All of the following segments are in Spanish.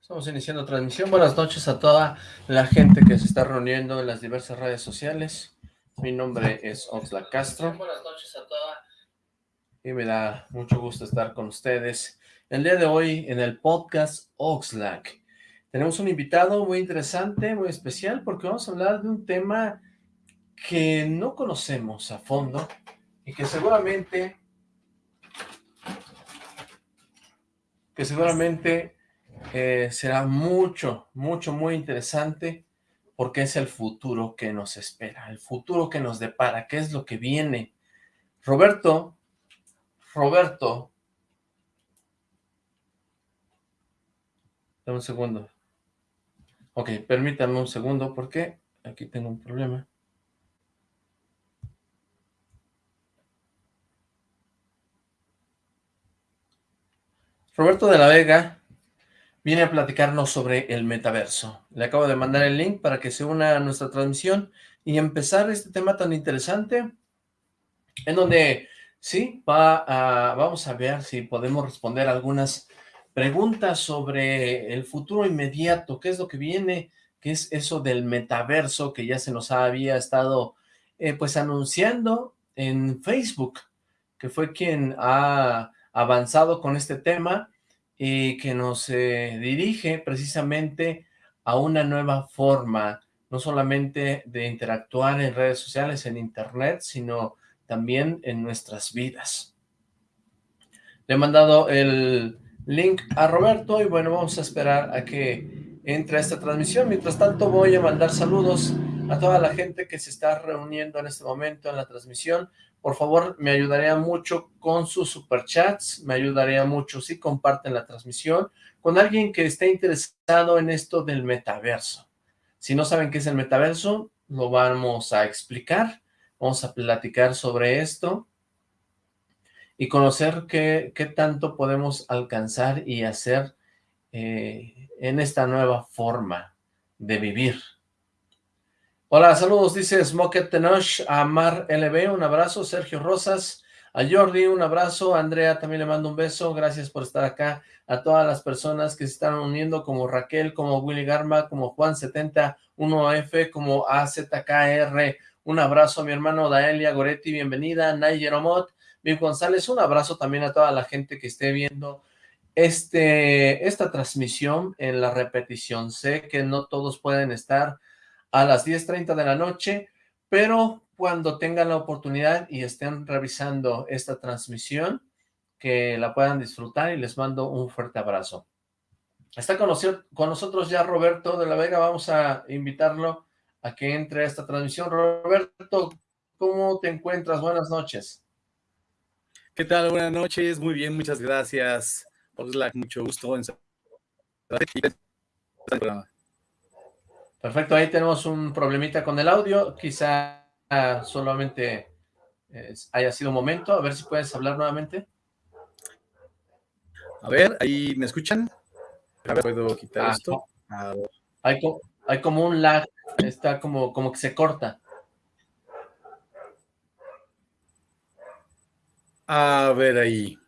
Estamos iniciando transmisión. Buenas noches a toda la gente que se está reuniendo en las diversas redes sociales. Mi nombre es Oxlack Castro. Buenas noches a toda. Y me da mucho gusto estar con ustedes. El día de hoy en el podcast Oxlack tenemos un invitado muy interesante, muy especial, porque vamos a hablar de un tema que no conocemos a fondo y que seguramente que seguramente eh, será mucho, mucho, muy interesante porque es el futuro que nos espera, el futuro que nos depara, qué es lo que viene. Roberto, Roberto, dame un segundo. Ok, permítame un segundo porque aquí tengo un problema. Roberto de la Vega viene a platicarnos sobre el metaverso. Le acabo de mandar el link para que se una a nuestra transmisión y empezar este tema tan interesante en donde, sí, va a, vamos a ver si podemos responder algunas preguntas sobre el futuro inmediato, qué es lo que viene, qué es eso del metaverso que ya se nos había estado eh, pues anunciando en Facebook, que fue quien ha avanzado con este tema y que nos eh, dirige precisamente a una nueva forma, no solamente de interactuar en redes sociales, en internet, sino también en nuestras vidas. Le he mandado el link a Roberto y bueno, vamos a esperar a que entre esta transmisión. Mientras tanto voy a mandar saludos a toda la gente que se está reuniendo en este momento en la transmisión. Por favor, me ayudaría mucho con sus superchats, me ayudaría mucho si comparten la transmisión con alguien que esté interesado en esto del metaverso. Si no saben qué es el metaverso, lo vamos a explicar, vamos a platicar sobre esto y conocer qué, tanto podemos alcanzar y hacer eh, en esta nueva forma de vivir. Hola, saludos, dice Smoket Tenoch, a Mar LB, un abrazo, Sergio Rosas, a Jordi, un abrazo, Andrea también le mando un beso, gracias por estar acá, a todas las personas que se están uniendo, como Raquel, como Willy Garma, como Juan71F, como AZKR, un abrazo a mi hermano Daelia Goretti, bienvenida, Nayer Omot, Viv González, un abrazo también a toda la gente que esté viendo este, esta transmisión en la repetición, sé que no todos pueden estar a las 10.30 de la noche, pero cuando tengan la oportunidad y estén revisando esta transmisión, que la puedan disfrutar y les mando un fuerte abrazo. Está con, nosotros ya Roberto de la Vega, vamos a invitarlo a que entre a esta transmisión. Roberto, ¿cómo te encuentras? Buenas noches. ¿Qué tal? Buenas noches, muy bien, muchas gracias. mucho gusto Perfecto, ahí tenemos un problemita con el audio, quizá solamente haya sido un momento, a ver si puedes hablar nuevamente. A ver, ahí me escuchan. A ver, puedo quitar esto. Hay, hay, como un lag, está como, como que se corta. A ver ahí.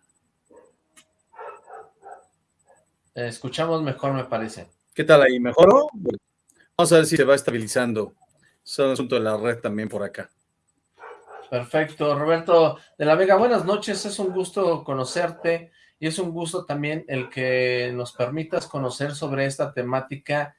Escuchamos mejor, me parece. ¿Qué tal ahí? ¿Mejoró? Vamos a ver si se va estabilizando. Es un asunto de la red también por acá. Perfecto. Roberto de la Vega, buenas noches. Es un gusto conocerte y es un gusto también el que nos permitas conocer sobre esta temática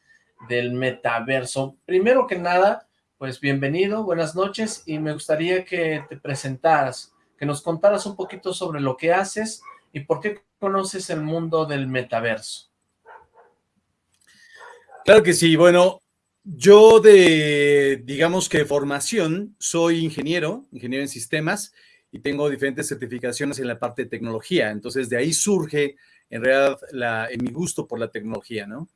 del metaverso. Primero que nada, pues bienvenido, buenas noches y me gustaría que te presentaras, que nos contaras un poquito sobre lo que haces y por qué conoces el mundo del metaverso. Claro que sí, bueno, yo de, digamos que formación, soy ingeniero, ingeniero en sistemas, y tengo diferentes certificaciones en la parte de tecnología. Entonces, de ahí surge, en realidad, la, mi gusto por la tecnología, ¿no?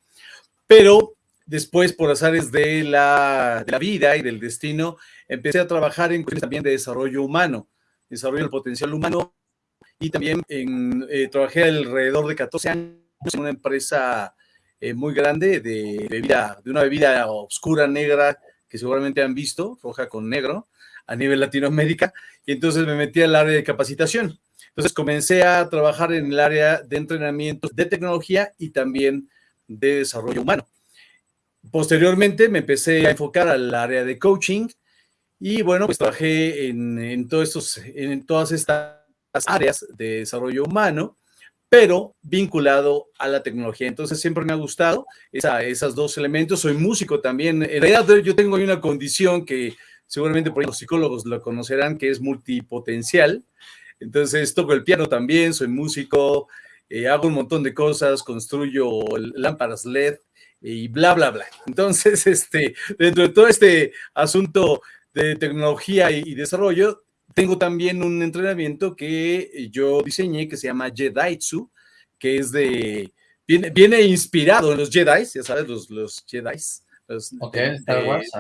Pero después, por azares de la, de la vida y del destino, empecé a trabajar en cuestiones también de desarrollo humano, desarrollo del potencial humano, y también en, eh, trabajé alrededor de 14 años en una empresa eh, muy grande de bebida, de una bebida oscura, negra, que seguramente han visto, roja con negro, a nivel Latinoamérica, y entonces me metí al área de capacitación. Entonces comencé a trabajar en el área de entrenamientos de tecnología y también de desarrollo humano. Posteriormente me empecé a enfocar al área de coaching y bueno, pues trabajé en, todos estos, en todas estas áreas de desarrollo humano, pero vinculado a la tecnología. Entonces siempre me ha gustado esa, esos dos elementos. Soy músico también. En realidad yo tengo una condición que seguramente por los psicólogos lo conocerán, que es multipotencial. Entonces toco el piano también, soy músico, eh, hago un montón de cosas, construyo lámparas LED y bla, bla, bla. Entonces, este, dentro de todo este asunto de tecnología y, desarrollo, tengo también un entrenamiento que yo diseñé que se llama Jedaitsu, que es de, viene, viene inspirado en los Jedi, ya sabes, los, los Jedi. ok, Star Wars,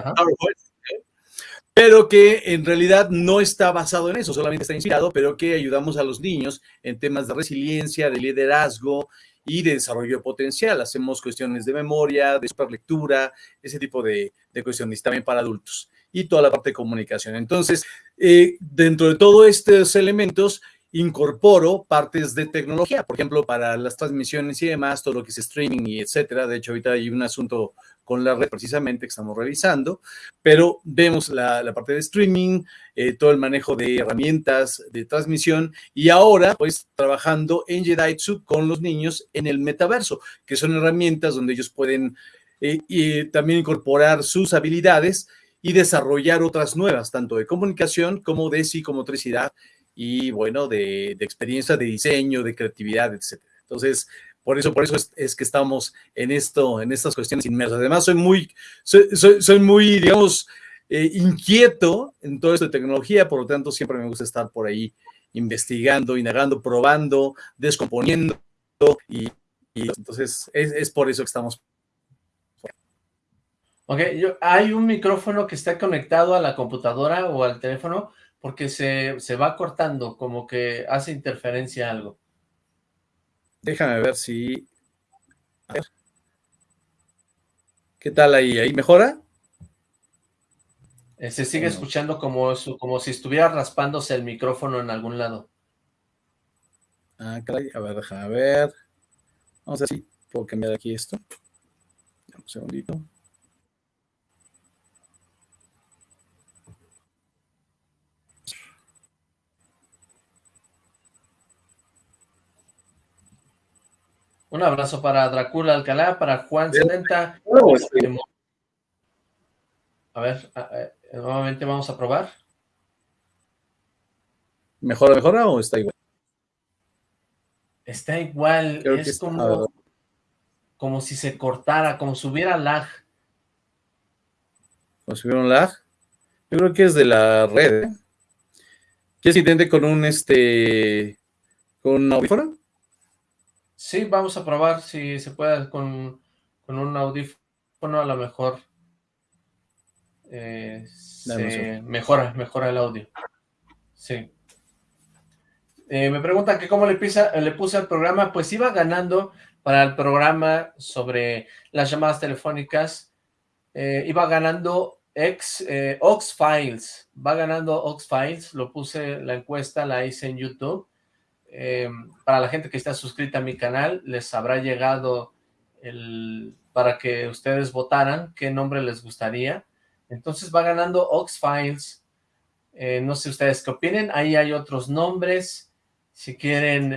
pero que en realidad no está basado en eso, solamente está inspirado, pero que ayudamos a los niños en temas de resiliencia, de liderazgo y de desarrollo potencial. Hacemos cuestiones de memoria, de superlectura, ese tipo de, de cuestiones también para adultos y toda la parte de comunicación. Entonces, eh, dentro de todos estos elementos, incorporo partes de tecnología, por ejemplo, para las transmisiones y demás, todo lo que es streaming y etcétera. De hecho, ahorita hay un asunto con la red precisamente que estamos revisando, pero vemos la, parte de streaming, eh, todo el manejo de herramientas de transmisión y ahora, pues, trabajando en Jedaitsu con los niños en el metaverso, que son herramientas donde ellos pueden eh, también incorporar sus habilidades y desarrollar otras nuevas, tanto de comunicación como de psicomotricidad y, bueno, de, experiencia de diseño, de creatividad, etc. Entonces, por eso, por eso es, que estamos en esto, en estas cuestiones inmersas. Además, soy muy, soy, muy, digamos, eh, inquieto en todo esto de tecnología, por lo tanto, siempre me gusta estar por ahí investigando, indagando, probando, descomponiendo, y, entonces es, es por eso que estamos Ok, yo, hay un micrófono que está conectado a la computadora o al teléfono porque se, se va cortando, como que hace interferencia algo. Déjame ver si... A ver. ¿Qué tal ahí? ¿Ahí mejora? Eh, se sigue escuchando como, como si estuviera raspándose el micrófono en algún lado. Ah, caray. A ver, déjame ver. Vamos a ver si puedo cambiar aquí esto. Un segundito. Un abrazo para Dracula Alcalá, para Juan 70. A ver, nuevamente vamos a probar. ¿Mejora, mejora o está igual? Está igual, es como, como si se cortara, como si hubiera lag. Como si hubiera un lag. Yo creo que es de la red. ¿eh? ¿Quieres intente con un este con un audífono? Sí, vamos a probar si se puede con, un audífono, a lo mejor eh, mejora, mejora el audio. Sí. Eh, me preguntan que cómo le, pisa, le puse al programa, pues iba ganando para el programa sobre las llamadas telefónicas, eh, iba ganando ex, Ox Files, va ganando Ox Files, lo puse la encuesta, la hice en YouTube, eh, para la gente que está suscrita a mi canal, les habrá llegado el, para que ustedes votaran qué nombre les gustaría. Entonces va ganando Ox Files. Eh, no sé ustedes qué opinen. Ahí hay otros nombres. Si quieren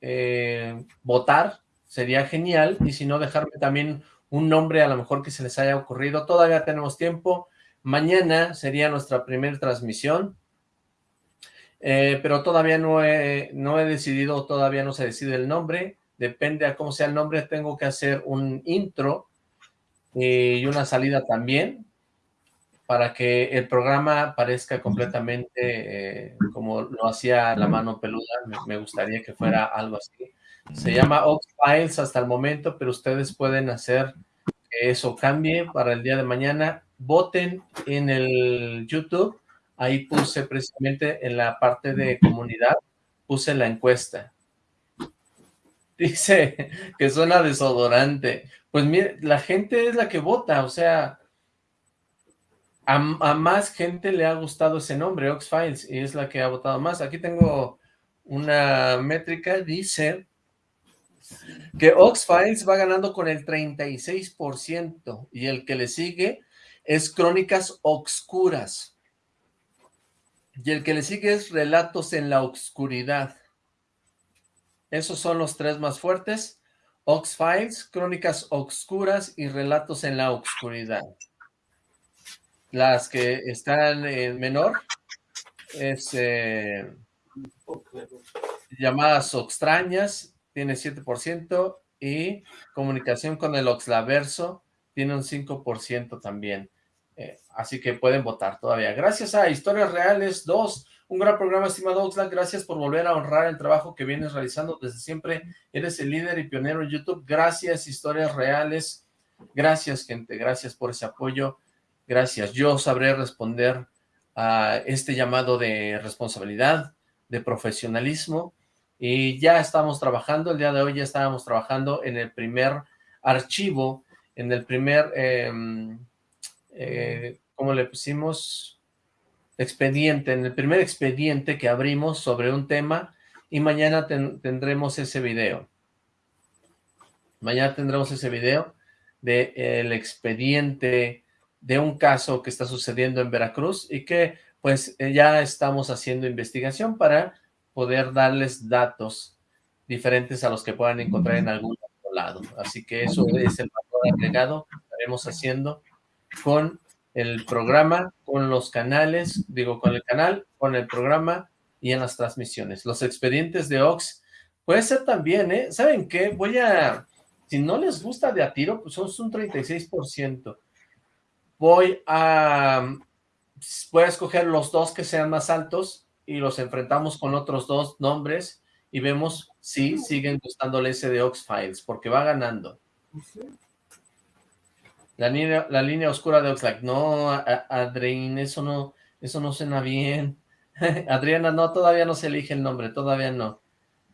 eh, votar, sería genial. Y si no, dejarme también un nombre a lo mejor que se les haya ocurrido. Todavía tenemos tiempo. Mañana sería nuestra primera transmisión. Eh, pero todavía no he, no he decidido, todavía no se decide el nombre, depende a cómo sea el nombre, tengo que hacer un intro y una salida también, para que el programa parezca completamente eh, como lo hacía la mano peluda, me, gustaría que fuera algo así. Se llama Ox Files hasta el momento, pero ustedes pueden hacer que eso cambie para el día de mañana. Voten en el YouTube ahí puse precisamente en la parte de comunidad, puse la encuesta. Dice que suena desodorante. Pues mire, la gente es la que vota, o sea, a, más gente le ha gustado ese nombre, Oxfiles, y es la que ha votado más. Aquí tengo una métrica, dice que Ox-Files va ganando con el 36% y el que le sigue es Crónicas Obscuras. Y el que le sigue es Relatos en la Obscuridad. Esos son los tres más fuertes. Ox-Files, Crónicas Obscuras y Relatos en la Obscuridad. Las que están en menor es eh, llamadas extrañas, tiene 7%, y comunicación con el Oxlaverso tiene un 5% también. Así que pueden votar todavía. Gracias a Historias Reales 2, un gran programa, estimado Oxlack. Gracias por volver a honrar el trabajo que vienes realizando desde siempre. Eres el líder y pionero en YouTube. Gracias, Historias Reales. Gracias, gente. Gracias por ese apoyo. Gracias. Yo sabré responder a este llamado de responsabilidad, de profesionalismo y ya estamos trabajando, el día de hoy ya estábamos trabajando en el primer archivo, en el primer, eh, eh, ¿cómo le pusimos? Expediente, en el primer expediente que abrimos sobre un tema y mañana tendremos ese video. Mañana tendremos ese video del el expediente de un caso que está sucediendo en Veracruz y que pues eh, ya estamos haciendo investigación para poder darles datos diferentes a los que puedan encontrar en algún otro lado. Así que eso es el valor agregado que estaremos haciendo con el programa, con los canales, digo con el canal, con el programa y en las transmisiones. Los expedientes de Ox puede ser también, ¿eh? ¿Saben qué? Voy a, si no les gusta de a tiro, pues son un 36% voy a, voy a escoger los dos que sean más altos y los enfrentamos con otros dos nombres y vemos si siguen gustándole ese de Ox-Files, porque va ganando. La línea, la línea oscura de Oxlack. No, Adrián, eso no, eso no suena bien. Adriana, no, todavía no se elige el nombre, todavía no.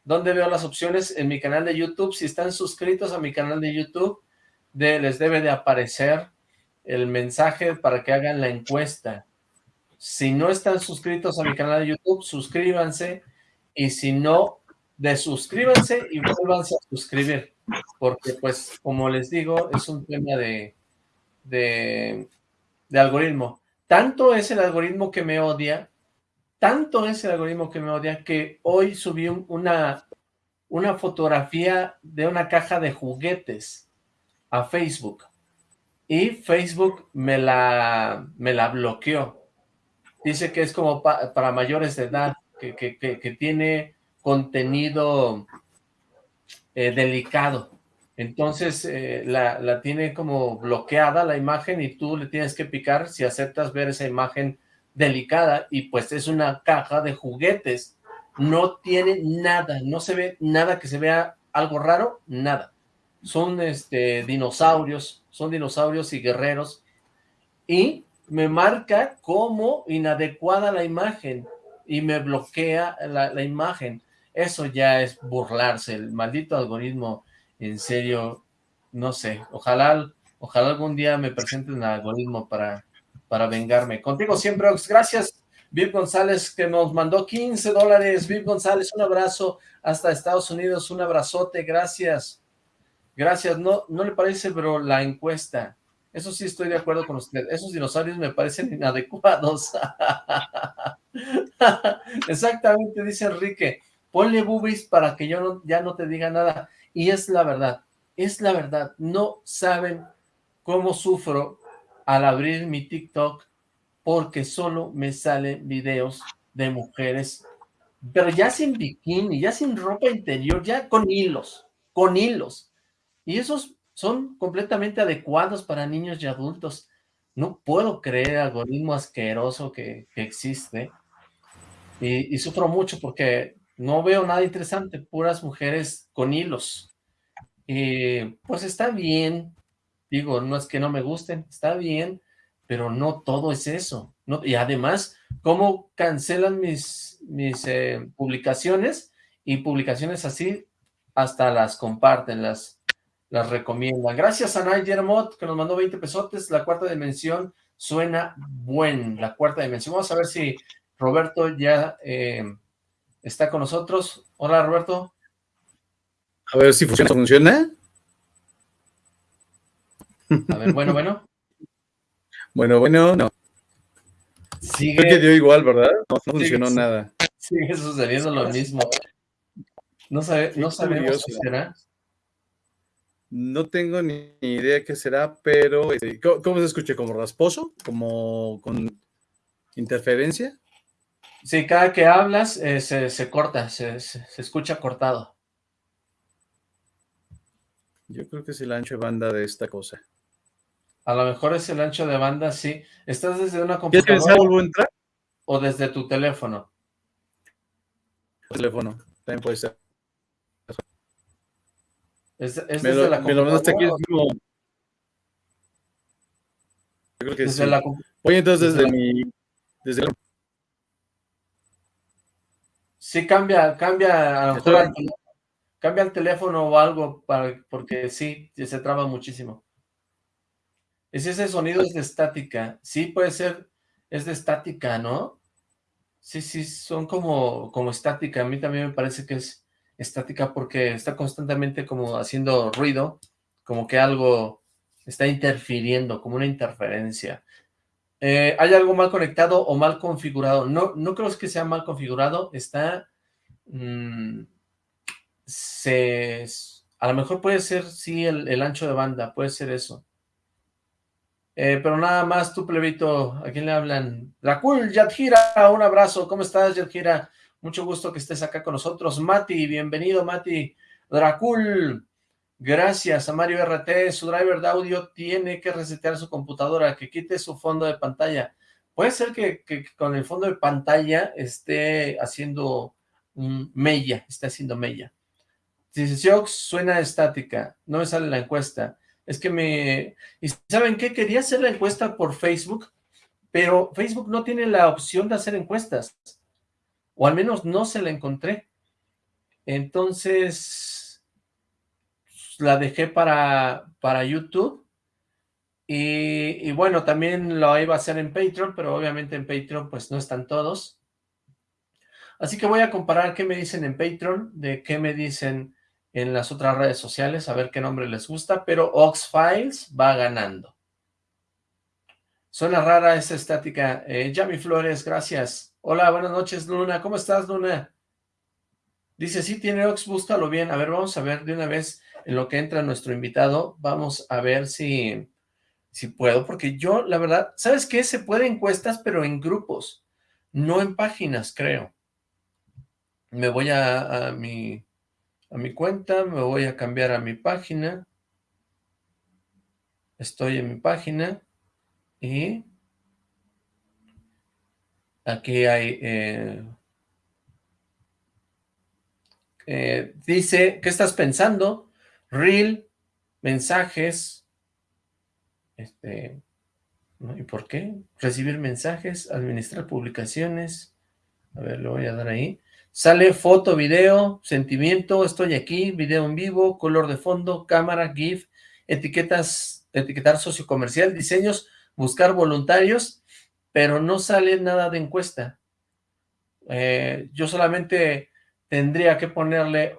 ¿Dónde veo las opciones? En mi canal de YouTube. Si están suscritos a mi canal de YouTube, les debe de aparecer el mensaje para que hagan la encuesta. Si no están suscritos a mi canal de YouTube, suscríbanse. Y si no, desuscríbanse y vuélvanse a suscribir. Porque, pues, como les digo, es un tema de, de, de algoritmo. Tanto es el algoritmo que me odia, tanto es el algoritmo que me odia, que hoy subí una, una fotografía de una caja de juguetes a Facebook y Facebook me la, me la bloqueó. Dice que es como para mayores de edad, que, que, tiene contenido eh, delicado. Entonces eh, la, la, tiene como bloqueada la imagen y tú le tienes que picar si aceptas ver esa imagen delicada y pues es una caja de juguetes. No tiene nada, no se ve nada que se vea algo raro, nada son este, dinosaurios, son dinosaurios y guerreros, y me marca como inadecuada la imagen, y me bloquea la, imagen. Eso ya es burlarse, el maldito algoritmo, en serio, no sé, ojalá, ojalá algún día me presenten el algoritmo para, para vengarme. Contigo siempre, gracias, Viv González, que nos mandó 15 dólares, Viv González, un abrazo hasta Estados Unidos, un abrazote, gracias. Gracias, no, no le parece, pero la encuesta, eso sí estoy de acuerdo con usted, esos dinosaurios me parecen inadecuados. Exactamente, dice Enrique, ponle boobies para que yo ya no te diga nada, y es la verdad, es la verdad, no saben cómo sufro al abrir mi TikTok, porque solo me salen videos de mujeres, pero ya sin bikini, ya sin ropa interior, ya con hilos, con hilos, y esos son completamente adecuados para niños y adultos. No puedo creer el algoritmo asqueroso que, existe. Y, sufro mucho porque no veo nada interesante, puras mujeres con hilos. Y pues está bien, digo, no es que no me gusten, está bien, pero no todo es eso. Y además, ¿cómo cancelan mis, mis eh, publicaciones? Y publicaciones así hasta las comparten, las, las recomienda. Gracias a Mott, que nos mandó 20 pesotes. La cuarta dimensión suena buen, la cuarta dimensión. Vamos a ver si Roberto ya eh, está con nosotros. Hola, Roberto. A ver si funciona. ¿Funciona? A ver, bueno, bueno. Bueno, bueno, no. Sigue. Creo que dio igual, ¿verdad? No, funcionó nada. Sigue sucediendo lo mismo. No, sabe, no sabemos qué será. No tengo ni idea qué será, pero este, ¿cómo, se escucha? ¿Como rasposo? ¿Como con interferencia? Sí, cada que hablas eh, se, corta, se, se, escucha cortado. Yo creo que es el ancho de banda de esta cosa. A lo mejor es el ancho de banda, sí. ¿Estás desde una computadora? a entrar? ¿O desde tu teléfono? Teléfono, también puede ser. ¿Es, desde la computadora? aquí Yo creo que desde sí. La... Voy entonces desde, mi... Desde Sí, cambia, cambia, a lo mejor cambia el teléfono o algo, para, porque sí, se traba muchísimo. Es ese sonido es de estática. Sí, puede ser, es de estática, ¿no? Sí, sí, son como, como estática. A mí también me parece que es estática porque está constantemente como haciendo ruido, como que algo está interfiriendo, como una interferencia. Eh, ¿Hay algo mal conectado o mal configurado? No, no creo que sea mal configurado, está... Mm, se, a lo mejor puede ser, sí, el, ancho de banda, puede ser eso. Eh, pero nada más, tú plebito, ¿a quién le hablan? Dracul, Yadjira, un abrazo, ¿cómo estás Yadjira? Mucho gusto que estés acá con nosotros. Mati, bienvenido Mati. Dracul, gracias a Mario RT, su driver de audio tiene que resetear su computadora, que quite su fondo de pantalla. Puede ser que, con el fondo de pantalla esté haciendo un mella, esté haciendo mella. Dice, Ox suena estática, no me sale la encuesta es que me... ¿Y saben qué? Quería hacer la encuesta por Facebook, pero Facebook no tiene la opción de hacer encuestas, o al menos no se la encontré. Entonces, la dejé para, para YouTube, y, bueno, también lo iba a hacer en Patreon, pero obviamente en Patreon pues no están todos. Así que voy a comparar qué me dicen en Patreon, de qué me dicen en las otras redes sociales, a ver qué nombre les gusta, pero Oxfiles va ganando. Suena rara esa estática. Eh, Yami Flores, gracias. Hola, buenas noches, Luna. ¿Cómo estás, Luna? Dice, sí, tiene Ox, búscalo bien. A ver, vamos a ver de una vez en lo que entra nuestro invitado. Vamos a ver si, si puedo, porque yo, la verdad, ¿sabes qué? Se puede encuestas, pero en grupos, no en páginas, creo. Me voy a, mi a mi cuenta, me voy a cambiar a mi página. Estoy en mi página y aquí hay... Eh, eh, dice, ¿qué estás pensando? Reel, mensajes, este, ¿y por qué? Recibir mensajes, administrar publicaciones, a ver, le voy a dar ahí, Sale foto, video, sentimiento, estoy aquí, video en vivo, color de fondo, cámara, GIF, etiquetas, etiquetar sociocomercial, diseños, buscar voluntarios, pero no sale nada de encuesta. Eh, yo solamente tendría que ponerle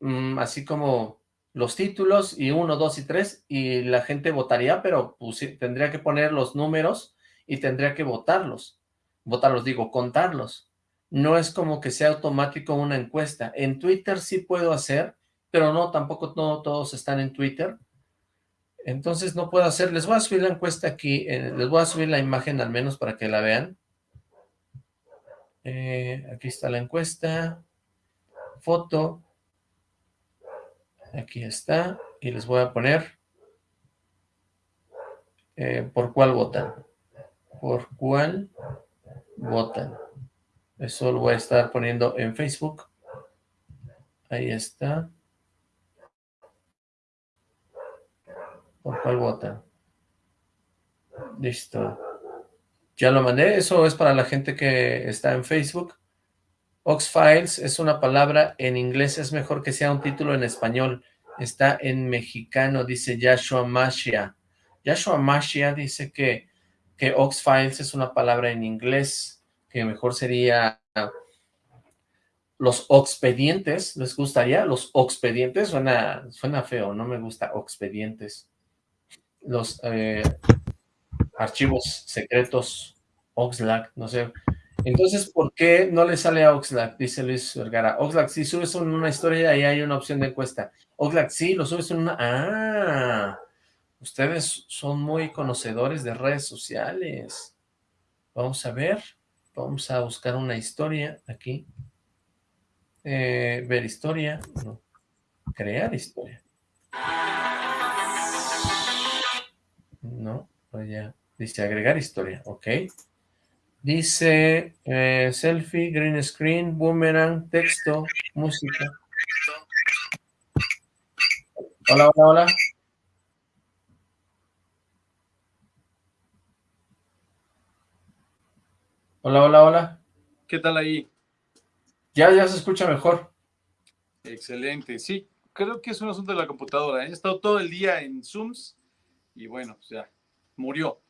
mm, así como los títulos y uno, dos y tres y la gente votaría, pero pues, tendría que poner los números y tendría que votarlos. Votarlos, digo, contarlos no es como que sea automático una encuesta. En Twitter sí puedo hacer, pero no, tampoco no todos están en Twitter. Entonces no puedo hacer, les voy a subir la encuesta aquí, eh, les voy a subir la imagen al menos para que la vean. Eh, aquí está la encuesta, foto, aquí está, y les voy a poner eh, por cuál votan, por cuál votan. Eso lo voy a estar poniendo en Facebook. Ahí está. ¿Por cuál vota? Listo. Ya lo mandé. Eso es para la gente que está en Facebook. Oxfiles es una palabra en inglés. Es mejor que sea un título en español. Está en mexicano, dice Yashua Mashia. Yashua Mashia dice que, que Oxfiles es una palabra en inglés que mejor sería los expedientes, ¿les gustaría? Los expedientes, suena, suena feo, no me gusta expedientes. Los eh, archivos secretos, Oxlack, no sé. Entonces, ¿por qué no le sale a Oxlack? Dice Luis Vergara. Oxlack, si subes una historia, ahí hay una opción de encuesta. Oxlack, sí, lo subes en una... ¡Ah! Ustedes son muy conocedores de redes sociales. Vamos a ver. Vamos a buscar una historia aquí. Eh, ver historia. Crear historia. No, pues ya. Dice agregar historia. Ok. Dice eh, selfie, green screen, boomerang, texto, música. Hola, hola, hola. Hola, hola, hola. ¿Qué tal ahí? Ya, ya se escucha mejor. Excelente, sí. Creo que es un asunto de la computadora. ¿eh? He estado todo el día en Zooms y bueno, pues ya, murió.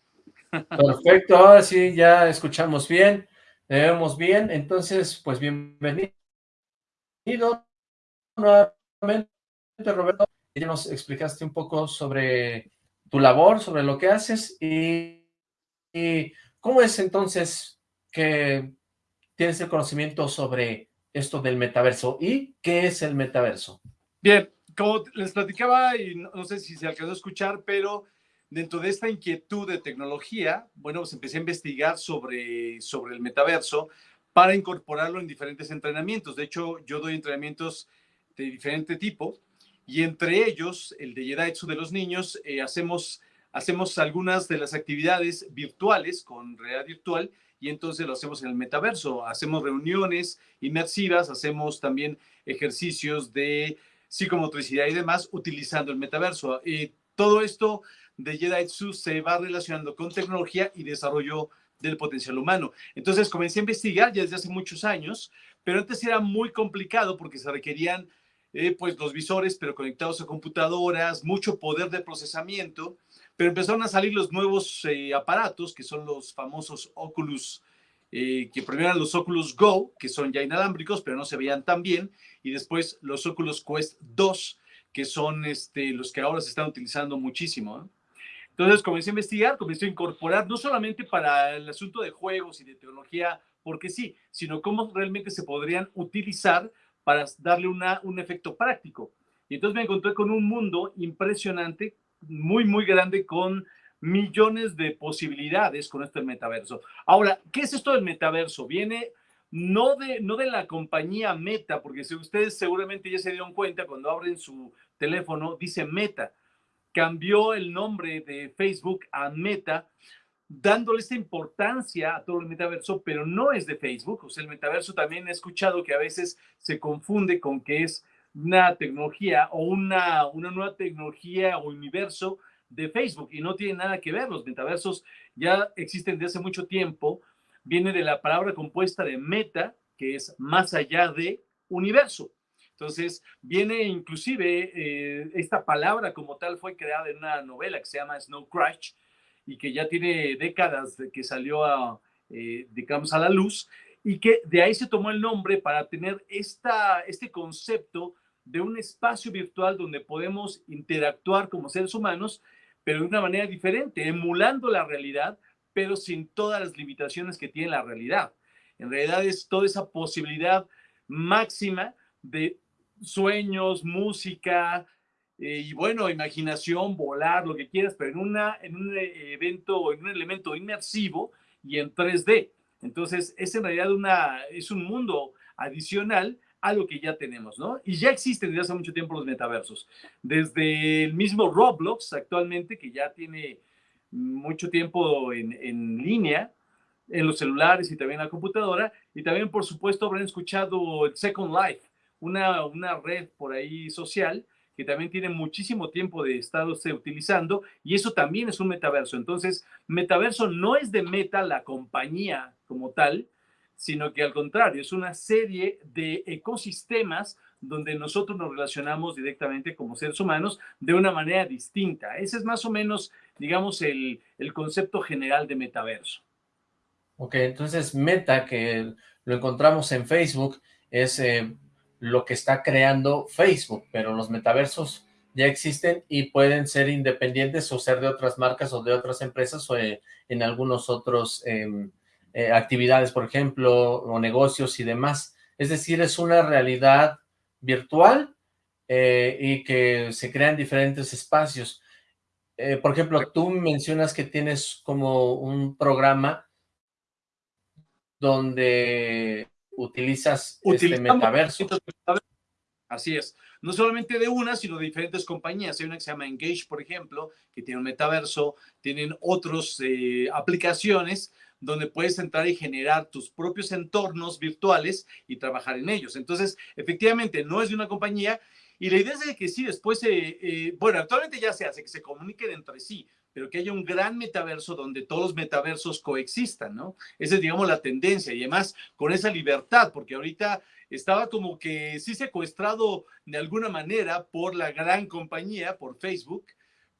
Perfecto, ahora sí ya escuchamos bien, vemos bien, entonces pues bienvenido nuevamente Roberto, ya nos explicaste un poco sobre tu labor, sobre lo que haces y, y cómo es entonces que tienes el conocimiento sobre esto del metaverso y qué es el metaverso. Bien, como les platicaba y no, sé si se alcanzó a escuchar, pero dentro de esta inquietud de tecnología, bueno, pues empecé a investigar sobre, sobre el metaverso para incorporarlo en diferentes entrenamientos. De hecho, yo doy entrenamientos de diferente tipo y entre ellos, el de Jedi de los niños, eh, hacemos, hacemos algunas de las actividades virtuales con realidad virtual y entonces lo hacemos en el metaverso. Hacemos reuniones inmersivas, hacemos también ejercicios de psicomotricidad y demás utilizando el metaverso. Y todo esto de Jedi se va relacionando con tecnología y desarrollo del potencial humano. Entonces comencé a investigar ya desde hace muchos años, pero antes era muy complicado porque se requerían eh, pues los visores, pero conectados a computadoras, mucho poder de procesamiento, pero empezaron a salir los nuevos eh, aparatos, que son los famosos Oculus, eh, que primero eran los Oculus Go, que son ya inalámbricos, pero no se veían tan bien, y después los Oculus Quest 2, que son este, los que ahora se están utilizando muchísimo. Entonces comencé a investigar, comencé a incorporar, no solamente para el asunto de juegos y de tecnología, porque sí, sino cómo realmente se podrían utilizar para darle un efecto práctico. Y entonces me encontré con un mundo impresionante, muy, muy grande, con millones de posibilidades con este metaverso. Ahora, ¿qué es esto del metaverso? Viene no de, no de la compañía Meta, porque si ustedes seguramente ya se dieron cuenta cuando abren su teléfono, dice Meta cambió el nombre de Facebook a Meta, dándole esta importancia a todo el metaverso, pero no es de Facebook. O sea, el metaverso también he escuchado que a veces se confunde con que es una tecnología o una, una nueva tecnología o universo de Facebook y no tiene nada que ver. Los metaversos ya existen desde hace mucho tiempo. Viene de la palabra compuesta de meta, que es más allá de universo. Entonces, viene inclusive eh, esta palabra como tal fue creada en una novela que se llama Snow Crash y que ya tiene décadas de que salió a, eh, digamos, a la luz y que de ahí se tomó el nombre para tener esta, este concepto de un espacio virtual donde podemos interactuar como seres humanos, pero de una manera diferente, emulando la realidad, pero sin todas las limitaciones que tiene la realidad. En realidad es toda esa posibilidad máxima de sueños, música eh, y bueno, imaginación, volar, lo que quieras, pero en, una, en un eh, evento, en un elemento inmersivo y en 3D. Entonces, es en realidad una, es un mundo adicional a lo que ya tenemos, ¿no? Y ya existen desde hace mucho tiempo los metaversos. Desde el mismo Roblox actualmente, que ya tiene mucho tiempo en, en línea, en los celulares y también en la computadora, y también, por supuesto, habrán escuchado el Second Life, una, una red por ahí social que también tiene muchísimo tiempo de estarse utilizando y eso también es un metaverso. Entonces, metaverso no es de Meta la compañía como tal, sino que al contrario, es una serie de ecosistemas donde nosotros nos relacionamos directamente como seres humanos de una manera distinta. Ese es más o menos, digamos, el, el concepto general de metaverso. Ok, entonces Meta, que lo encontramos en Facebook, es eh, lo que está creando Facebook, pero los metaversos ya existen y pueden ser independientes o ser de otras marcas o de otras empresas o eh, en algunos otros em, eh, actividades, por ejemplo, o negocios y demás. Es decir, es una realidad virtual eh, y que se crean diferentes espacios. por ejemplo, tú mencionas que tienes como un programa donde utilizas este metaverso. Así es. No solamente de una, sino de diferentes compañías. Hay una que se llama Engage, por ejemplo, que tiene un metaverso. Tienen otras eh, aplicaciones donde puedes entrar y generar tus propios entornos virtuales y trabajar en ellos. Entonces, efectivamente, no es de una compañía. Y la idea es de que sí, después, eh, eh, bueno, actualmente ya se hace, que se comuniquen entre sí, pero que haya un gran metaverso donde todos los metaversos coexistan, ¿no? Esa es, digamos, la tendencia y además con esa libertad, porque ahorita estaba como que sí secuestrado de alguna manera por la gran compañía, por Facebook,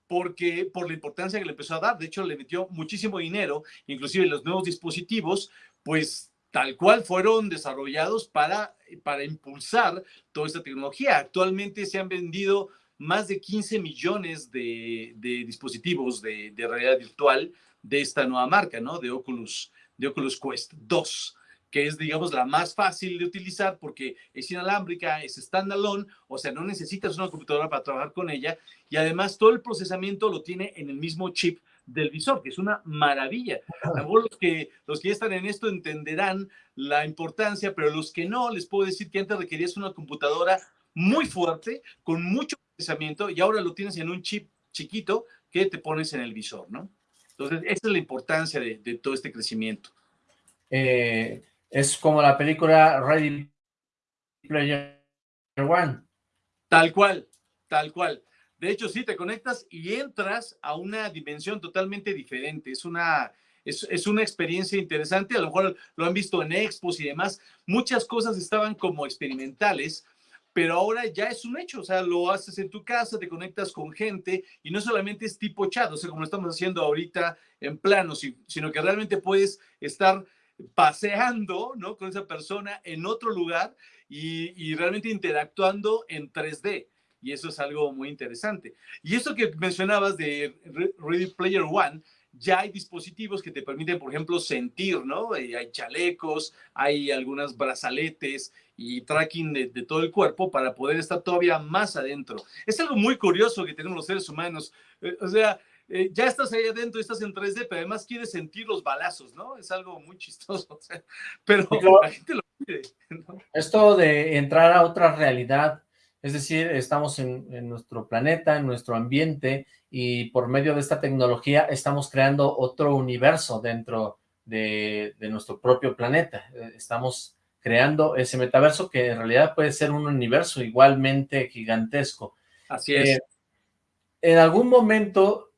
porque por la importancia que le empezó a dar. De hecho, le metió muchísimo dinero, inclusive los nuevos dispositivos, pues tal cual fueron desarrollados para, para impulsar toda esta tecnología. Actualmente se han vendido más de 15 millones de, dispositivos de, de, realidad virtual de esta nueva marca, ¿no? De Oculus, de Oculus Quest 2 que es, digamos, la más fácil de utilizar porque es inalámbrica, es standalone, o sea, no necesitas una computadora para trabajar con ella y además todo el procesamiento lo tiene en el mismo chip del visor, que es una maravilla. Los que, los que ya están en esto entenderán la importancia, pero los que no, les puedo decir que antes requerías una computadora muy fuerte, con mucho procesamiento, y ahora lo tienes en un chip chiquito que te pones en el visor, ¿no? Entonces, esa es la importancia de, de todo este crecimiento. Eh, es como la película Ready Player One. Tal cual, tal cual. De hecho, sí, te conectas y entras a una dimensión totalmente diferente. Es una, es, es, una experiencia interesante. A lo mejor lo han visto en expos y demás. Muchas cosas estaban como experimentales, pero ahora ya es un hecho. O sea, lo haces en tu casa, te conectas con gente y no solamente es tipo chat, o sea, como estamos haciendo ahorita en plano, sino que realmente puedes estar paseando, ¿no? Con esa persona en otro lugar y, realmente interactuando en 3D. Y eso es algo muy interesante. Y eso que mencionabas de Ready Player One, ya hay dispositivos que te permiten, por ejemplo, sentir, ¿no? Eh, hay chalecos, hay algunas brazaletes y tracking de, de, todo el cuerpo para poder estar todavía más adentro. Es algo muy curioso que tenemos los seres humanos. Eh, o sea, eh, ya estás ahí adentro, estás en 3D, pero además quieres sentir los balazos, ¿no? Es algo muy chistoso, pero la gente lo pide. Esto de entrar a otra realidad, es decir, estamos en, nuestro planeta, en nuestro ambiente, y por medio de esta tecnología estamos creando otro universo dentro de, nuestro propio planeta. Eh, estamos creando ese metaverso que en realidad puede ser un universo igualmente gigantesco. Así es. Eh, en algún momento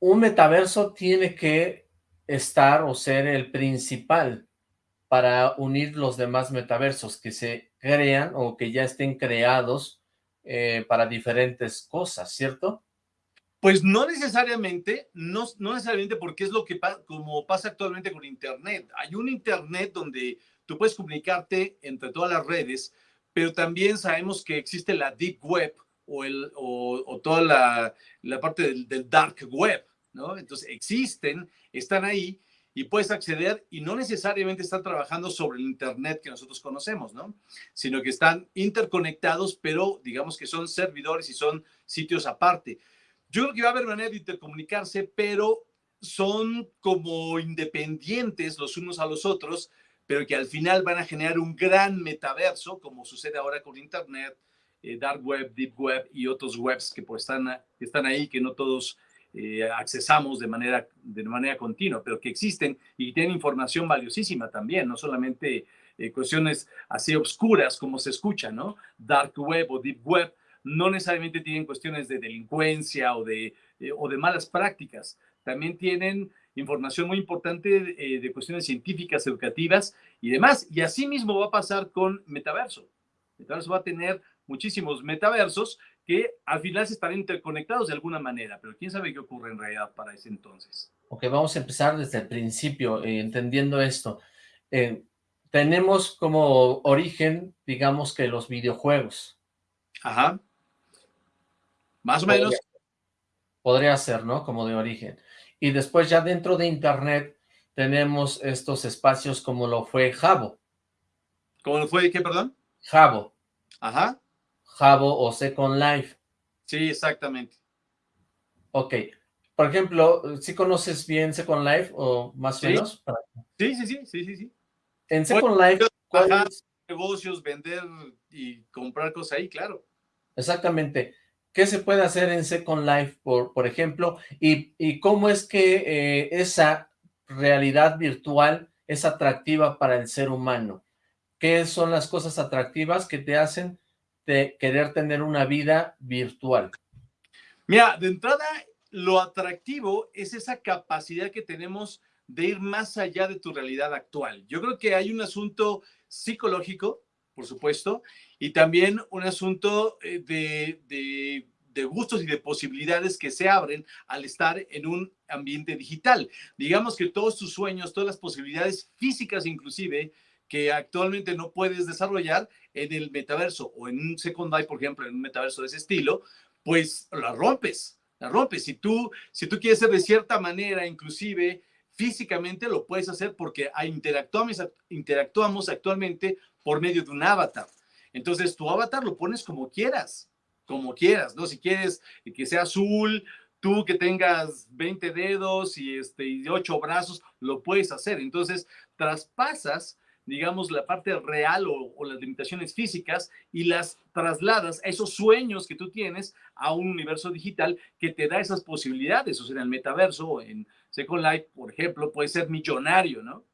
un metaverso tiene que estar o ser el principal para unir los demás metaversos que se crean o que ya estén creados eh, para diferentes cosas, ¿cierto? Pues no necesariamente, no, no necesariamente porque es lo que como pasa actualmente con Internet. Hay un Internet donde tú puedes comunicarte entre todas las redes, pero también sabemos que existe la Deep Web o, el, toda la, la parte del, del, Dark Web, ¿no? Entonces existen, están ahí y puedes acceder y no necesariamente están trabajando sobre el Internet que nosotros conocemos, ¿no? Sino que están interconectados, pero digamos que son servidores y son sitios aparte. Yo creo que va a haber manera de intercomunicarse, pero son como independientes los unos a los otros, pero que al final van a generar un gran metaverso, como sucede ahora con Internet, eh, Dark Web, Deep Web y otros webs que pues están, están ahí, que no todos eh, accesamos de manera, de manera continua, pero que existen y tienen información valiosísima también, no solamente eh, cuestiones así obscuras como se escucha, ¿no? Dark Web o Deep Web no necesariamente tienen cuestiones de delincuencia o de, eh, o de malas prácticas, también tienen información muy importante de, de cuestiones científicas, educativas y demás. Y así mismo va a pasar con Metaverso. Metaverso va a tener muchísimos metaversos que al final se están interconectados de alguna manera, pero quién sabe qué ocurre en realidad para ese entonces. Ok, vamos a empezar desde el principio, eh, entendiendo esto. Eh, tenemos como origen, digamos que los videojuegos. Ajá. Más o menos. Podría ser, ¿no? Como de origen. Y después ya dentro de Internet tenemos estos espacios como lo fue Jabo. ¿Cómo lo fue qué, perdón? Jabo. Ajá. Jabo o Second Life. Sí, exactamente. Ok. Por ejemplo, ¿sí conoces bien Second Life o más o menos? Sí, sí, sí, sí, sí, sí. En Second Life, ¿cuáles negocios, vender y comprar cosas ahí, claro. Exactamente. ¿Qué se puede hacer en Second Life, por, por ejemplo? Y, cómo es que eh, esa realidad virtual es atractiva para el ser humano? ¿Qué son las cosas atractivas que te hacen de querer tener una vida virtual? Mira, de entrada, lo atractivo es esa capacidad que tenemos de ir más allá de tu realidad actual. Yo creo que hay un asunto psicológico, por supuesto, y también un asunto eh, de, de, gustos y de posibilidades que se abren al estar en un ambiente digital. Digamos que todos tus sueños, todas las posibilidades físicas inclusive, que actualmente no puedes desarrollar en el metaverso o en un Second Life, por ejemplo, en un metaverso de ese estilo, pues la rompes, la rompes. Si tú, si tú quieres ser de cierta manera, inclusive físicamente lo puedes hacer porque interactuamos, interactuamos actualmente por medio de un avatar. Entonces, tu avatar lo pones como quieras, como quieras, ¿no? Si quieres que sea azul, tú que tengas 20 dedos y, este, y 8 brazos, lo puedes hacer. Entonces, traspasas digamos, la parte real o, las limitaciones físicas y las trasladas a esos sueños que tú tienes a un universo digital que te da esas posibilidades. O sea, en el metaverso, en Second Life, por ejemplo, puedes ser millonario, ¿no?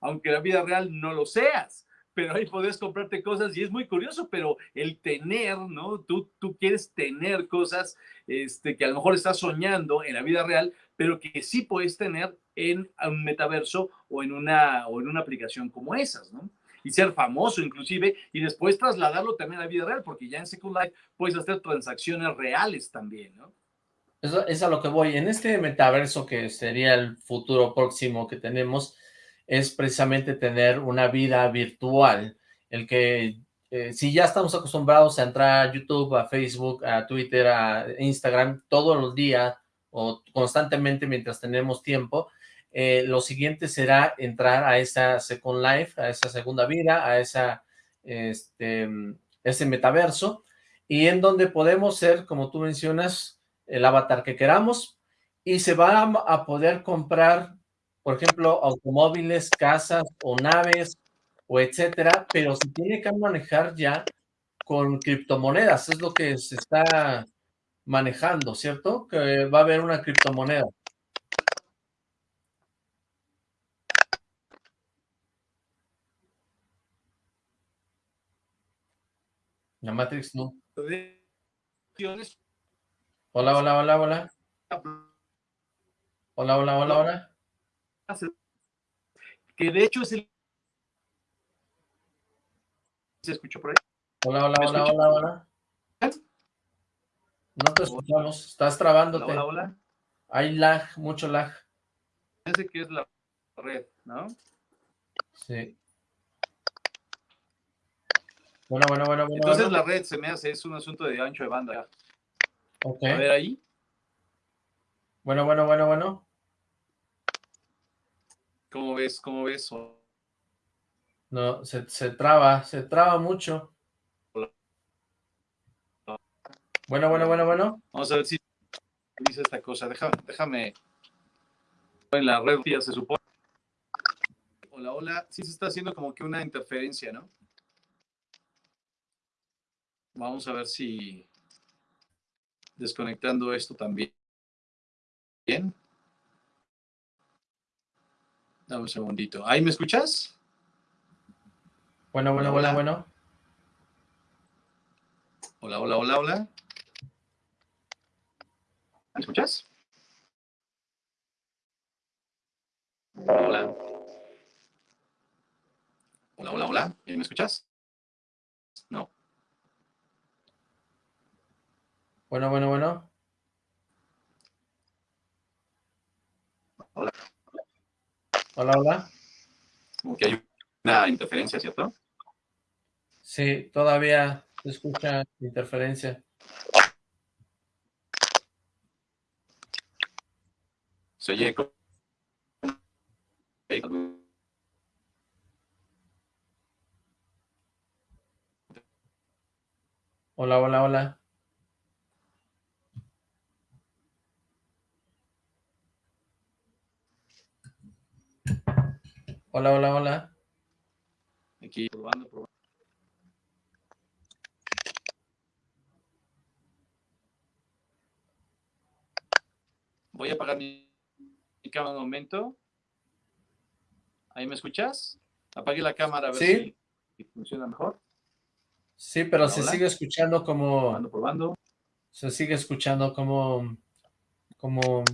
Aunque la vida real no lo seas, pero ahí puedes comprarte cosas y es muy curioso, pero el tener, ¿no? Tú, tú quieres tener cosas este, que a lo mejor estás soñando en la vida real, pero que sí puedes tener en un metaverso o en una, o en una aplicación como esas, ¿no? Y ser famoso inclusive, y después trasladarlo también a la vida real, porque ya en Second Life puedes hacer transacciones reales también, ¿no? Eso es a lo que voy. En este metaverso que sería el futuro próximo que tenemos, es precisamente tener una vida virtual, el que eh, si ya estamos acostumbrados a entrar a YouTube, a Facebook, a Twitter, a Instagram todos los días o constantemente mientras tenemos tiempo, eh, lo siguiente será entrar a esa Second Life, a esa segunda vida, a esa, este, ese metaverso, y en donde podemos ser, como tú mencionas, el avatar que queramos, y se va a poder comprar, por ejemplo, automóviles, casas o naves, o etcétera, pero se tiene que manejar ya con criptomonedas, es lo que se está manejando, ¿cierto? Que va a haber una criptomoneda. La Matrix no. Hola, hola, hola, hola. Hola, hola, hola, hola. Que de hecho es el... ¿Se escuchó por ahí? Hola, hola, hola, hola, hola. No te escuchamos, estás trabándote. Hola, hola. Hay lag, mucho lag. Parece que es la red, ¿no? Sí. Bueno, bueno, bueno, bueno. Entonces la red se me hace, es un asunto de ancho de banda. Ok. A ver ahí. Bueno, bueno, bueno, bueno. ¿Cómo ves? ¿Cómo ves? No, se, se traba, se traba mucho. Bueno, bueno, bueno, bueno. Vamos a ver si dice esta cosa. Déjame, déjame. En la red ya se supone. Hola, hola. Sí se está haciendo como que una interferencia, ¿no? Vamos a ver si desconectando esto también. Bien. Dame un segundito. ¿Ahí me escuchas? Bueno, bueno, hola, bueno. Hola, hola, hola, hola. ¿Me escuchas? Hola. Hola, hola, hola. ¿Me escuchas? No. Bueno, bueno, bueno. Hola. Hola, hola. Como que hay Una interferencia, ¿cierto? Sí, todavía se escucha interferencia. Se oye... Hola, hola, hola. Hola, hola, hola. Aquí probando, probando. Voy a apagar mi, mi cámara un momento. ¿Ahí me escuchas? Apague la cámara a ver ¿Sí? si funciona mejor. Sí, pero Hola, se hola. sigue escuchando como... Probando, probando. Se sigue escuchando como... Como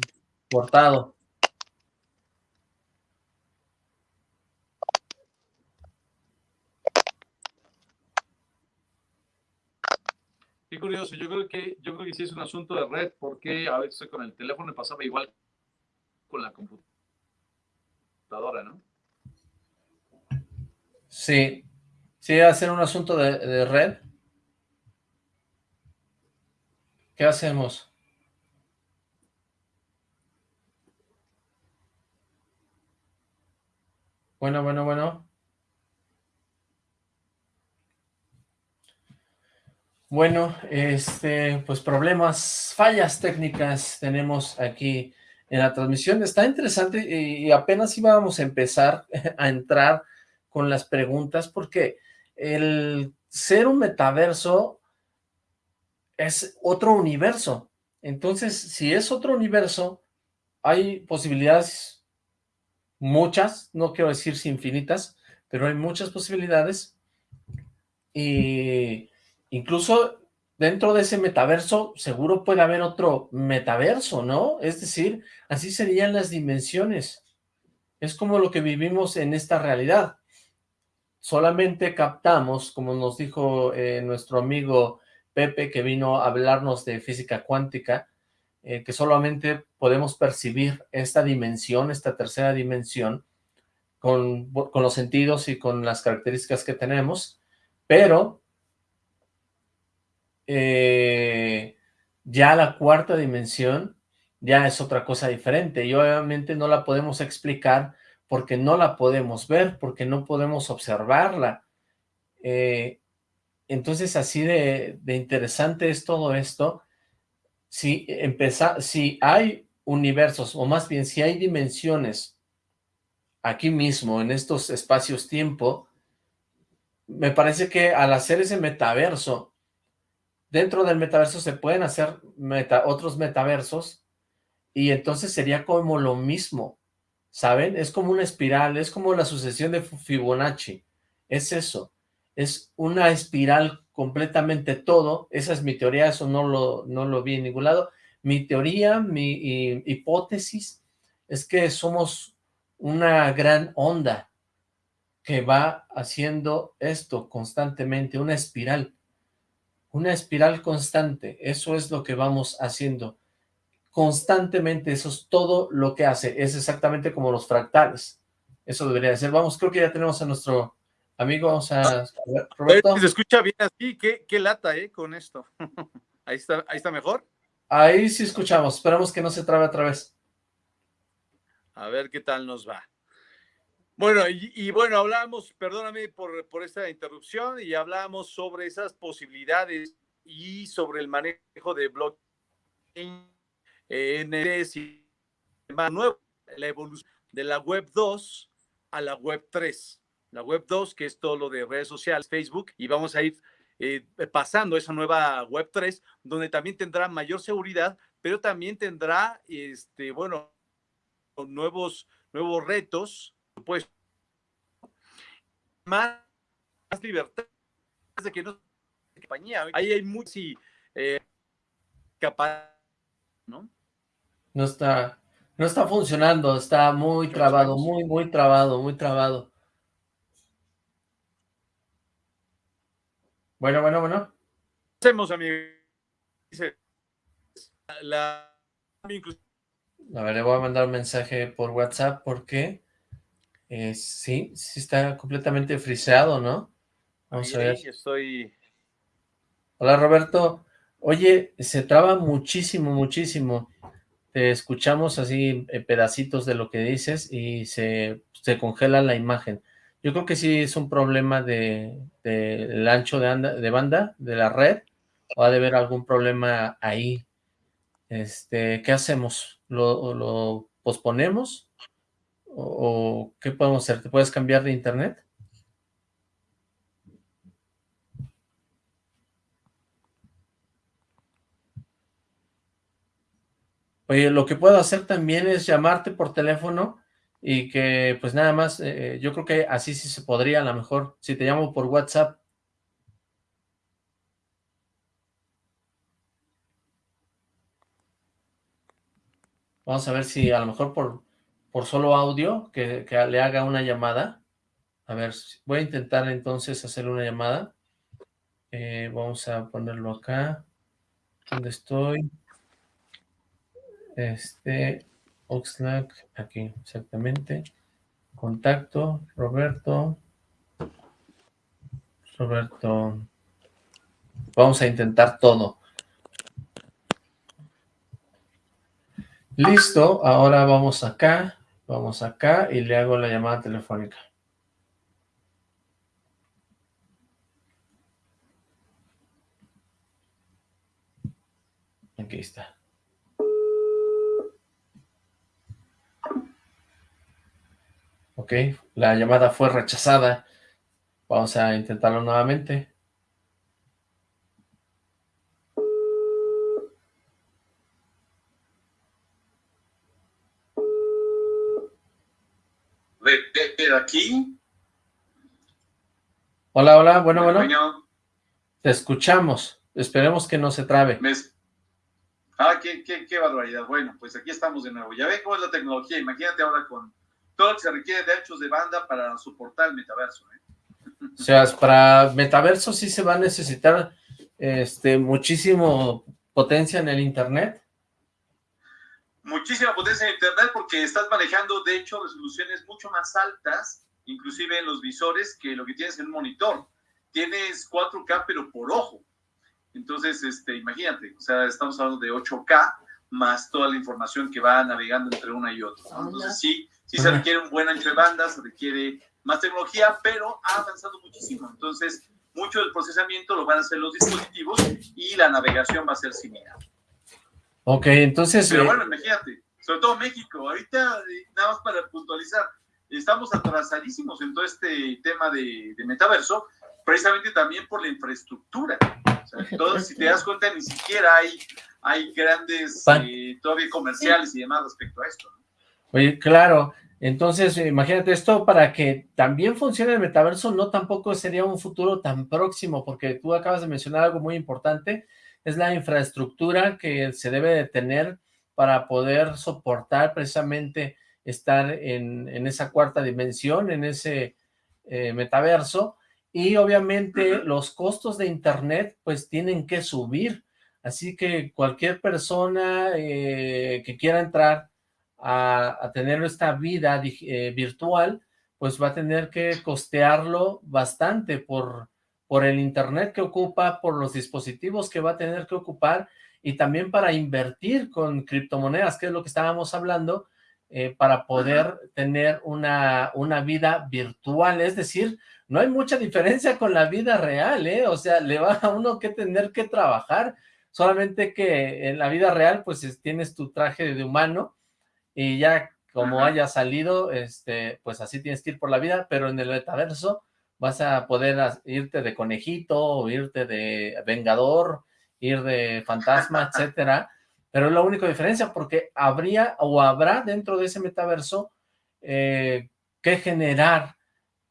cortado. Curioso, yo creo que yo creo que sí es un asunto de red, porque a veces con el teléfono pasaba igual con la computadora, ¿no? Sí. Sí, ser un asunto de red. ¿Qué hacemos? Bueno, bueno, bueno. Bueno, este, pues problemas, fallas técnicas tenemos aquí en la transmisión. Está interesante y, apenas íbamos a empezar a entrar con las preguntas porque el ser un metaverso es otro universo. Entonces, si es otro universo, hay posibilidades muchas, no quiero decir infinitas, pero hay muchas posibilidades y incluso dentro de ese metaverso seguro puede haber otro metaverso, ¿no? Es decir, así serían las dimensiones. Es como lo que vivimos en esta realidad. Solamente captamos, como nos dijo eh, nuestro amigo Pepe, que vino a hablarnos de física cuántica, eh, que solamente podemos percibir esta dimensión, esta tercera dimensión, con, con los sentidos y con las características que tenemos, pero eh, ya la cuarta dimensión ya es otra cosa diferente y obviamente no la podemos explicar porque no la podemos ver, porque no podemos observarla. Eh, entonces así de, de, interesante es todo esto. Si, si hay universos, o más bien si hay dimensiones aquí mismo, en estos espacios-tiempo, me parece que al hacer ese metaverso, dentro del metaverso se pueden hacer meta, otros metaversos, y entonces sería como lo mismo, ¿saben? Es como una espiral, es como la sucesión de Fibonacci, es eso, es una espiral completamente todo, esa es mi teoría, eso no lo, no lo vi en ningún lado, mi teoría, mi hipótesis, es que somos una gran onda que va haciendo esto constantemente, una espiral, una espiral constante, eso es lo que vamos haciendo, constantemente, eso es todo lo que hace, es exactamente como los fractales, eso debería ser, vamos, creo que ya tenemos a nuestro amigo, vamos a, Roberto. Se escucha bien así, qué, qué lata, eh, con esto, ahí está, ahí está mejor. Ahí sí escuchamos, esperamos que no se trabe otra vez. A ver qué tal nos va. Bueno, y, y, bueno, hablamos, perdóname por, por esta interrupción, y hablamos sobre esas posibilidades y sobre el manejo de blockchain, eh, NFTs y más nuevo, la evolución de la web 2 a la web 3. La web 2, que es todo lo de redes sociales, Facebook, y vamos a ir eh, pasando esa nueva web 3, donde también tendrá mayor seguridad, pero también tendrá, este, bueno, nuevos, nuevos retos, pues, más, más libertad de que no compañía. Ahí hay mucho eh, capaz, ¿no? No está, no está funcionando, está muy trabado, muy, muy trabado, muy trabado. Bueno, bueno, bueno. Hacemos, amigo. La... A ver, le voy a mandar un mensaje por WhatsApp porque Eh, sí, sí está completamente friseado, ¿no? Vamos a ver. estoy... Hola, Roberto. Oye, se traba muchísimo, muchísimo. Te escuchamos así eh, pedacitos de lo que dices y se, se congela la imagen. Yo creo que sí es un problema de, del ancho de, de banda de la red, o ha de haber algún problema ahí. Este, ¿qué hacemos? ¿Lo, lo posponemos? ¿O, qué podemos hacer? ¿Te puedes cambiar de internet? Oye, lo que puedo hacer también es llamarte por teléfono y que pues nada más, eh, yo creo que así sí se podría a lo mejor, si te llamo por WhatsApp. Vamos a ver si a lo mejor por, por solo audio, que, le haga una llamada. A ver, voy a intentar entonces hacer una llamada. Eh, vamos a ponerlo acá. ¿Dónde estoy? Este, Oxlack, aquí, exactamente. Contacto, Roberto. Roberto. Vamos a intentar todo. Listo, ahora vamos acá, vamos acá y le hago la llamada telefónica. Aquí está. Ok, la llamada fue rechazada. Vamos a intentarlo nuevamente. ¿De, aquí? Hola, hola, bueno, bueno. Te escuchamos. Esperemos que no se trabe. Ah, qué, qué, qué barbaridad. Bueno, pues aquí estamos de nuevo. Ya ven cómo es la tecnología. Imagínate ahora con todo lo que se requiere de anchos de banda para soportar el metaverso. ¿eh? O sea, para metaverso sí se va a necesitar este, muchísimo potencia en el internet. Muchísima potencia en internet porque estás manejando, de hecho, resoluciones mucho más altas, inclusive en los visores, que lo que tienes en un monitor. Tienes 4K, pero por ojo. Entonces, este, imagínate, o sea, estamos hablando de 8K, más toda la información que va navegando entre una y otra. Entonces, sí, sí se requiere un buen ancho de banda, se requiere más tecnología, pero ha avanzado muchísimo. Entonces, mucho del procesamiento lo van a hacer los dispositivos y la navegación va a ser similar. Ok, entonces... Pero eh, bueno, imagínate, sobre todo México, ahorita, eh, nada más para puntualizar, estamos atrasadísimos en todo este tema de, metaverso, precisamente también por la infraestructura. O sea, si te das cuenta, ni siquiera hay, hay grandes eh, todavía comerciales y demás respecto a esto. Oye, claro, entonces imagínate esto para que también funcione el metaverso, no tampoco sería un futuro tan próximo, porque tú acabas de mencionar algo muy importante, es la infraestructura que se debe de tener para poder soportar precisamente estar en, esa cuarta dimensión, en ese eh, metaverso, y obviamente los costos de internet pues tienen que subir, así que cualquier persona eh, que quiera entrar a, tener esta vida eh, virtual, pues va a tener que costearlo bastante por, por el internet que ocupa, por los dispositivos que va a tener que ocupar y también para invertir con criptomonedas, que es lo que estábamos hablando, eh, para poder tener una, una vida virtual, es decir, no hay mucha diferencia con la vida real, ¿eh? O sea, le va a uno que tener que trabajar, solamente que en la vida real, pues tienes tu traje de humano, y ya como haya salido, este, pues así tienes que ir por la vida, pero en el metaverso vas a poder irte de conejito, o irte de vengador, ir de fantasma, etcétera, pero es la única diferencia porque habría o habrá dentro de ese metaverso eh, que generar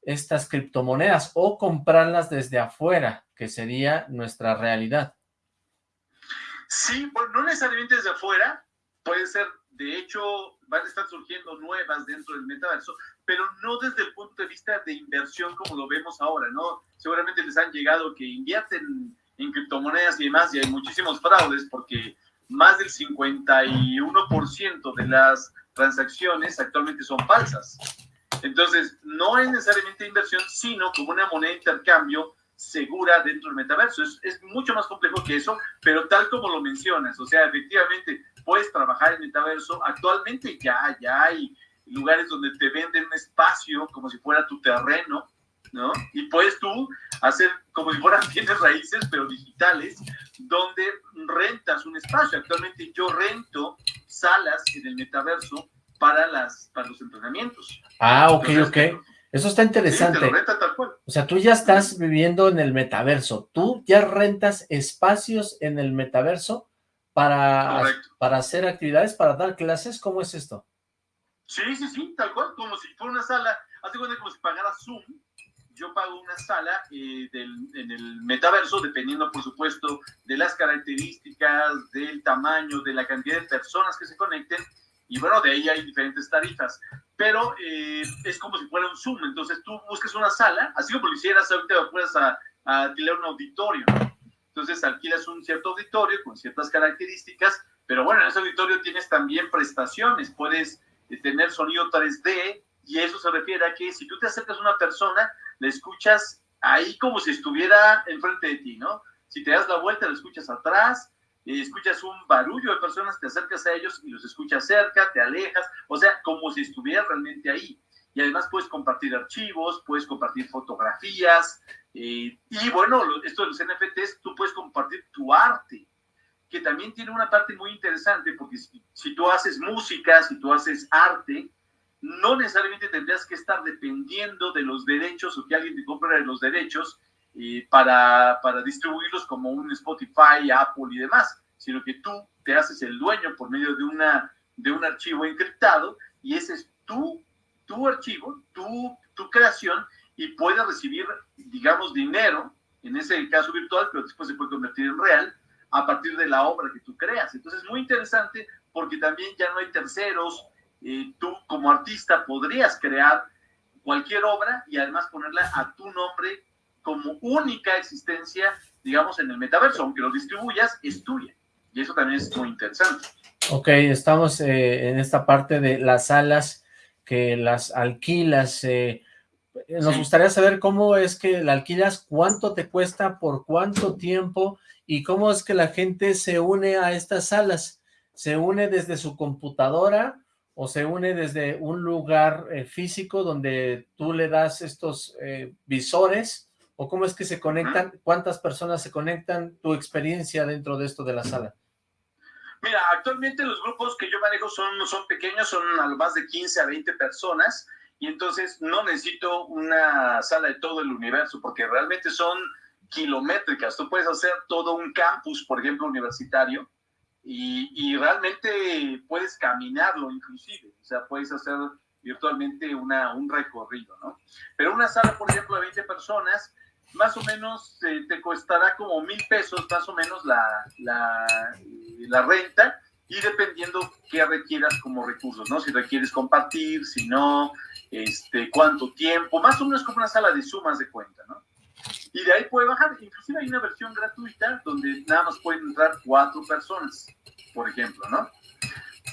estas criptomonedas o comprarlas desde afuera, que sería nuestra realidad. Sí, no necesariamente desde afuera, puede ser de hecho, van a estar surgiendo nuevas dentro del metaverso, pero no desde el punto de vista de inversión como lo vemos ahora, ¿no? Seguramente les han llegado que invierten en criptomonedas y demás, y hay muchísimos fraudes porque más del 51% de las transacciones actualmente son falsas. Entonces, no es necesariamente inversión, sino como una moneda de intercambio segura dentro del metaverso. Es, es, mucho más complejo que eso, pero tal como lo mencionas, o sea, efectivamente puedes trabajar en metaverso. Actualmente ya, ya hay lugares donde te venden un espacio como si fuera tu terreno, ¿no? Y puedes tú hacer como si fueran bienes raíces, pero digitales, donde rentas un espacio. Actualmente yo rento salas en el metaverso para, las, para los entrenamientos. Ah, ok, ok. Eso está interesante. Sí, renta tal cual. O sea, tú ya estás viviendo en el metaverso. Tú ya rentas espacios en el metaverso para, para hacer actividades, para dar clases. ¿Cómo es esto? Sí, sí, sí, tal cual. Como si fuera una sala. Hazte cuenta como si pagara Zoom. Yo pago una sala eh, del, en el metaverso, dependiendo, por supuesto, de las características, del tamaño, de la cantidad de personas que se conecten y bueno, de ahí hay diferentes tarifas, pero eh, es como si fuera un Zoom, entonces tú buscas una sala, así como lo hicieras ahorita puedes a, a alquilar un auditorio, entonces alquilas un cierto auditorio con ciertas características, pero bueno, en ese auditorio tienes también prestaciones, puedes eh, tener sonido 3D, y eso se refiere a que si tú te acercas a una persona, la escuchas ahí como si estuviera enfrente de ti, ¿no? Si te das la vuelta, la escuchas atrás, escuchas un barullo de personas, te acercas a ellos y los escuchas cerca, te alejas, o sea, como si estuvieras realmente ahí. Y además puedes compartir archivos, puedes compartir fotografías, eh, y bueno, esto de los NFTs, tú puedes compartir tu arte, que también tiene una parte muy interesante, porque si, tú haces música, si tú haces arte, no necesariamente tendrías que estar dependiendo de los derechos o que alguien te compre los derechos, para, para distribuirlos como un Spotify, Apple y demás, sino que tú te haces el dueño por medio de, una, de un archivo encriptado y ese es tu, tu archivo, tu, tu creación y puedes recibir, digamos, dinero, en ese caso virtual, pero después se puede convertir en real, a partir de la obra que tú creas. Entonces es muy interesante porque también ya no hay terceros, eh, tú como artista podrías crear cualquier obra y además ponerla a tu nombre como única existencia, digamos, en el metaverso, aunque lo distribuyas, es tuya. Y eso también es muy interesante. Ok, estamos eh, en esta parte de las salas que las alquilas. Eh, nos gustaría saber cómo es que la alquilas, cuánto te cuesta, por cuánto tiempo y cómo es que la gente se une a estas salas. ¿Se une desde su computadora o se une desde un lugar eh, físico donde tú le das estos visores ¿O cómo es que se conectan? ¿Cuántas personas se conectan? ¿Tu experiencia dentro de esto de la sala? Mira, actualmente los grupos que yo manejo son, son pequeños, son a lo más de 15 a 20 personas, y entonces no necesito una sala de todo el universo, porque realmente son kilométricas. Tú puedes hacer todo un campus, por ejemplo, universitario, y, y realmente puedes caminarlo inclusive, o sea, puedes hacer virtualmente una, un recorrido, ¿no? Pero una sala, por ejemplo, de 20 personas, más o menos te costará como mil pesos más o menos la, la, la, renta y dependiendo qué requieras como recursos, ¿no? Si requieres compartir, si no, este, cuánto tiempo, más o menos como una sala de sumas de cuenta, ¿no? Y de ahí puede bajar, inclusive hay una versión gratuita donde nada más pueden entrar cuatro personas, por ejemplo, ¿no?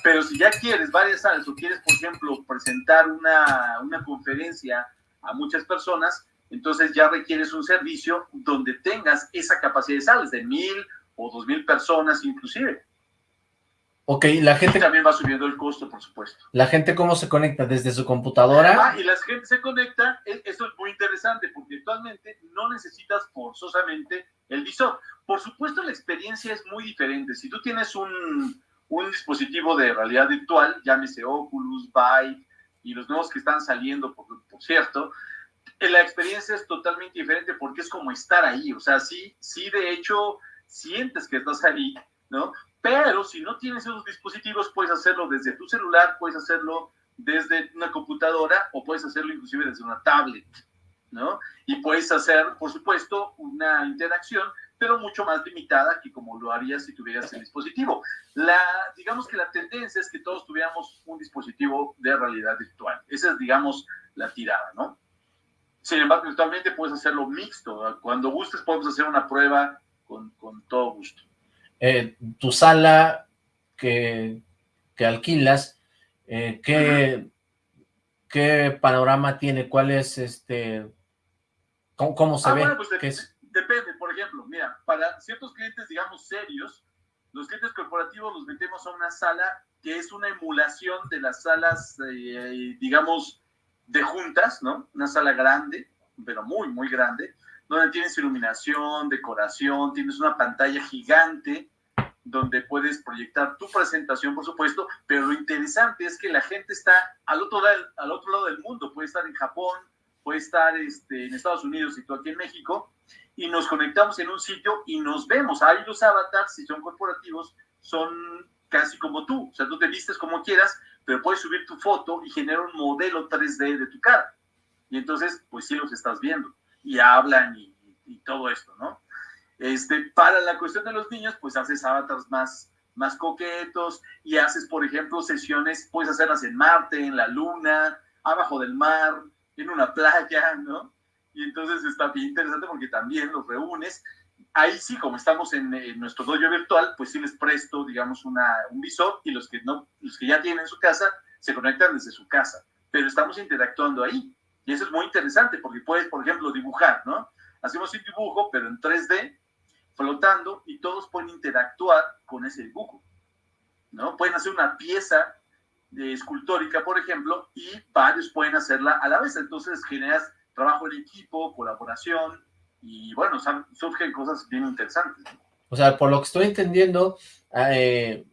Pero si ya quieres varias salas o quieres, por ejemplo, presentar una, una conferencia a muchas personas, entonces ya requieres un servicio donde tengas esa capacidad de salas de mil o dos mil personas inclusive. Ok, la gente... Y también va subiendo el costo, por supuesto. ¿La gente cómo se conecta? ¿Desde su computadora? Ah, y la gente se conecta, e, eso es muy interesante, porque actualmente no necesitas forzosamente el visor. Por supuesto, la experiencia es muy diferente. Si tú tienes un, un dispositivo de realidad virtual, llámese Oculus, Vive, y los nuevos que están saliendo, por, por cierto, la experiencia es totalmente diferente porque es como estar ahí, o sea, sí, sí, de hecho, sientes que estás ahí, ¿no? Pero si no tienes esos dispositivos, puedes hacerlo desde tu celular, puedes hacerlo desde una computadora o puedes hacerlo inclusive desde una tablet, ¿no? Y puedes hacer, por supuesto, una interacción, pero mucho más limitada que como lo harías si tuvieras el dispositivo. La, digamos que la tendencia es que todos tuviéramos un dispositivo de realidad virtual. Esa es, digamos, la tirada, ¿no? Sin embargo, virtualmente puedes hacerlo mixto. Cuando gustes podemos hacer una prueba con, con todo gusto. Eh, tu sala que, que alquilas, eh, ¿qué, qué panorama tiene? ¿Cuál es este... ¿Cómo, se ah, ve? Bueno, pues depende, por ejemplo, mira, para ciertos clientes, digamos, serios, los clientes corporativos los metemos a una sala que es una emulación de las salas, eh, digamos, de juntas, ¿no? Una sala grande, pero muy, muy grande, donde tienes iluminación, decoración, tienes una pantalla gigante donde puedes proyectar tu presentación, por supuesto, pero lo interesante es que la gente está al otro, lado, al otro lado del mundo, puede estar en Japón, puede estar este, en Estados Unidos y tú aquí en México, y nos conectamos en un sitio y nos vemos. Ahí los avatars, si son corporativos, son casi como tú, o sea, tú te vistes como quieras, pero puedes subir tu foto y generar un modelo 3D de tu cara. Y entonces, pues sí los estás viendo, y hablan y, todo esto, ¿no? Este, para la cuestión de los niños, pues haces avatars más, más coquetos y haces, por ejemplo, sesiones, puedes hacerlas en Marte, en la Luna, abajo del mar, en una playa, ¿no? Y entonces está bien interesante porque también los reúnes. Ahí sí, como estamos en, nuestro dojo virtual, pues sí les presto, digamos, una, un visor y los que, no, los que ya tienen su casa se conectan desde su casa. Pero estamos interactuando ahí. Y eso es muy interesante porque puedes, por ejemplo, dibujar, ¿no? Hacemos un dibujo, pero en 3D flotando y todos pueden interactuar con ese dibujo. ¿no? Pueden hacer una pieza de escultórica, por ejemplo, y varios pueden hacerla a la vez. Entonces generas trabajo en equipo, colaboración, y bueno, surgen cosas bien interesantes. O sea, por lo que estoy entendiendo, eh,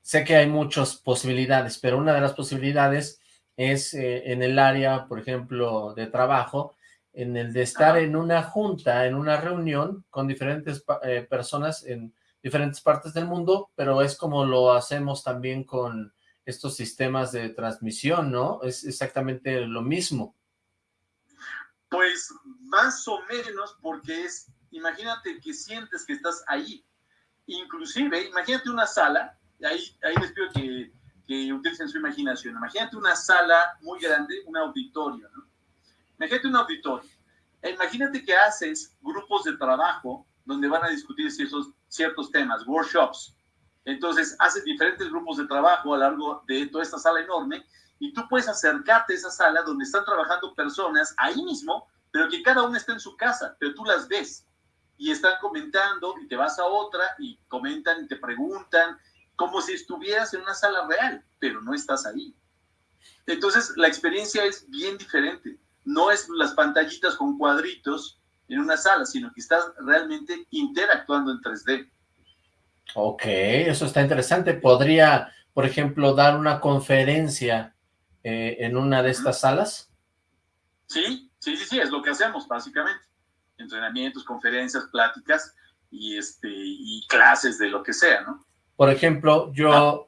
sé que hay muchas posibilidades, pero una de las posibilidades es eh, en el área, por ejemplo, de trabajo, en el de estar en una junta, en una reunión con diferentes eh, personas en diferentes partes del mundo, pero es como lo hacemos también con estos sistemas de transmisión, ¿no? Es exactamente lo mismo. Pues más o menos porque es, imagínate que sientes que estás ahí. Inclusive, imagínate una sala, ahí, ahí les pido que, que utilicen su imaginación, imagínate una sala muy grande, un auditorio, ¿no? Imagínate un auditorio. Imagínate que haces grupos de trabajo donde van a discutir ciertos, ciertos temas, workshops. Entonces, haces diferentes grupos de trabajo a lo largo de toda esta sala enorme y tú puedes acercarte a esa sala donde están trabajando personas ahí mismo, pero que cada una está en su casa, pero tú las ves y están comentando y te vas a otra y comentan y te preguntan como si estuvieras en una sala real, pero no estás ahí. Entonces, la experiencia es bien diferente no es las pantallitas con cuadritos en una sala, sino que estás realmente interactuando en 3D. Ok, eso está interesante. ¿Podría, por ejemplo, dar una conferencia eh, en una de estas salas? Sí, sí, sí, sí, es lo que hacemos básicamente. Entrenamientos, conferencias, pláticas y, este, y clases de lo que sea, ¿no? Por ejemplo, yo ah,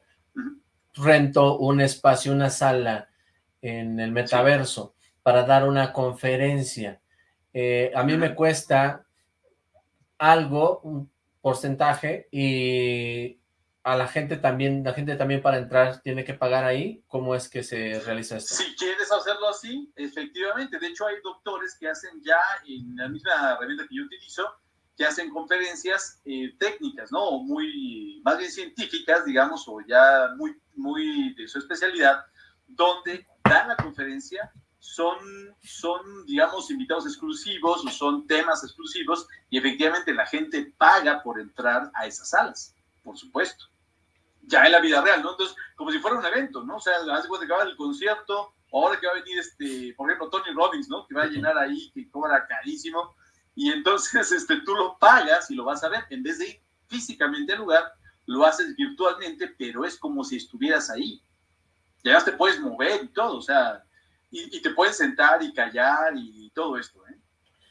rento un espacio, una sala en el metaverso para dar una conferencia. Eh, a mí me cuesta algo, un porcentaje, y a la gente también, la gente también para entrar tiene que pagar ahí. ¿Cómo es que se realiza esto? Si quieres hacerlo así, efectivamente. De hecho, hay doctores que hacen ya en la misma herramienta que yo utilizo, que hacen conferencias eh, técnicas, ¿no? Muy, más bien científicas, digamos, o ya muy, muy de su especialidad, donde dan la conferencia son, son, digamos, invitados exclusivos o son temas exclusivos y efectivamente la gente paga por entrar a esas salas, por supuesto. Ya en la vida real, ¿no? Entonces, como si fuera un evento, ¿no? O sea, hace cuando acaba el concierto, ahora que va a venir, este, por ejemplo, Tony Robbins, ¿no? Que va a llenar ahí, que cobra carísimo, y entonces este, tú lo pagas y lo vas a ver, en vez de ir físicamente al lugar, lo haces virtualmente, pero es como si estuvieras ahí. Ya te puedes mover y todo, o sea, y, te puedes sentar y callar y todo esto, ¿eh?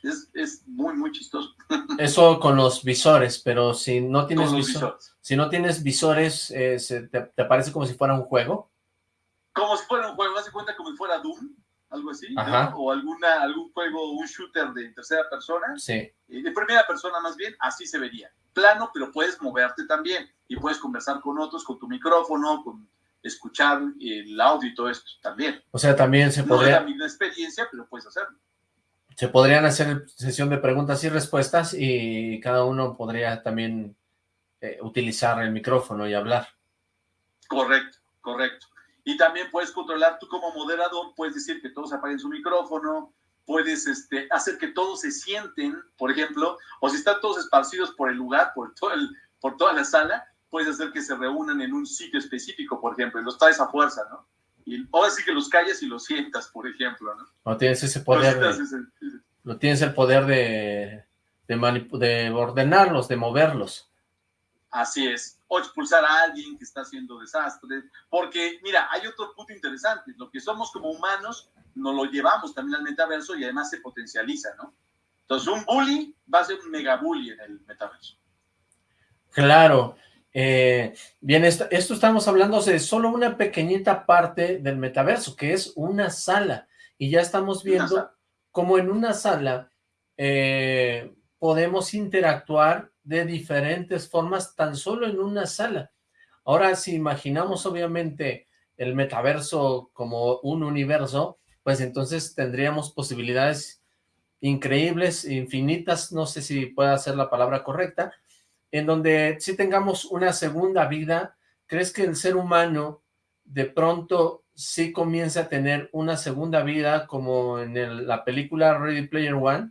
Es, es, muy, muy chistoso. Eso con los visores, pero si no tienes, visores. Si no tienes visores, eh, te, te, parece como si fuera un juego? Como si fuera un juego, haz de cuenta como si fuera Doom, algo así, o alguna, algún juego, un shooter de tercera persona, sí. Eh, de primera persona más bien, así se vería. Plano, pero puedes moverte también, y puedes conversar con otros, con tu micrófono, con escuchar el audio y todo esto también. O sea, también se podría... No es la misma experiencia, pero puedes hacerlo. Se podrían hacer sesión de preguntas y respuestas y cada uno podría también eh, utilizar el micrófono y hablar. Correcto, correcto. Y también puedes controlar, tú como moderador, puedes decir que todos apaguen su micrófono, puedes este, hacer que todos se sienten, por ejemplo, o si están todos esparcidos por el lugar, por, todo el, por toda la sala, puedes hacer que se reúnan en un sitio específico, por ejemplo, y los traes a fuerza, ¿no? Y ahora sí que los calles y los sientas, por ejemplo, ¿no? No tienes ese poder, no tienes el poder de, de, de ordenarlos, de moverlos. Así es. O expulsar a alguien que está haciendo desastres. Porque, mira, hay otro punto interesante. Lo que somos como humanos, nos lo llevamos también al metaverso y además se potencializa, ¿no? Entonces, un bully va a ser un mega bully en el metaverso. Claro. Eh, bien, esto, estamos hablando de solo una pequeñita parte del metaverso, que es una sala. Y ya estamos viendo cómo en una sala eh, podemos interactuar de diferentes formas tan solo en una sala. Ahora, si imaginamos obviamente el metaverso como un universo, pues entonces tendríamos posibilidades increíbles, infinitas, no sé si pueda ser la palabra correcta, en donde si tengamos una segunda vida, ¿crees que el ser humano de pronto sí comienza a tener una segunda vida como en la película Ready Player One?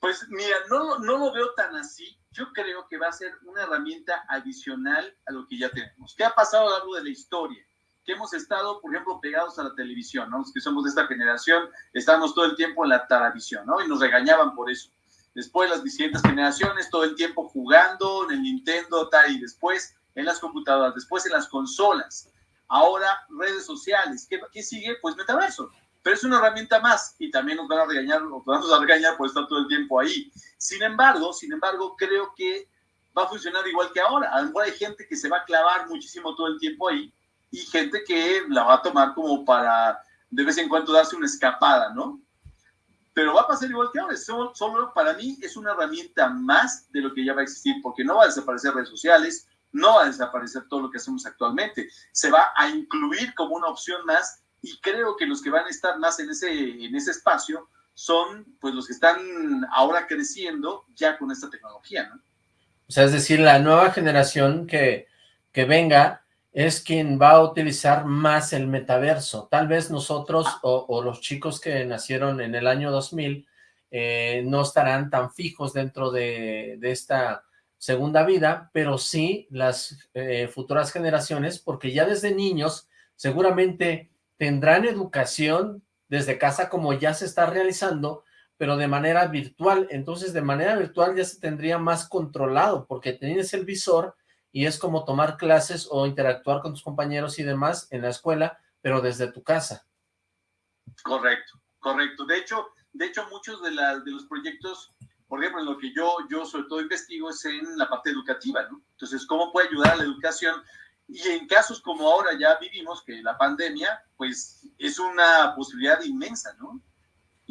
Pues mira, no, no lo veo tan así. Yo creo que va a ser una herramienta adicional a lo que ya tenemos. ¿Qué ha pasado a lo largo de la historia? Que hemos estado, por ejemplo, pegados a la televisión, ¿no? Los que somos de esta generación, estamos todo el tiempo en la televisión, ¿no? Y nos regañaban por eso. Después las distintas generaciones, todo el tiempo jugando en el Nintendo, y después en las computadoras, después en las consolas. Ahora redes sociales. ¿Qué, qué sigue? Pues metaverso pero es una herramienta más y también nos van a regañar, nos vamos a regañar por estar todo el tiempo ahí. Sin embargo, sin embargo, creo que va a funcionar igual que ahora. A lo mejor hay gente que se va a clavar muchísimo todo el tiempo ahí y gente que la va a tomar como para de vez en cuando darse una escapada, ¿no? Pero va a pasar igual que ahora. Solo, para mí es una herramienta más de lo que ya va a existir, porque no va a desaparecer redes sociales, no va a desaparecer todo lo que hacemos actualmente. Se va a incluir como una opción más y creo que los que van a estar más en ese, en ese espacio son pues los que están ahora creciendo ya con esta tecnología, ¿no? O sea, es decir, la nueva generación que, que venga es quien va a utilizar más el metaverso. Tal vez nosotros o, los chicos que nacieron en el año 2000 eh, no estarán tan fijos dentro de, esta segunda vida, pero sí las eh, futuras generaciones, porque ya desde niños seguramente tendrán educación desde casa como ya se está realizando, pero de manera virtual. Entonces, de manera virtual ya se tendría más controlado, porque tienes el visor y es como tomar clases o interactuar con tus compañeros y demás en la escuela, pero desde tu casa. Correcto, correcto. De hecho, de hecho muchos de, de los proyectos, por ejemplo, en lo que yo, yo sobre todo investigo es en la parte educativa, ¿no? Entonces, ¿cómo puede ayudar a la educación y en casos como ahora ya vivimos, que la pandemia, pues es una posibilidad inmensa, ¿no?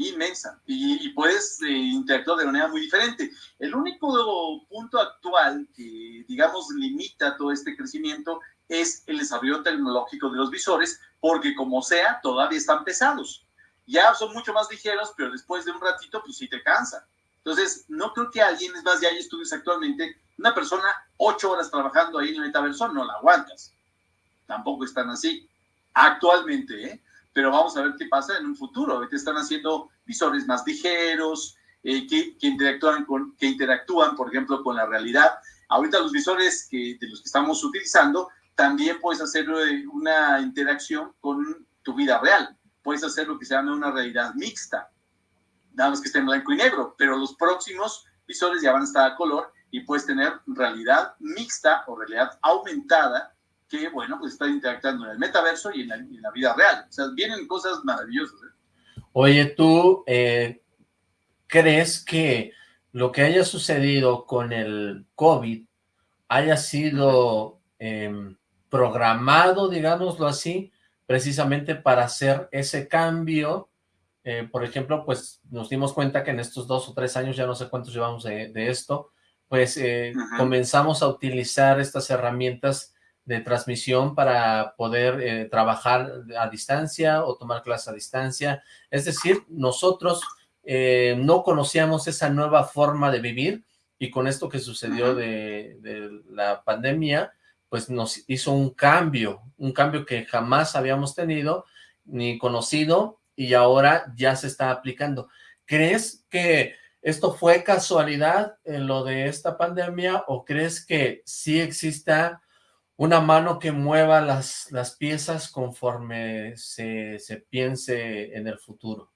Inmensa. Y, puedes eh, interactuar de manera muy diferente. El único punto actual que, digamos, limita todo este crecimiento es el desarrollo tecnológico de los visores, porque como sea, todavía están pesados. Ya son mucho más ligeros, pero después de un ratito, pues sí te cansa. Entonces, no creo que alguien, es más, ya hay estudios actualmente, una persona ocho horas trabajando ahí en el metaverso, no la aguantas. Tampoco están así actualmente, ¿eh? Pero vamos a ver qué pasa en un futuro. Ahorita están haciendo visores más ligeros, eh, que, interactúan con, que interactúan, por ejemplo, con la realidad. Ahorita los visores que, de los que estamos utilizando, también puedes hacer eh, una interacción con tu vida real. Puedes hacer lo que se llama una realidad mixta nada más que esté en blanco y negro, pero los próximos visores ya van a estar a color y puedes tener realidad mixta o realidad aumentada que, bueno, pues está interactuando en el metaverso y en la, vida real. O sea, vienen cosas maravillosas. ¿eh? Oye, ¿tú eh, crees que lo que haya sucedido con el COVID haya sido em, programado, digámoslo así, precisamente para hacer ese cambio eh, por ejemplo, pues nos dimos cuenta que en estos dos o tres años, ya no sé cuántos llevamos de, esto, pues eh, comenzamos a utilizar estas herramientas de transmisión para poder eh, trabajar a distancia o tomar clases a distancia. Es decir, nosotros no conocíamos esa nueva forma de vivir y con esto que sucedió de, de la pandemia, pues nos hizo un cambio, un cambio que jamás habíamos tenido ni conocido y ahora ya se está aplicando. ¿Crees que esto fue casualidad en lo de esta pandemia o crees que sí exista una mano que mueva las, las piezas conforme se, se piense en el futuro?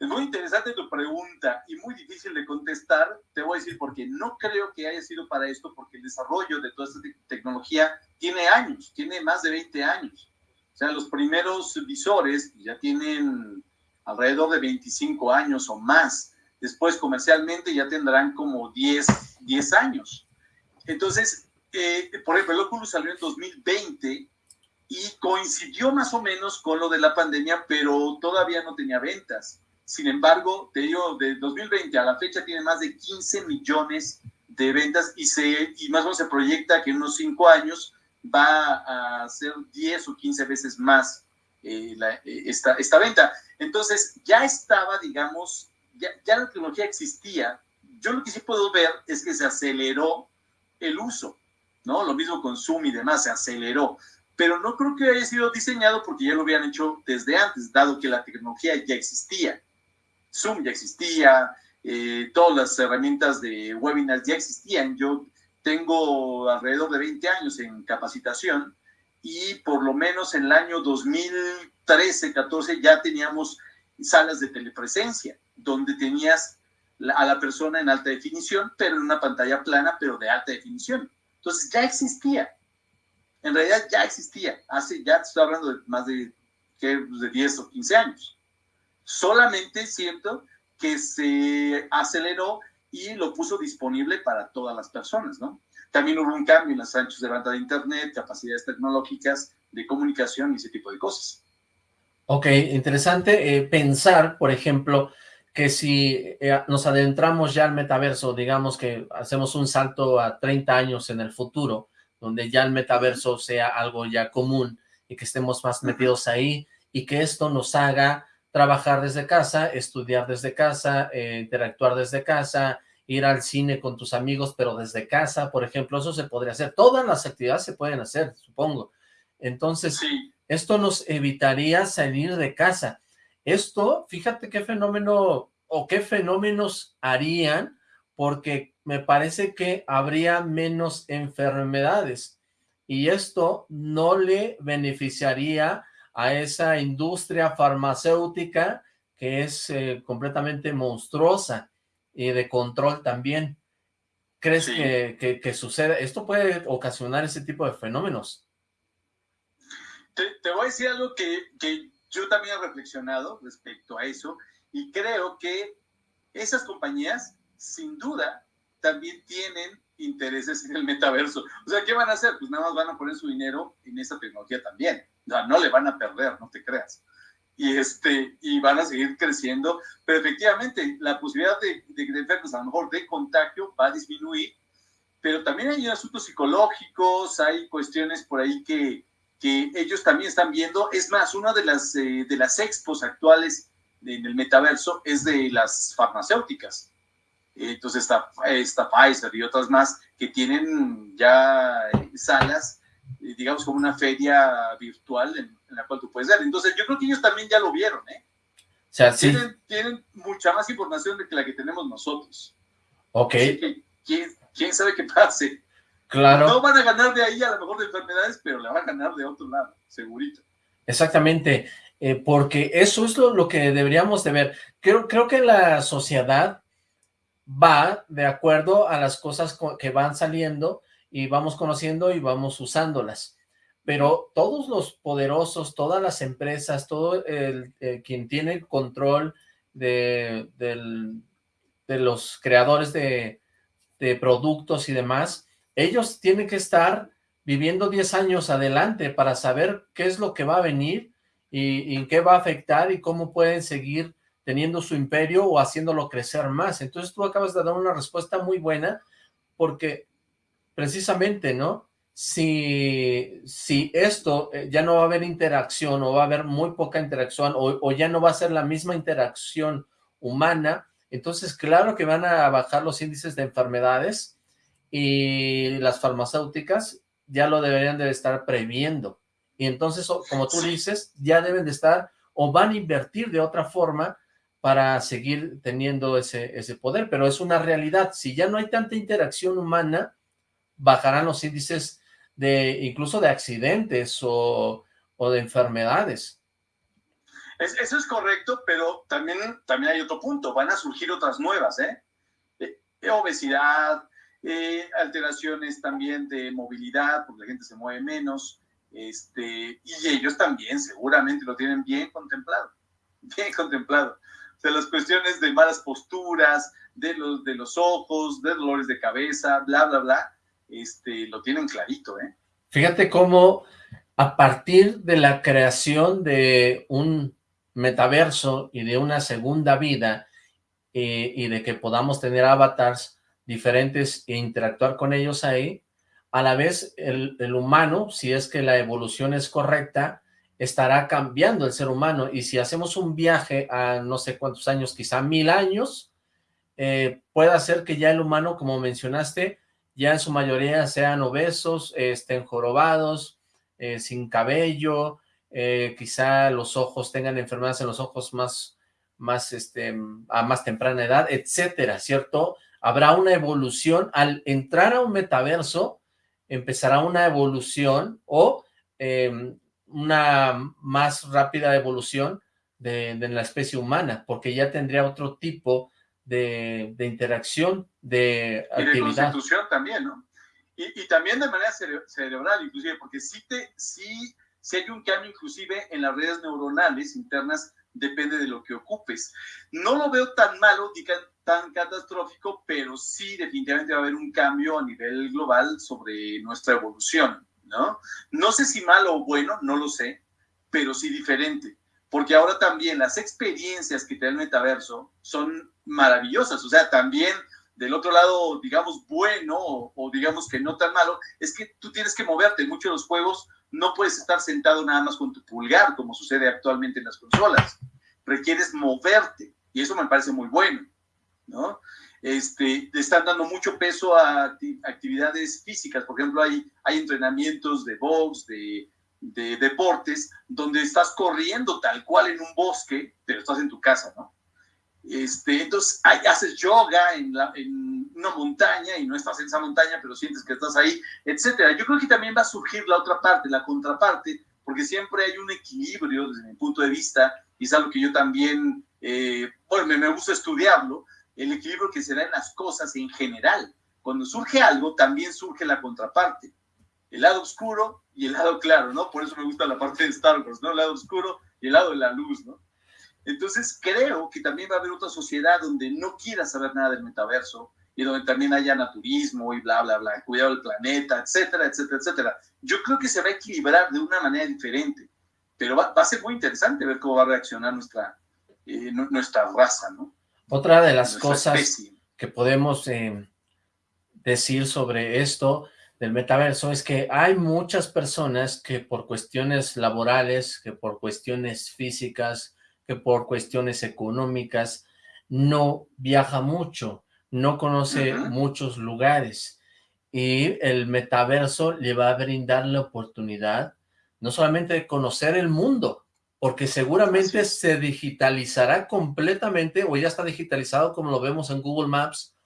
Es muy interesante tu pregunta y muy difícil de contestar. Te voy a decir porque no creo que haya sido para esto, porque el desarrollo de toda esta tecnología tiene años, tiene más de 20 años. O sea, los primeros visores ya tienen alrededor de 25 años o más. Después comercialmente ya tendrán como 10, 10 años. Entonces, eh, por ejemplo, el Oculus salió en 2020 y coincidió más o menos con lo de la pandemia, pero todavía no tenía ventas. Sin embargo, te digo, de 2020 a la fecha tiene más de 15 millones de ventas y, se, y más o menos se proyecta que en unos 5 años va a ser 10 o 15 veces más eh, eh, esta, esta venta. Entonces, ya estaba, digamos, ya, ya la tecnología existía. Yo lo que sí puedo ver es que se aceleró el uso, ¿no? Lo mismo con Zoom y demás, se aceleró. Pero no creo que haya sido diseñado porque ya lo habían hecho desde antes, dado que la tecnología ya existía. Zoom ya existía, eh, todas las herramientas de webinars ya existían. Yo tengo alrededor de 20 años en capacitación y por lo menos en el año 2013, 14 ya teníamos salas de telepresencia, donde tenías a la persona en alta definición, pero en una pantalla plana, pero de alta definición. Entonces ya existía. En realidad ya existía. Hace, ya estoy hablando de más de, de 10 o 15 años. Solamente siento que se aceleró y lo puso disponible para todas las personas, ¿no? También hubo un cambio en los anchos de banda de Internet, capacidades tecnológicas de comunicación y ese tipo de cosas. Ok, interesante eh, pensar, por ejemplo, que si eh, nos adentramos ya al metaverso, digamos que hacemos un salto a 30 años en el futuro, donde ya el metaverso sea algo ya común y que estemos más metidos ahí y que esto nos haga trabajar desde casa, estudiar desde casa, eh, interactuar desde casa, ir al cine con tus amigos, pero desde casa, por ejemplo, eso se podría hacer. Todas las actividades se pueden hacer, supongo. Entonces, esto nos evitaría salir de casa. Esto, fíjate qué fenómeno o qué fenómenos harían, porque me parece que habría menos enfermedades y esto no le beneficiaría a esa industria farmacéutica que es eh, completamente monstruosa y de control también. ¿Crees que, que, sucede? ¿Esto puede ocasionar ese tipo de fenómenos? Te, voy a decir algo que, que yo también he reflexionado respecto a eso y creo que esas compañías, sin duda, también tienen intereses en el metaverso. O sea, ¿qué van a hacer? Pues nada más van a poner su dinero en esa tecnología también. No, no le van a perder, no te creas. Y, este, y van a seguir creciendo, pero efectivamente la posibilidad de, de, de enfermos, a lo mejor de contagio, va a disminuir, pero también hay asuntos psicológicos, hay cuestiones por ahí que, que ellos también están viendo. Es más, una de las, eh, de las expos actuales en el metaverso es de las farmacéuticas. Entonces está, está Pfizer y otras más que tienen ya eh, salas eh, digamos, como una feria virtual en, la cual tú puedes ver. Entonces, yo creo que ellos también ya lo vieron, ¿eh? O sea, sí. tienen, mucha más información de que la que tenemos nosotros. Ok. ¿quién, sabe qué pase? Claro. No van a ganar de ahí a lo mejor de enfermedades, pero la van a ganar de otro lado, segurito. Exactamente, eh, porque eso es lo, lo, que deberíamos de ver. Creo, creo que la sociedad va de acuerdo a las cosas que van saliendo y vamos conociendo y vamos usándolas. Pero todos los poderosos, todas las empresas, todo el, quien tiene control de, de los creadores de, de productos y demás, ellos tienen que estar viviendo 10 años adelante para saber qué es lo que va a venir y, y, qué va a afectar y cómo pueden seguir teniendo su imperio o haciéndolo crecer más. Entonces tú acabas de dar una respuesta muy buena porque precisamente, ¿no? Si, si esto eh, ya no va a haber interacción o va a haber muy poca interacción o ya no va a ser la misma interacción humana, entonces claro que van a bajar los índices de enfermedades y las farmacéuticas ya lo deberían de estar previendo. Y entonces, como tú dices, ya deben de estar o van a invertir de otra forma para seguir teniendo ese, ese poder, pero es una realidad. Si ya no hay tanta interacción humana, bajarán los índices de incluso de accidentes o, o de enfermedades. eso es correcto, pero también, también hay otro punto, van a surgir otras nuevas, ¿eh? eh obesidad, eh, alteraciones también de movilidad, porque la gente se mueve menos, este, y ellos también seguramente lo tienen bien contemplado, bien contemplado. O sea, las cuestiones de malas posturas, de los, de los ojos, de dolores de cabeza, bla, bla, bla, este, lo tienen clarito, ¿eh? Fíjate cómo a partir de la creación de un metaverso y de una segunda vida eh, y de que podamos tener avatars diferentes e interactuar con ellos ahí, a la vez el, el, humano, si es que la evolución es correcta, estará cambiando el ser humano y si hacemos un viaje a no sé cuántos años, quizá mil años, eh, puede ser que ya el humano, como mencionaste, ya en su mayoría sean obesos, estén jorobados, eh, sin cabello, eh, quizá los ojos tengan enfermedades en los ojos más, más, este, a más temprana edad, etcétera, ¿cierto? Habrá una evolución, al entrar a un metaverso, empezará una evolución o em, una más rápida evolución de, de, la especie humana, porque ya tendría otro tipo de, de interacción, de y de constitución también, ¿no? Y, y, también de manera cerebral, inclusive, porque sí, te, sí, sí hay un cambio inclusive en las redes neuronales internas, depende de lo que ocupes. No lo veo tan malo ni tan catastrófico, pero sí definitivamente va a haber un cambio a nivel global sobre nuestra evolución, ¿no? No sé si malo o bueno, no lo sé, pero sí diferente porque ahora también las experiencias que te da el metaverso son maravillosas, o sea, también del otro lado, digamos, bueno o, digamos que no tan malo, es que tú tienes que moverte. Muchos de los juegos no puedes estar sentado nada más con tu pulgar, como sucede actualmente en las consolas. Requieres moverte y eso me parece muy bueno, ¿no? Este, te están dando mucho peso a actividades físicas. Por ejemplo, hay, hay entrenamientos de box, de, de deportes donde estás corriendo tal cual en un bosque, pero estás en tu casa, ¿no? Este, entonces haces yoga en, la, en, una montaña y no estás en esa montaña, pero sientes que estás ahí, etcétera. Yo creo que también va a surgir la otra parte, la contraparte, porque siempre hay un equilibrio desde mi punto de vista, y es algo que yo también, eh, bueno, me, me gusta estudiarlo, el equilibrio que se da en las cosas en general. Cuando surge algo, también surge la contraparte el lado oscuro y el lado claro, ¿no? Por eso me gusta la parte de Star Wars, ¿no? El lado oscuro y el lado de la luz, ¿no? Entonces creo que también va a haber otra sociedad donde no quiera saber nada del metaverso y donde también haya naturismo y bla, bla, bla, cuidado del planeta, etcétera, etcétera, etcétera. Yo creo que se va a equilibrar de una manera diferente, pero va, a ser muy interesante ver cómo va a reaccionar nuestra, eh, nuestra raza, ¿no? Otra de las cosas especie. que podemos eh, decir sobre esto del metaverso es que hay muchas personas que por cuestiones laborales, que por cuestiones físicas, que por cuestiones económicas, no viaja mucho, no conoce uh -huh. muchos lugares. Y el metaverso le va a brindar la oportunidad no solamente de conocer el mundo, porque seguramente se digitalizará completamente, o ya está digitalizado como lo vemos en Google Maps,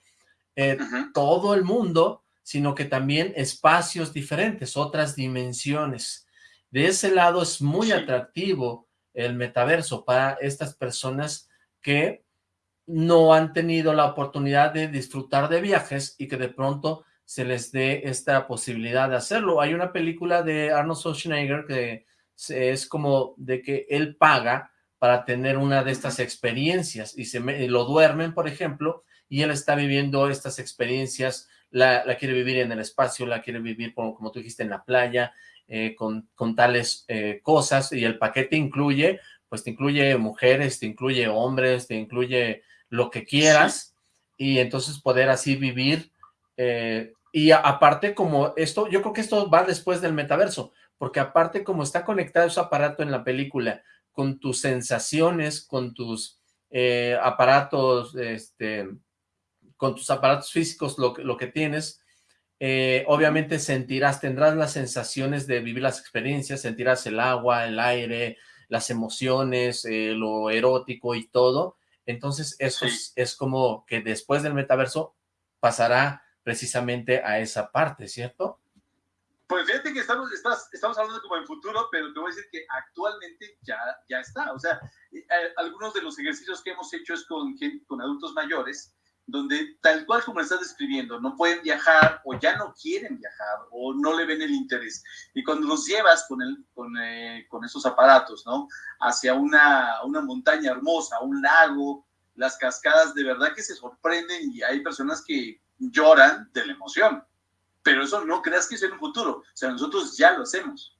eh, uh -huh. todo el mundo, sino que también espacios diferentes, otras dimensiones. De ese lado es muy sí. atractivo el metaverso para estas personas que no han tenido la oportunidad de disfrutar de viajes y que de pronto se les dé esta posibilidad de hacerlo. Hay una película de Arnold Schwarzenegger que es como de que él paga para tener una de estas experiencias y se me, lo duermen, por ejemplo, y él está viviendo estas experiencias la, la, quiere vivir en el espacio, la quiere vivir, como, como tú dijiste, en la playa, eh, con, con, tales eh, cosas, y el paquete incluye, pues te incluye mujeres, te incluye hombres, te incluye lo que quieras, sí. y entonces poder así vivir, eh, y a, aparte como esto, yo creo que esto va después del metaverso, porque aparte como está conectado ese aparato en la película, con tus sensaciones, con tus eh, aparatos, este con tus aparatos físicos, lo, lo que tienes, eh, obviamente sentirás, tendrás las sensaciones de vivir las experiencias, sentirás el agua, el aire, las emociones, eh, lo erótico y todo. Entonces eso es, es, como que después del metaverso pasará precisamente a esa parte, ¿cierto? Pues fíjate que estamos, estamos hablando como en futuro, pero te voy a decir que actualmente ya, ya está. O sea, eh, algunos de los ejercicios que hemos hecho es con, con adultos mayores, donde tal cual como estás describiendo, no pueden viajar o ya no quieren viajar o no le ven el interés. Y cuando los llevas con, el, con, eh, con esos aparatos, ¿no? Hacia una, una montaña hermosa, un lago, las cascadas, de verdad que se sorprenden y hay personas que lloran de la emoción. Pero eso no creas que es en un futuro. O sea, nosotros ya lo hacemos.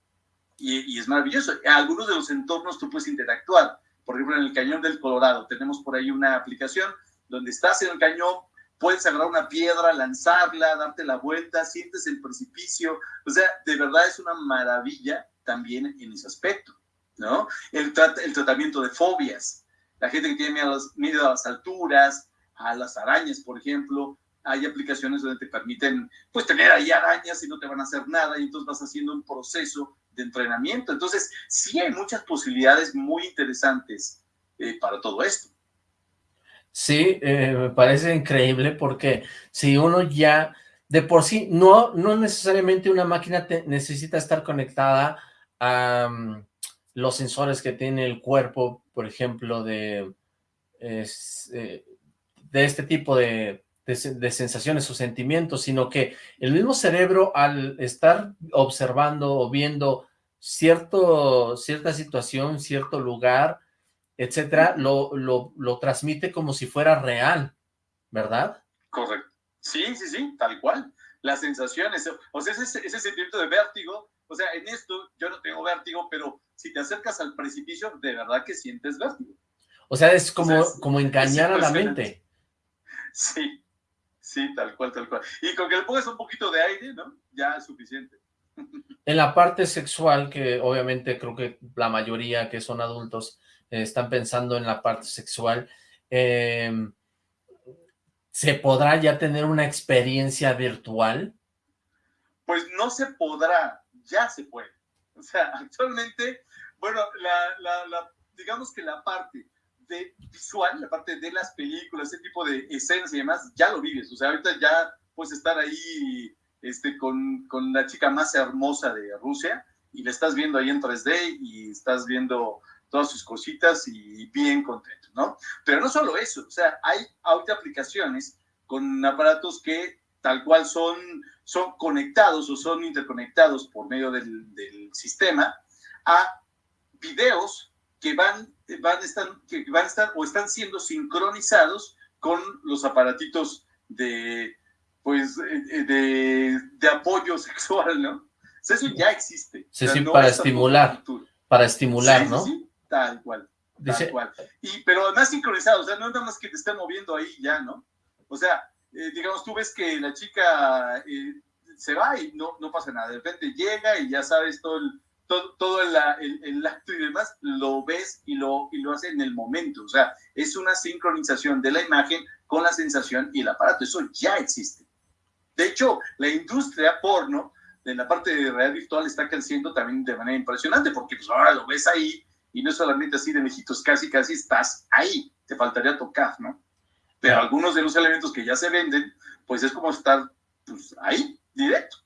Y, es maravilloso. Algunos de los entornos tú puedes interactuar. Por ejemplo, en el Cañón del Colorado tenemos por ahí una aplicación donde estás en el cañón, puedes agarrar una piedra, lanzarla, darte la vuelta, sientes el precipicio. O sea, de verdad es una maravilla también en ese aspecto, ¿no? El, el tratamiento de fobias. La gente que tiene miedo miedo a las alturas, a las arañas, por ejemplo, hay aplicaciones donde te permiten pues tener ahí arañas y no te van a hacer nada y entonces vas haciendo un proceso de entrenamiento. Entonces sí hay muchas posibilidades muy interesantes eh, para todo esto. Sí, eh, me parece increíble porque si uno ya de por sí, no, no necesariamente una máquina necesita estar conectada a mm, los sensores que tiene el cuerpo, por ejemplo, de, eh, de este tipo de de, sensaciones o sentimientos, sino que el mismo cerebro al estar observando o viendo cierto, cierta situación, cierto lugar, etcétera, lo, lo, lo transmite como si fuera real, ¿verdad? Correcto. Sí, sí, sí, tal cual. Las sensaciones, o sea, ese, ese sentimiento de vértigo, o sea, en esto yo no tengo vértigo, pero si te acercas al precipicio, de verdad que sientes vértigo. O sea, es como, como engañar a la mente. Sí, Sí, tal cual, tal cual. Y con que le pongas un poquito de aire, ¿no? Ya es suficiente. En la parte sexual, que obviamente creo que la mayoría que son adultos eh, están pensando en la parte sexual, em, ¿se podrá ya tener una experiencia virtual? Pues no se podrá, ya se puede. O sea, actualmente, bueno, la, digamos que la parte visual, la parte de las películas, ese tipo de escenas y demás, ya lo vives. O sea, ahorita ya puedes estar ahí este, con, con la chica más hermosa de Rusia y la estás viendo ahí en 3D y estás viendo todas sus cositas y bien contento, ¿no? Pero no solo eso, o sea, hay ahorita aplicaciones con aparatos que tal cual son, son conectados o son interconectados por medio del, del sistema a videos que van van a estar, que van a estar o están siendo sincronizados con los aparatitos de, pues, eh, de, de apoyo sexual, ¿no? eso ya existe. Sí, sí, para estimular, para estimular, ¿no? Sí, tal cual, tal cual. Y, pero además sincronizado, o sea, no es nada más que te estén moviendo ahí ya, ¿no? O sea, eh, digamos, tú ves que la chica eh, se va y no, no pasa nada, de repente llega y ya sabes todo el todo, el, el, acto y demás, lo ves y lo, y lo hace en el momento. O sea, es una sincronización de la imagen con la sensación y el aparato. Eso ya existe. De hecho, la industria porno, en la parte de realidad virtual, está creciendo también de manera impresionante, porque pues ahora lo ves ahí y no solamente así de lejitos, casi, casi estás ahí. Te faltaría tocar, ¿no? Pero algunos de los elementos que ya se venden, pues es como estar pues, ahí, directo.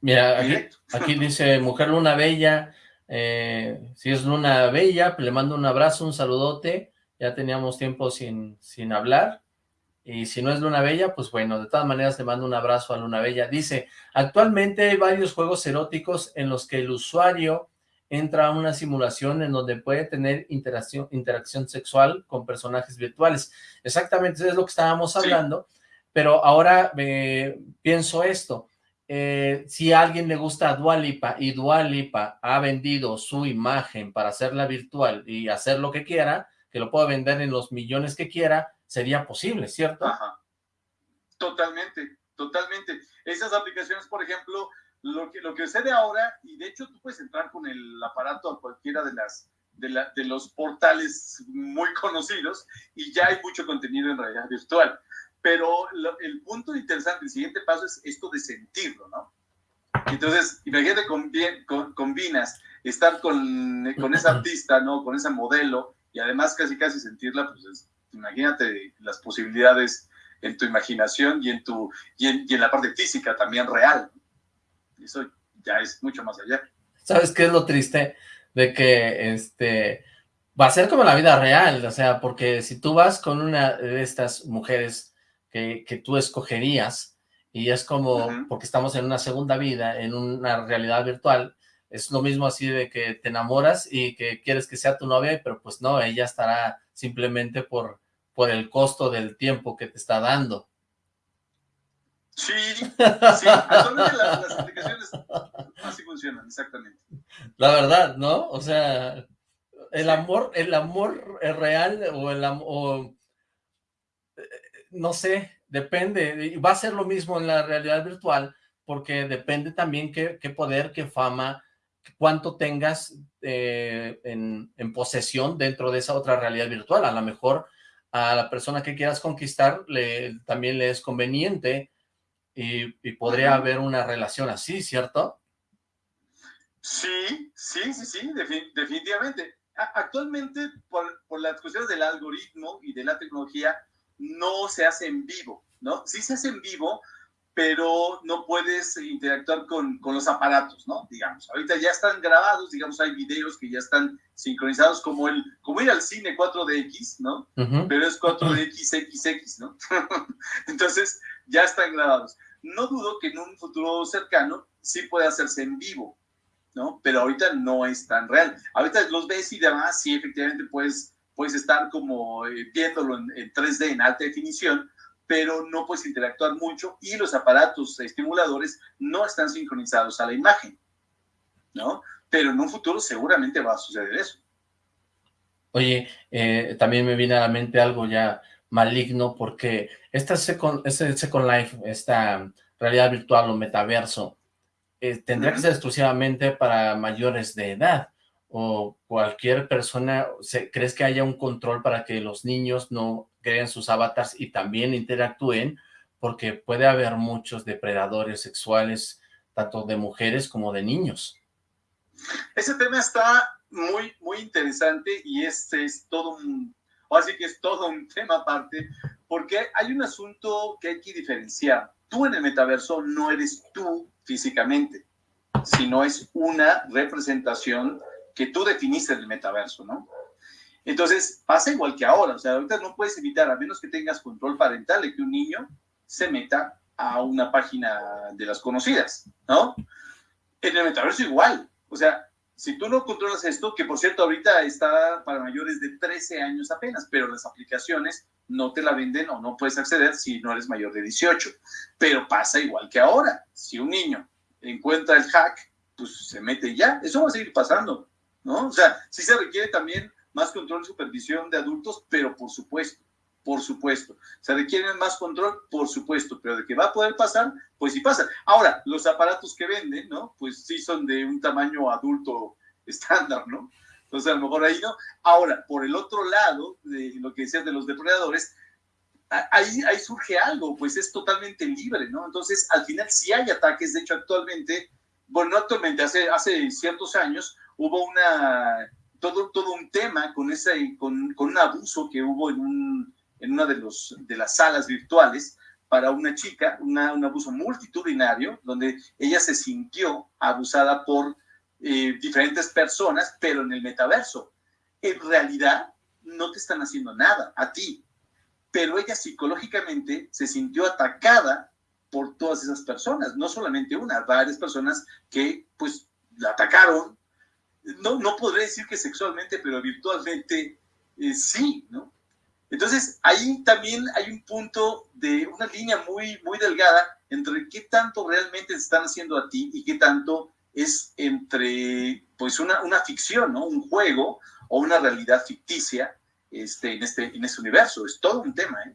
Mira, aquí, dice Mujer Luna Bella, eh, si es Luna Bella, pues le mando un abrazo, un saludote, ya teníamos tiempo sin, sin hablar, y si no es Luna Bella, pues bueno, de todas maneras le mando un abrazo a Luna Bella. Dice, actualmente hay varios juegos eróticos en los que el usuario entra a una simulación en donde puede tener interacción, interacción sexual con personajes virtuales. Exactamente, es lo que estábamos hablando, pero ahora eh, pienso esto, eh, si a alguien le gusta Dualipa y Dualipa ha vendido su imagen para hacerla virtual y hacer lo que quiera, que lo pueda vender en los millones que quiera, sería posible, ¿cierto? Ajá. Totalmente, totalmente. Esas aplicaciones, por ejemplo, lo que, lo que ahora, y de hecho tú puedes entrar con el aparato a cualquiera de las de, la, de los portales muy conocidos y ya hay mucho contenido en realidad virtual. Pero el punto interesante, el siguiente paso es esto de sentirlo, ¿no? Entonces, imagínate, combinas estar con, con esa artista, ¿no? Con esa modelo, y además casi casi sentirla, pues imagínate las posibilidades en tu imaginación y en, tu, y en, la parte física también real. Eso ya es mucho más allá. ¿Sabes qué es lo triste? De que este va a ser como la vida real, o sea, porque si tú vas con una de estas mujeres que, que tú escogerías, y es como, porque estamos en una segunda vida, en una realidad virtual, es lo mismo así de que te enamoras y que quieres que sea tu novia, pero pues no, ella estará simplemente por, por el costo del tiempo que te está dando. Sí, sí, actualmente las, aplicaciones así funcionan, exactamente. La verdad, ¿no? O sea, el amor, el amor real o el amor, eh, no sé, depende, va a ser lo mismo en la realidad virtual, porque depende también qué, qué poder, qué fama, cuánto tengas eh, en, posesión dentro de esa otra realidad virtual. A lo mejor a la persona que quieras conquistar le, también le es conveniente y, podría haber una relación así, ¿cierto? Sí, sí, sí, sí, definitivamente. Actualmente, por, por las cuestiones del algoritmo y de la tecnología, no se hace en vivo, ¿no? Sí se hace en vivo, pero no puedes interactuar con, con, los aparatos, ¿no? Digamos, ahorita ya están grabados, digamos, hay videos que ya están sincronizados como el, como ir al cine 4DX, ¿no? Pero es 4DXXX, ¿no? Entonces, ya están grabados. No dudo que en un futuro cercano sí pueda hacerse en vivo, ¿no? Pero ahorita no es tan real. Ahorita los ves y demás, sí, efectivamente puedes, puedes estar como eh, viéndolo en, en 3D, en alta definición, pero no puedes interactuar mucho y los aparatos estimuladores no están sincronizados a la imagen, ¿no? Pero en un futuro seguramente va a suceder eso. Oye, eh, también me viene a la mente algo ya maligno, porque esta Second, este Second Life, esta realidad virtual o metaverso, eh, tendría que ser exclusivamente para mayores de edad, o cualquier persona, ¿crees que haya un control para que los niños no creen sus avatars y también interactúen, porque puede haber muchos depredadores sexuales, tanto de mujeres como de niños. Ese tema está muy, muy interesante y este es todo un, así que es todo un tema aparte, porque hay un asunto que hay que diferenciar. Tú en el metaverso no eres tú físicamente, sino es una representación que tú definiste el metaverso, ¿no? Entonces, pasa igual que ahora, o sea, ahorita no puedes evitar, a menos que tengas control parental, de que un niño se meta a una página de las conocidas, ¿no? En el metaverso igual, o sea, si tú no controlas esto, que por cierto ahorita está para mayores de 13 años apenas, pero las aplicaciones no te la venden o no puedes acceder si no eres mayor de 18. Pero pasa igual que ahora, si un niño encuentra el hack, pues se mete ya, eso va a seguir pasando, ¿no? O sea, sí se requiere también más control y supervisión de adultos, pero por supuesto, por supuesto. ¿Se requiere más control? Por supuesto, pero de que va a poder pasar, pues sí pasa. Ahora, los aparatos que venden, ¿no? Pues sí son de un tamaño adulto estándar, ¿no? Entonces, a lo mejor ahí no. Ahora, por el otro lado, de lo que decías de los depredadores, ahí, ahí surge algo, pues es totalmente libre, ¿no? Entonces, al final sí hay ataques, de hecho, actualmente, bueno, no actualmente, hace, hace ciertos años hubo una todo, todo un tema con, ese, con, con un abuso que hubo en, un, en una de, los, de las salas virtuales para una chica, una, un abuso multitudinario, donde ella se sintió abusada por eh, diferentes personas, pero en el metaverso. En realidad, no te están haciendo nada a ti, pero ella psicológicamente se sintió atacada por todas esas personas, no solamente una, varias personas que pues la atacaron, no, no podré decir que sexualmente, pero virtualmente eh, sí, ¿no? Entonces, ahí también hay un punto de una línea muy, muy delgada entre qué tanto realmente se están haciendo a ti y qué tanto es entre, pues, una, una ficción, ¿no? Un juego o una realidad ficticia este, en, este, en este universo. Es todo un tema, ¿eh?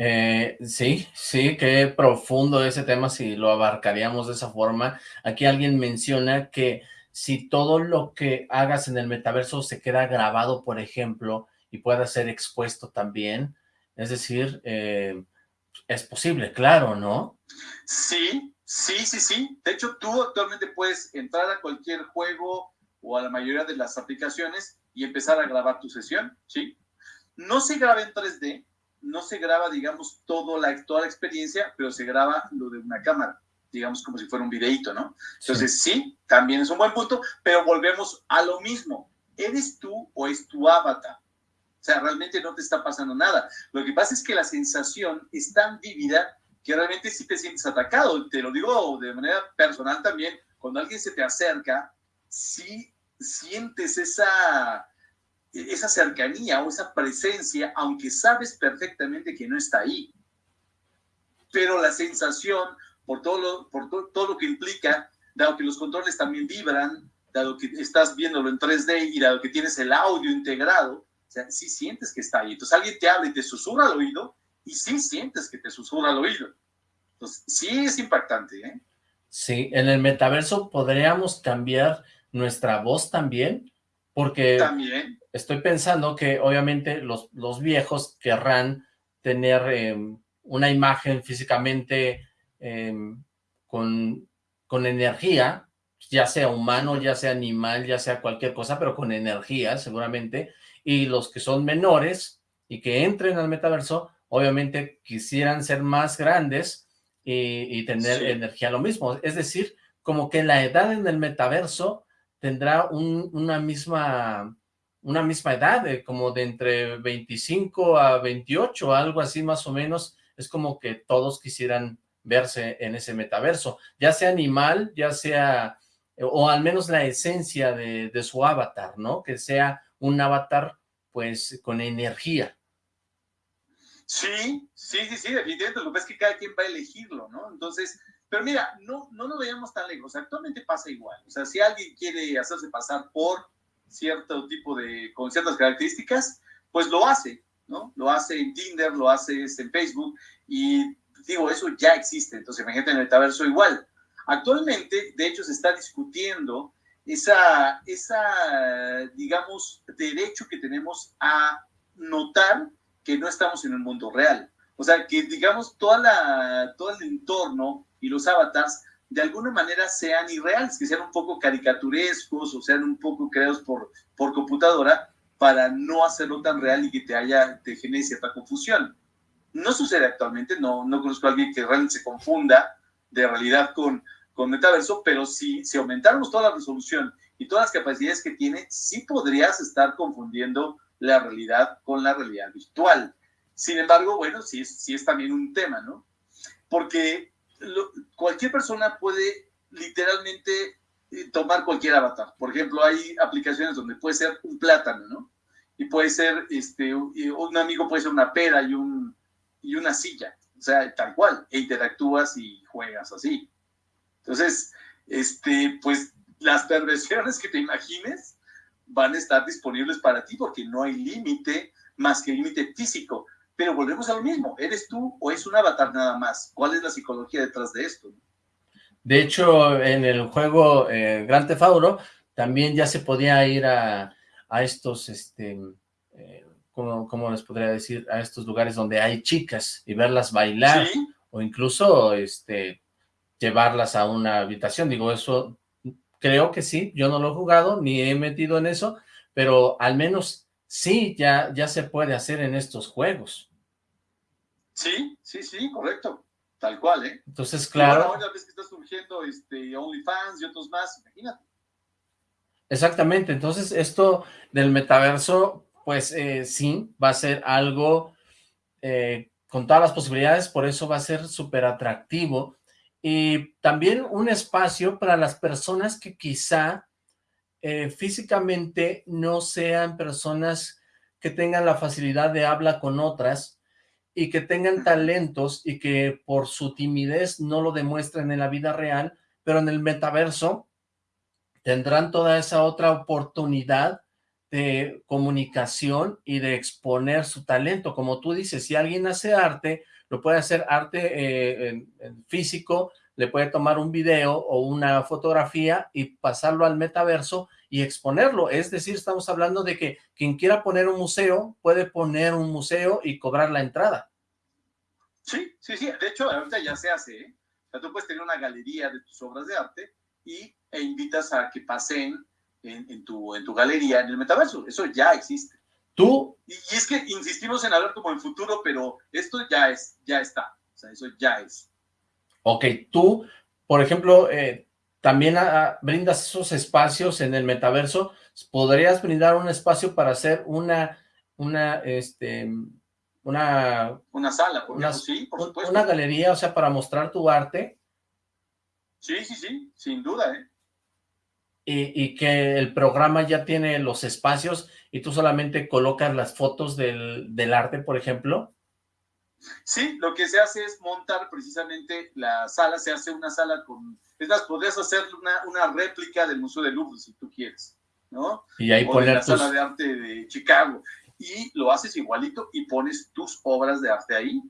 Eh, sí, sí, qué profundo ese tema si lo abarcaríamos de esa forma. Aquí alguien menciona que si todo lo que hagas en el metaverso se queda grabado, por ejemplo, y pueda ser expuesto también, es decir, eh, es posible, claro, ¿no? Sí, sí, sí, sí. De hecho, tú actualmente puedes entrar a cualquier juego o a la mayoría de las aplicaciones y empezar a grabar tu sesión, ¿sí? No se graba en 3D, no se graba, digamos, todo la, toda la experiencia, pero se graba lo de una cámara, digamos, como si fuera un videíto, ¿no? Entonces, sí, también es un buen punto, pero volvemos a lo mismo. ¿Eres tú o es tu avatar? O sea, realmente no te está pasando nada. Lo que pasa es que la sensación es tan vívida que realmente sí te sientes atacado. Te lo digo de manera personal también. Cuando alguien se te acerca, sí sientes esa, esa cercanía o esa presencia, aunque sabes perfectamente que no está ahí. Pero la sensación, por todo lo, por todo lo que implica, dado que los controles también vibran, dado que estás viéndolo en 3D y dado que tienes el audio integrado, o sea, sí sientes que está ahí. Entonces alguien te habla y te susurra al oído y sí sientes que te susurra al oído. Entonces, sí es impactante, ¿eh? Sí, en el metaverso podríamos cambiar nuestra voz también, porque también. estoy pensando que obviamente los, los viejos querrán tener em, una imagen físicamente em, con, con energía, ya sea humano, ya sea animal, ya sea cualquier cosa, pero con energía seguramente, y los que son menores y que entren al metaverso, obviamente quisieran ser más grandes y, tener energía lo mismo. Es decir, como que la edad en el metaverso tendrá una misma una misma edad, como de entre 25 a 28, algo así más o menos, es como que todos quisieran verse en ese metaverso, ya sea animal, ya sea, o al menos la esencia de, su avatar, ¿no? Que sea un avatar pues con energía. Sí, sí, sí, sí, definitivamente. Lo que es que cada quien va a elegirlo, ¿no? Entonces, pero mira, no, no nos veamos tan lejos. Actualmente pasa igual. O sea, si alguien quiere hacerse pasar por cierto tipo de, con ciertas características, pues lo hace, ¿no? Lo hace en Tinder, lo hace en Facebook y digo, eso ya existe. Entonces, imagínate en el metaverso igual. Actualmente, de hecho, se está discutiendo esa, esa, digamos, derecho que tenemos a notar que no estamos en el mundo real. O sea, que digamos, toda la, todo el entorno y los avatars de alguna manera sean irreales, que sean un poco caricaturescos o sean un poco creados por, por computadora para no hacerlo tan real y que te haya, te genere cierta confusión. No sucede actualmente, no, no conozco a alguien que realmente se confunda de realidad con, con metaverso, pero si, si aumentáramos toda la resolución y todas las capacidades que tiene, sí podrías estar confundiendo la realidad con la realidad virtual. Sin embargo, bueno, sí, sí es también un tema, ¿no? Porque cualquier persona puede literalmente eh, tomar cualquier avatar. Por ejemplo, hay aplicaciones donde puede ser un plátano, ¿no? Y puede ser, este, un amigo puede ser una pera y, un, y una silla, o sea, tal cual, e interactúas y juegas así. Entonces, este, pues las perversiones que te imagines van a estar disponibles para ti porque no hay límite más que límite físico. Pero volvemos a lo mismo, ¿eres tú o es un avatar nada más? ¿Cuál es la psicología detrás de esto? De hecho, en el juego eh, Grand Theft Auto también ya se podía ir a, a estos, este, eh, ¿cómo, les podría decir? A estos lugares donde hay chicas y verlas bailar o incluso este, llevarlas a una habitación. Digo, eso creo que sí, yo no lo he jugado ni he metido en eso, pero al menos sí, ya, ya se puede hacer en estos juegos. Sí, sí, sí, correcto. Tal cual, ¿eh? Entonces, claro. Ahora vez que está surgiendo este, OnlyFans y otros más, imagínate. Exactamente, entonces esto del metaverso, pues eh, sí, va a ser algo eh, con todas las posibilidades, por eso va a ser súper atractivo y también un espacio para las personas que quizá eh, físicamente no sean personas que tengan la facilidad de habla con otras y que tengan talentos y que por su timidez no lo demuestren en la vida real, pero en el metaverso tendrán toda esa otra oportunidad de comunicación y de exponer su talento. Como tú dices, si alguien hace arte, lo puede hacer arte eh, físico, le puede tomar un video o una fotografía y pasarlo al metaverso y exponerlo. Es decir, estamos hablando de que quien quiera poner un museo, puede poner un museo y cobrar la entrada. Sí, sí, sí. De hecho, ahorita ya se hace. ¿eh? Tú puedes tener una galería de tus obras de arte y, e invitas a que pasen en, tu, en tu galería en el metaverso. Eso ya existe. Tú. Y, es que insistimos en hablar como en futuro, pero esto ya es, ya está. O sea, eso ya es. Ok, tú, por ejemplo, eh, también brindas esos espacios en el metaverso. ¿Podrías brindar un espacio para hacer una, una, este, una... Una sala, por sí, por supuesto. Una galería, o sea, para mostrar tu arte. Sí, sí, sí, sin duda, ¿eh? Y, que el programa ya tiene los espacios y tú solamente colocas las fotos del, del arte, por ejemplo. Sí, lo que se hace es montar precisamente la sala, se hace una sala con... Es más, podrías hacer una, una réplica del Museo de Louvre si tú quieres, ¿no? Y ahí o de la sala de arte de Chicago. Y lo haces igualito y pones tus obras de arte ahí.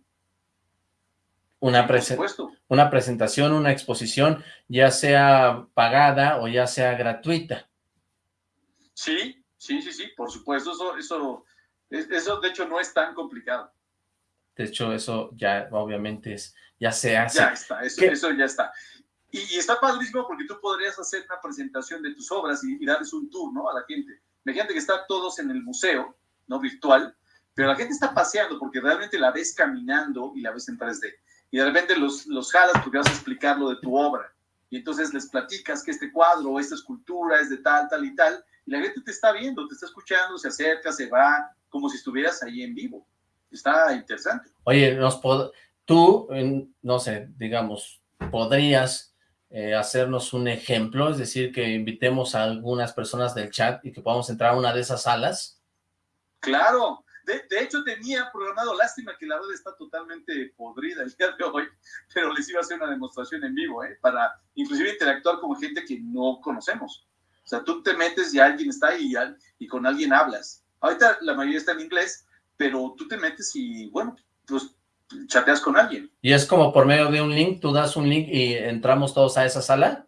Una, una presentación, una exposición, ya sea pagada o ya sea gratuita. Sí, sí, sí, sí, por supuesto, eso, eso, eso de hecho no es tan complicado. De hecho, eso ya obviamente es, ya se hace. Ya está, eso, ya está. Y, está padrísimo porque tú podrías hacer una presentación de tus obras y, darles un tour, ¿no? A la gente. Imagínate que están todos en el museo, ¿no? Virtual, pero la gente está paseando porque realmente la ves caminando y la ves en 3D. Y de repente los, los jalas porque vas a explicar lo de tu obra. Y entonces les platicas que este cuadro o esta escultura es de tal, tal y tal. Y la gente te está viendo, te está escuchando, se acerca, se va, como si estuvieras ahí en vivo está interesante. Oye, nos tú, no sé, digamos, podrías eh, hacernos un ejemplo, es decir, que invitemos a algunas personas del chat y que podamos entrar a una de esas salas. Claro, de, hecho tenía programado, lástima que la red está totalmente podrida el día de hoy, pero les iba a hacer una demostración en vivo, ¿eh? para inclusive interactuar con gente que no conocemos. O sea, tú te metes y alguien está ahí y, y con alguien hablas. Ahorita la mayoría está en inglés, pero tú te metes y, bueno, pues chateas con alguien. ¿Y es como por medio de un link? ¿Tú das un link y entramos todos a esa sala?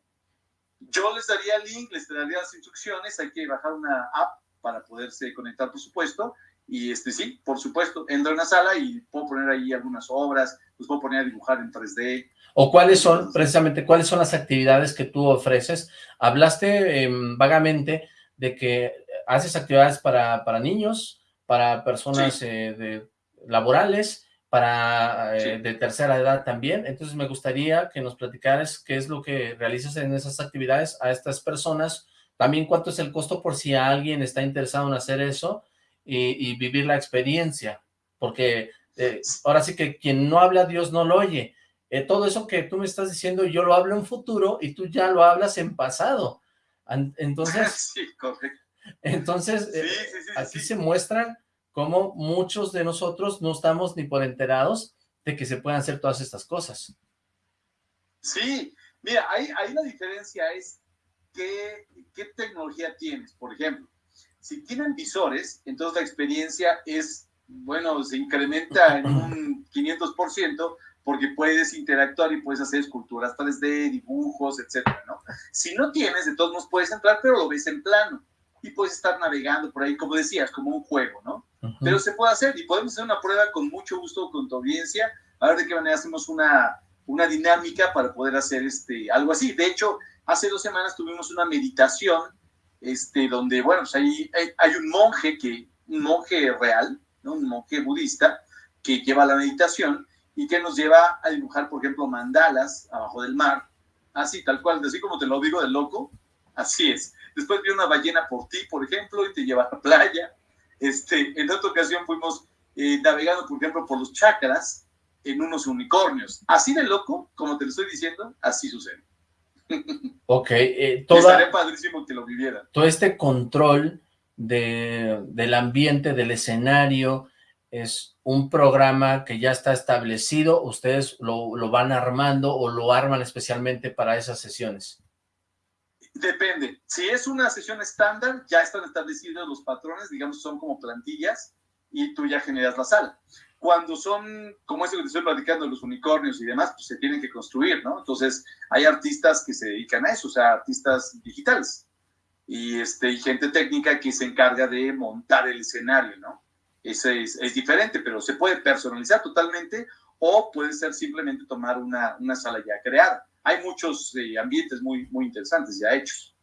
Yo les daría el link, les daría las instrucciones, hay que bajar una app para poderse conectar, por supuesto, y este sí, por supuesto, entro en la sala y puedo poner ahí algunas obras, los puedo poner a dibujar en 3D. ¿O cuáles son, precisamente, cuáles son las actividades que tú ofreces? Hablaste em, vagamente de que haces actividades para, para niños, para personas eh, de, laborales, para eh, de tercera edad también. Entonces me gustaría que nos platicaras qué es lo que realizas en esas actividades a estas personas, también cuánto es el costo por si alguien está interesado en hacer eso y, vivir la experiencia, porque eh, ahora sí que quien no habla, Dios no lo oye. todo eso que tú me estás diciendo, yo lo hablo en futuro y tú ya lo hablas en pasado. Entonces, sí. Entonces, eh, aquí se muestran cómo muchos de nosotros no estamos ni por enterados de que se puedan hacer todas estas cosas. Sí, mira, ahí, ahí la diferencia es qué, qué tecnología tienes. Por ejemplo, si tienen visores, entonces la experiencia es, bueno, se incrementa en un 500% porque puedes interactuar y puedes hacer esculturas 3D, dibujos, etcétera, ¿no? Si no tienes, de todos modos puedes entrar, pero lo ves en plano y puedes estar navegando por ahí, como decías, como un juego, ¿no? Pero se puede hacer y podemos hacer una prueba con mucho gusto con tu audiencia, a ver de qué manera hacemos una, una dinámica para poder hacer este, algo así. De hecho, hace dos semanas tuvimos una meditación, este, donde, bueno, pues ahí hay, un monje, que, un monje real, ¿no? un monje budista, que lleva la meditación y que nos lleva a dibujar, por ejemplo, mandalas abajo del mar, así, tal cual, así como te lo digo de loco, así es. Después vi una ballena por ti, por ejemplo, y te lleva a la playa. Este, en otra ocasión fuimos eh, navegando, por ejemplo, por los chakras en unos unicornios. Así de loco, como te lo estoy diciendo, así sucede. Ok, eh, toda, padrísimo que lo viviera. Todo este control de, del ambiente, del escenario, es un programa que ya está establecido, ustedes lo, lo van armando o lo arman especialmente para esas sesiones. Depende. Si es una sesión estándar, ya están establecidos los patrones, digamos, son como plantillas y tú ya generas la sala. Cuando son, como eso que te estoy platicando, los unicornios y demás, pues se tienen que construir, ¿no? Entonces, hay artistas que se dedican a eso, o sea, artistas digitales. Y, este, y gente técnica que se encarga de montar el escenario, ¿no? Ese es, es diferente, pero se puede personalizar totalmente o puede ser simplemente tomar una, una sala ya creada. Hay muchos eh, ambientes muy, muy interesantes ya hechos.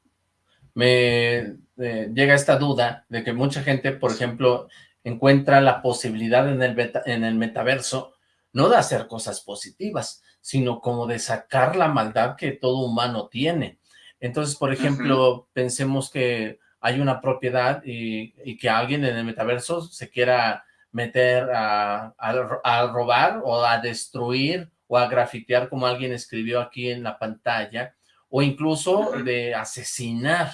Me eh, llega esta duda de que mucha gente, por ejemplo, encuentra la posibilidad en el, en el metaverso no de hacer cosas positivas, sino como de sacar la maldad que todo humano tiene. Entonces, por ejemplo, pensemos que hay una propiedad y, que alguien en el metaverso se quiera meter a, robar o a destruir o a grafitear como alguien escribió aquí en la pantalla o incluso de asesinar.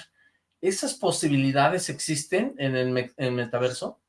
¿Esas posibilidades existen en el, en el metaverso?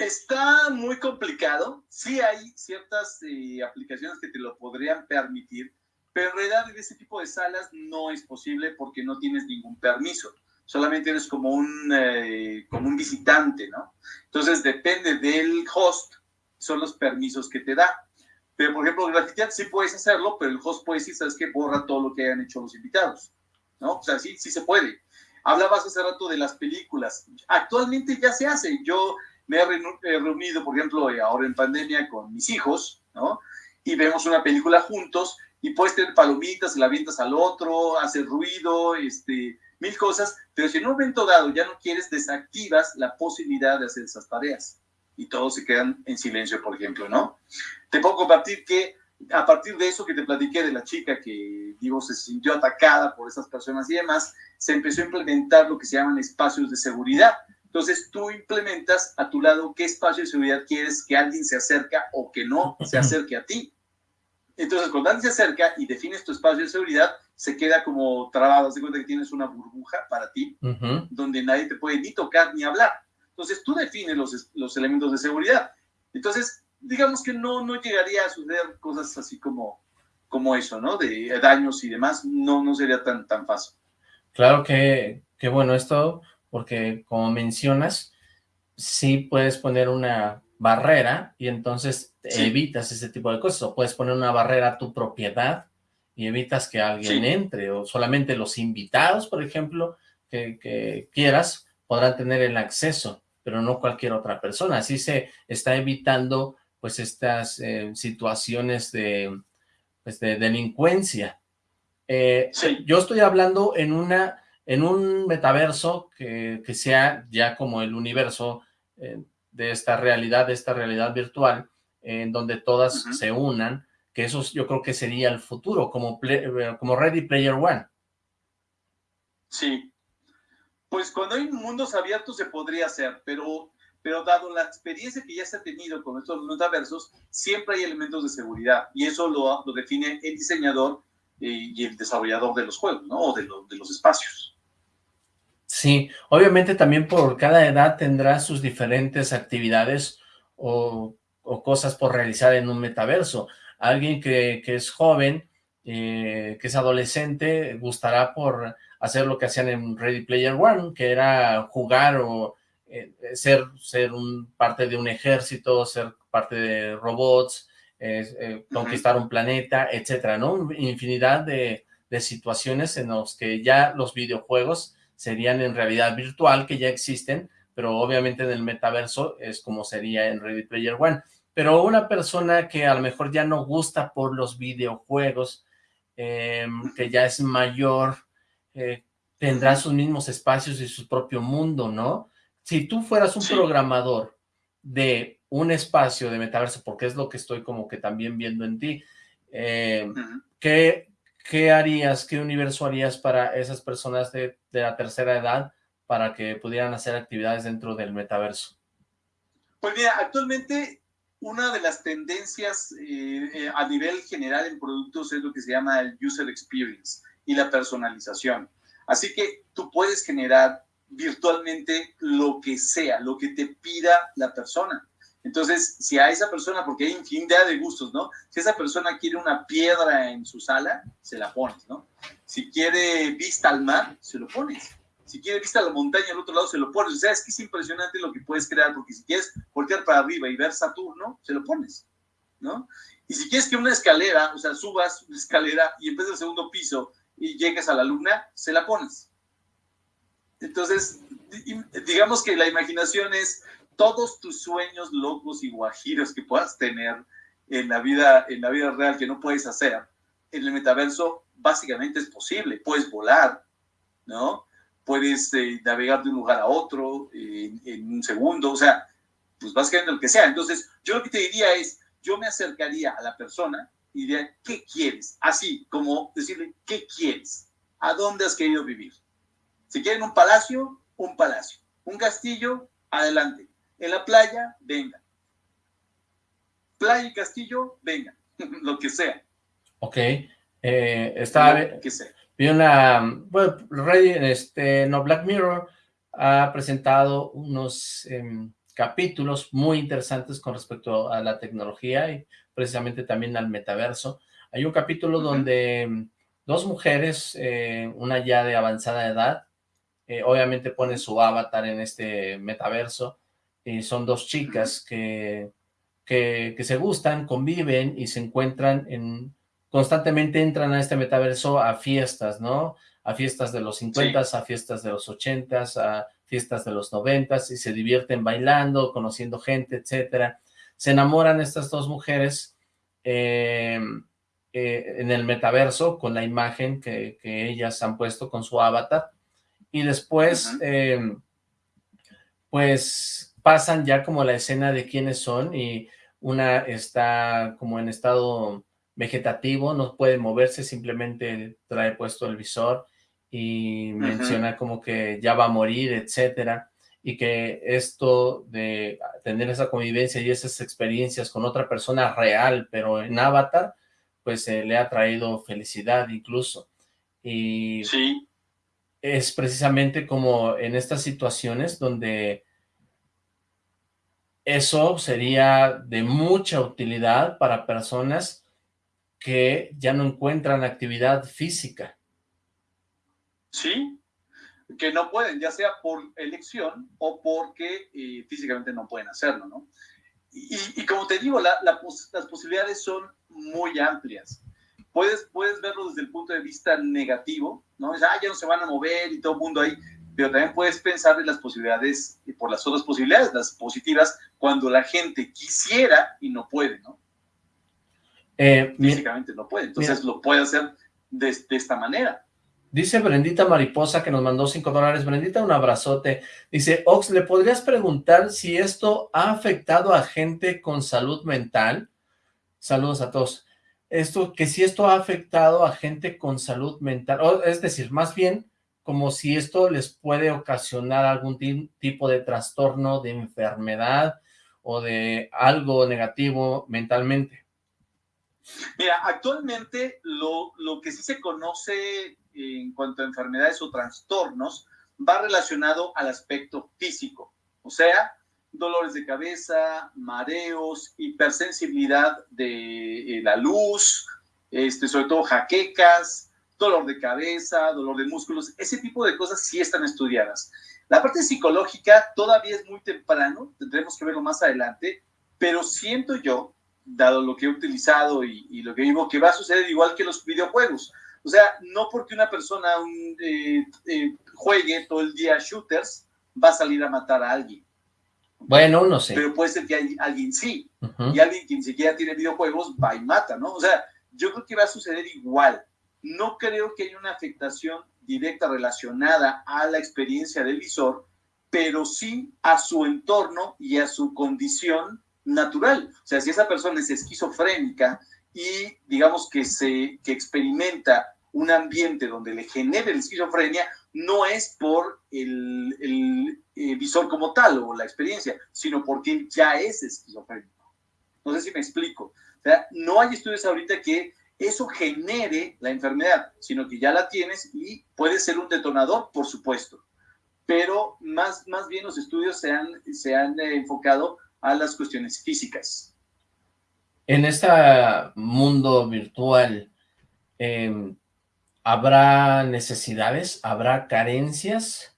Está muy complicado. Sí hay ciertas eh, aplicaciones que te lo podrían permitir, pero en realidad en ese tipo de salas no es posible porque no tienes ningún permiso. Solamente eres como un, eh, como un visitante, ¿no? Entonces depende del host, son los permisos que te da. Pero, por ejemplo, grafitear sí puedes hacerlo, pero el host puede decir, ¿sabes qué? Borra todo lo que hayan hecho los invitados, ¿no? O sea, sí, sí se puede. Hablabas hace rato de las películas. Actualmente ya se hace. Yo me he reunido, por ejemplo, eh, ahora en pandemia con mis hijos, ¿no? Y vemos una película juntos y puedes tener palomitas, la avientas al otro, hacer ruido, este, mil cosas, pero si en un momento dado ya no quieres, desactivas la posibilidad de hacer esas tareas y todos se quedan en silencio, por ejemplo, ¿no? Te puedo compartir que a partir de eso que te platiqué de la chica que, digo, se sintió atacada por esas personas y demás, se empezó a implementar lo que se llaman espacios de seguridad. Entonces tú implementas a tu lado qué espacio de seguridad quieres que alguien se acerca o que no se acerque a ti. Entonces cuando alguien se acerca y defines tu espacio de seguridad, se queda como trabado, se cuenta que tienes una burbuja para ti, donde nadie te puede ni tocar ni hablar. Entonces tú defines los, los elementos de seguridad. Entonces, digamos que no, no llegaría a suceder cosas así como, como eso, ¿no? De daños y demás, no, no sería tan, tan fácil. Claro que, que bueno esto porque como mencionas, sí puedes poner una barrera y entonces evitas ese tipo de cosas, o puedes poner una barrera a tu propiedad y evitas que alguien entre, o solamente los invitados, por ejemplo, que, quieras, podrán tener el acceso, pero no cualquier otra persona. Así se está evitando pues estas eh, situaciones de, pues, de delincuencia. Eh, yo estoy hablando en una en un metaverso que, sea ya como el universo eh, de esta realidad, de esta realidad virtual, en donde todas se unan, que eso yo creo que sería el futuro, como, eh, como Ready Player One. Sí, pues cuando hay mundos abiertos se podría hacer, pero, pero dado la experiencia que ya se ha tenido con estos metaversos, siempre hay elementos de seguridad, y eso lo, lo define el diseñador eh, y el desarrollador de los juegos, ¿no? O de, de los espacios. Sí, obviamente también por cada edad tendrá sus diferentes actividades o, cosas por realizar en un metaverso. Alguien que, es joven, eh, que es adolescente, gustará por hacer lo que hacían en Ready Player One, que era jugar o eh, ser, ser un, parte de un ejército, ser parte de robots, eh, conquistar un planeta, etcétera, ¿no? Infinidad de, de situaciones en los que ya los videojuegos serían en realidad virtual, que ya existen, pero obviamente en el metaverso es como sería en Ready Player One. Pero una persona que a lo mejor ya no gusta por los videojuegos, em, que ya es mayor, eh, tendrá sus mismos espacios y su propio mundo, ¿no? Si tú fueras un programador de un espacio de metaverso, porque es lo que estoy como que también viendo en ti, eh, ¿qué, ¿qué harías, qué universo harías para esas personas de, la tercera edad para que pudieran hacer actividades dentro del metaverso? Pues mira, actualmente una de las tendencias eh, eh, a nivel general en productos es lo que se llama el user experience y la personalización. Así que tú puedes generar virtualmente lo que sea, lo que te pida la persona. Entonces, si a esa persona, porque hay infinidad de gustos, ¿no? Si esa persona quiere una piedra en su sala, se la pones, ¿no? Si quiere vista al mar, se lo pones. Si quiere vista a la montaña al otro lado, se lo pones. O sea, es que es impresionante lo que puedes crear, porque si quieres voltear para arriba y ver Saturno, se lo pones, ¿no? Y si quieres que una escalera, o sea, subas una escalera y empieces el segundo piso y llegues a la luna, se la pones. Entonces, digamos que la imaginación es todos tus sueños locos y guajiros que puedas tener, en la vida, en la vida real que no puedes hacer, en el metaverso básicamente es posible. Puedes volar, ¿no? Puedes eh, navegar de un lugar a otro en, un segundo, o sea, pues básicamente lo que sea. Entonces, yo lo que te diría es, yo me acercaría a la persona y diría, ¿qué quieres? Así como decirle, ¿qué quieres? ¿A dónde has querido vivir? Si quieren un palacio, un palacio. Un castillo, adelante. En la playa, venga. Playa y castillo, venga. lo que sea. Ok. Eh, está... que sea. Vi una... Bueno, este, no, Black Mirror ha presentado unos em, capítulos muy interesantes con respecto a la tecnología y precisamente también al metaverso. Hay un capítulo donde em, dos mujeres, eh, una ya de avanzada edad, eh, obviamente pone su avatar en este metaverso, y son dos chicas que, que, se gustan, conviven y se encuentran en, constantemente entran a este metaverso a fiestas, ¿no? A fiestas de los 50, a fiestas de los 80, a fiestas de los 90 y se divierten bailando, conociendo gente, etcétera. Se enamoran estas dos mujeres eh, eh, en el metaverso con la imagen que, ellas han puesto con su avatar y después eh, pues pasan ya como la escena de quiénes son y una está como en estado vegetativo, no puede moverse, simplemente trae puesto el visor y menciona como que ya va a morir, etcétera, y que esto de tener esa convivencia y esas experiencias con otra persona real, pero en avatar, pues eh, le ha traído felicidad incluso. Y sí. es precisamente como en estas situaciones donde eso sería de mucha utilidad para personas que ya no encuentran actividad física. Sí, que no pueden, ya sea por elección o porque eh, físicamente no pueden hacerlo, ¿no? Y, como te digo, las posibilidades son muy amplias. Puedes, puedes verlo desde el punto de vista negativo, ¿no? Ah, ya no se van a mover y todo el mundo ahí, pero también puedes pensar en las posibilidades, y por las otras posibilidades, las positivas, cuando la gente quisiera y no puede, ¿no? Eh, Físicamente no puede, entonces lo puede hacer de, de esta manera. Dice Brendita Mariposa que nos mandó cinco dólares. Brendita, un abrazote. Dice, Ox, ¿le podrías preguntar si esto ha afectado a gente con salud mental? Saludos a todos. Esto, que si esto ha afectado a gente con salud mental, es decir, más bien como si esto les puede ocasionar algún tipo de trastorno, de enfermedad o de algo negativo mentalmente. Mira, actualmente lo, lo que sí se conoce en cuanto a enfermedades o trastornos va relacionado al aspecto físico, o sea, dolores de cabeza, mareos, hipersensibilidad de eh, la luz, este, sobre todo jaquecas, dolor de cabeza, dolor de músculos, ese tipo de cosas sí están estudiadas. La parte psicológica todavía es muy temprano, tendremos que verlo más adelante, pero siento yo, dado lo que he utilizado y, y lo que vivo, que va a suceder igual que los videojuegos. O sea, no porque una persona eh, eh, juegue todo el día shooters, va a salir a matar a alguien. Bueno, no sé. Pero puede ser que alguien sí, y alguien que ni siquiera tiene videojuegos va y mata, ¿no? O sea, yo creo que va a suceder igual. No creo que haya una afectación directa relacionada a la experiencia del visor, pero sí a su entorno y a su condición natural. O sea, si esa persona es esquizofrénica y digamos que se que experimenta un ambiente donde le genere la esquizofrenia, no es por el, el, visor como tal o la experiencia, sino porque ya es esquizofrénico. No sé si me explico. O sea, no hay estudios ahorita que eso genere la enfermedad, sino que ya la tienes y puede ser un detonador, por supuesto. Pero más, más bien los estudios se han, se han eh, enfocado a las cuestiones físicas. En este mundo virtual, em, ¿habrá necesidades? ¿Habrá carencias?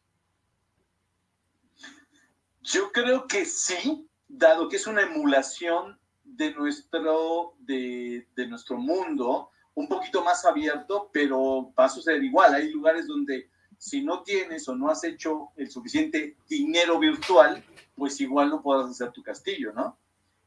Yo creo que sí, dado que es una emulación de nuestro, de, de nuestro mundo, un poquito más abierto, pero va a suceder igual. Hay lugares donde si no tienes o no has hecho el suficiente dinero virtual, pues igual no podrás hacer tu castillo, ¿no?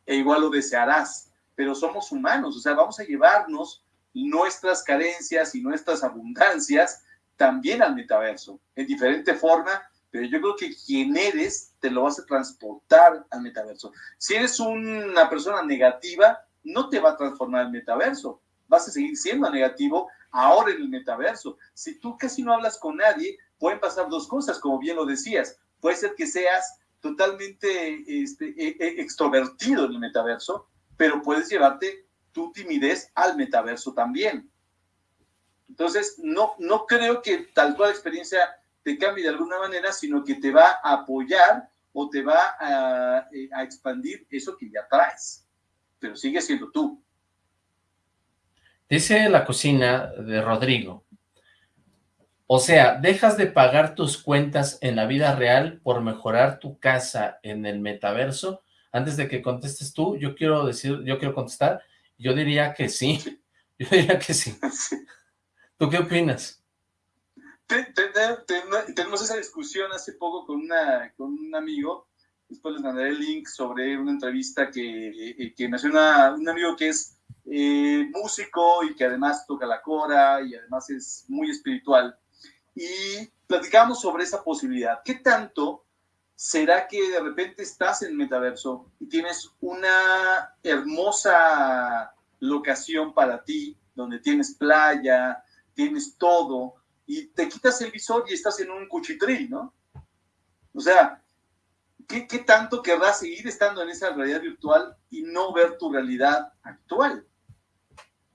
E igual lo desearás pero somos humanos, o sea, vamos a llevarnos nuestras carencias y nuestras abundancias también al metaverso, en diferente forma, pero yo creo que quien eres te lo vas a transportar al metaverso. Si eres una persona negativa, no te va a transformar al metaverso, vas a seguir siendo negativo ahora en el metaverso. Si tú casi no hablas con nadie, pueden pasar dos cosas, como bien lo decías. Puede ser que seas totalmente este, e, e, extrovertido en el metaverso, pero puedes llevarte tu timidez al metaverso también. Entonces, no, no creo que tal cual experiencia te cambie de alguna manera, sino que te va a apoyar o te va a, eh, a expandir eso que ya traes, pero sigue siendo tú. Dice la cocina de Rodrigo, o sea, dejas de pagar tus cuentas en la vida real por mejorar tu casa en el metaverso. Antes de que contestes tú, yo quiero decir, yo quiero contestar, yo diría que sí, yo diría que sí. ¿Tú qué opinas? Tenemos esa discusión hace poco con, una, con un amigo, después les mandaré el link sobre una entrevista que, eh, que nació un amigo que es eh, músico y que además toca la cora y además es muy espiritual. Y platicamos sobre esa posibilidad. ¿Qué tanto será que de repente estás en metaverso y tienes una hermosa locación para ti, donde tienes playa, tienes todo, y te quitas el visor y estás en un cuchitril, ¿no? O sea, ¿qué, ¿qué, tanto querrás seguir estando en esa realidad virtual y no ver tu realidad actual?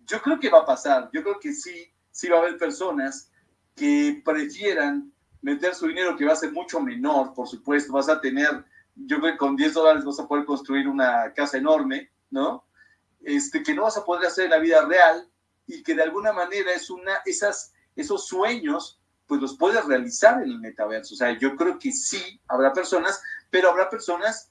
Yo creo que va a pasar, yo creo que sí, sí va a haber personas que prefieran meter su dinero, que va a ser mucho menor, por supuesto, vas a tener, yo creo que con 10 dólares vas a poder construir una casa enorme, ¿no? Este, que no vas a poder hacer en la vida real y que de alguna manera es una, esas, esos sueños, pues los puedes realizar en el metaverso. O sea, yo creo que sí, habrá personas, pero habrá personas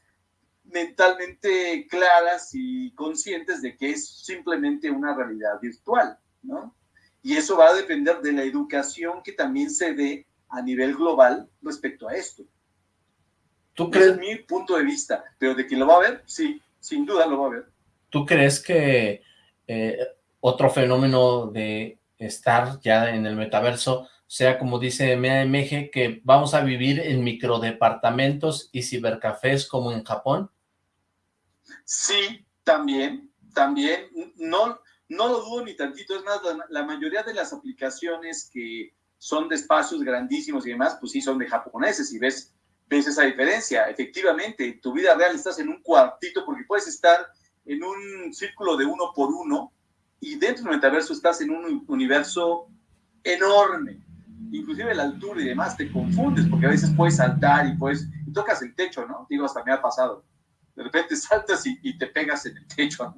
mentalmente claras y conscientes de que es simplemente una realidad virtual, ¿no? Y eso va a depender de la educación que también se dé a nivel global respecto a esto. ¿Tú crees? es mi punto de vista, pero de que lo va a ver, sí, sin duda lo va a ver. ¿Tú crees que eh, otro fenómeno de estar ya en el metaverso sea como dice MAMG, que vamos a vivir en microdepartamentos y cibercafés como en Japón? Sí, también, también, no, no lo dudo ni tantito, es más, la, mayoría de las aplicaciones que son de espacios grandísimos y demás, pues sí son de japoneses y ves, ves esa diferencia. Efectivamente, en tu vida real estás en un cuartito porque puedes estar en un círculo de uno por uno y dentro del metaverso estás en un universo enorme. Inclusive la altura y demás te confundes porque a veces puedes saltar y puedes, y tocas el techo, ¿no? Digo, hasta me ha pasado de repente saltas y, te pegas en el techo,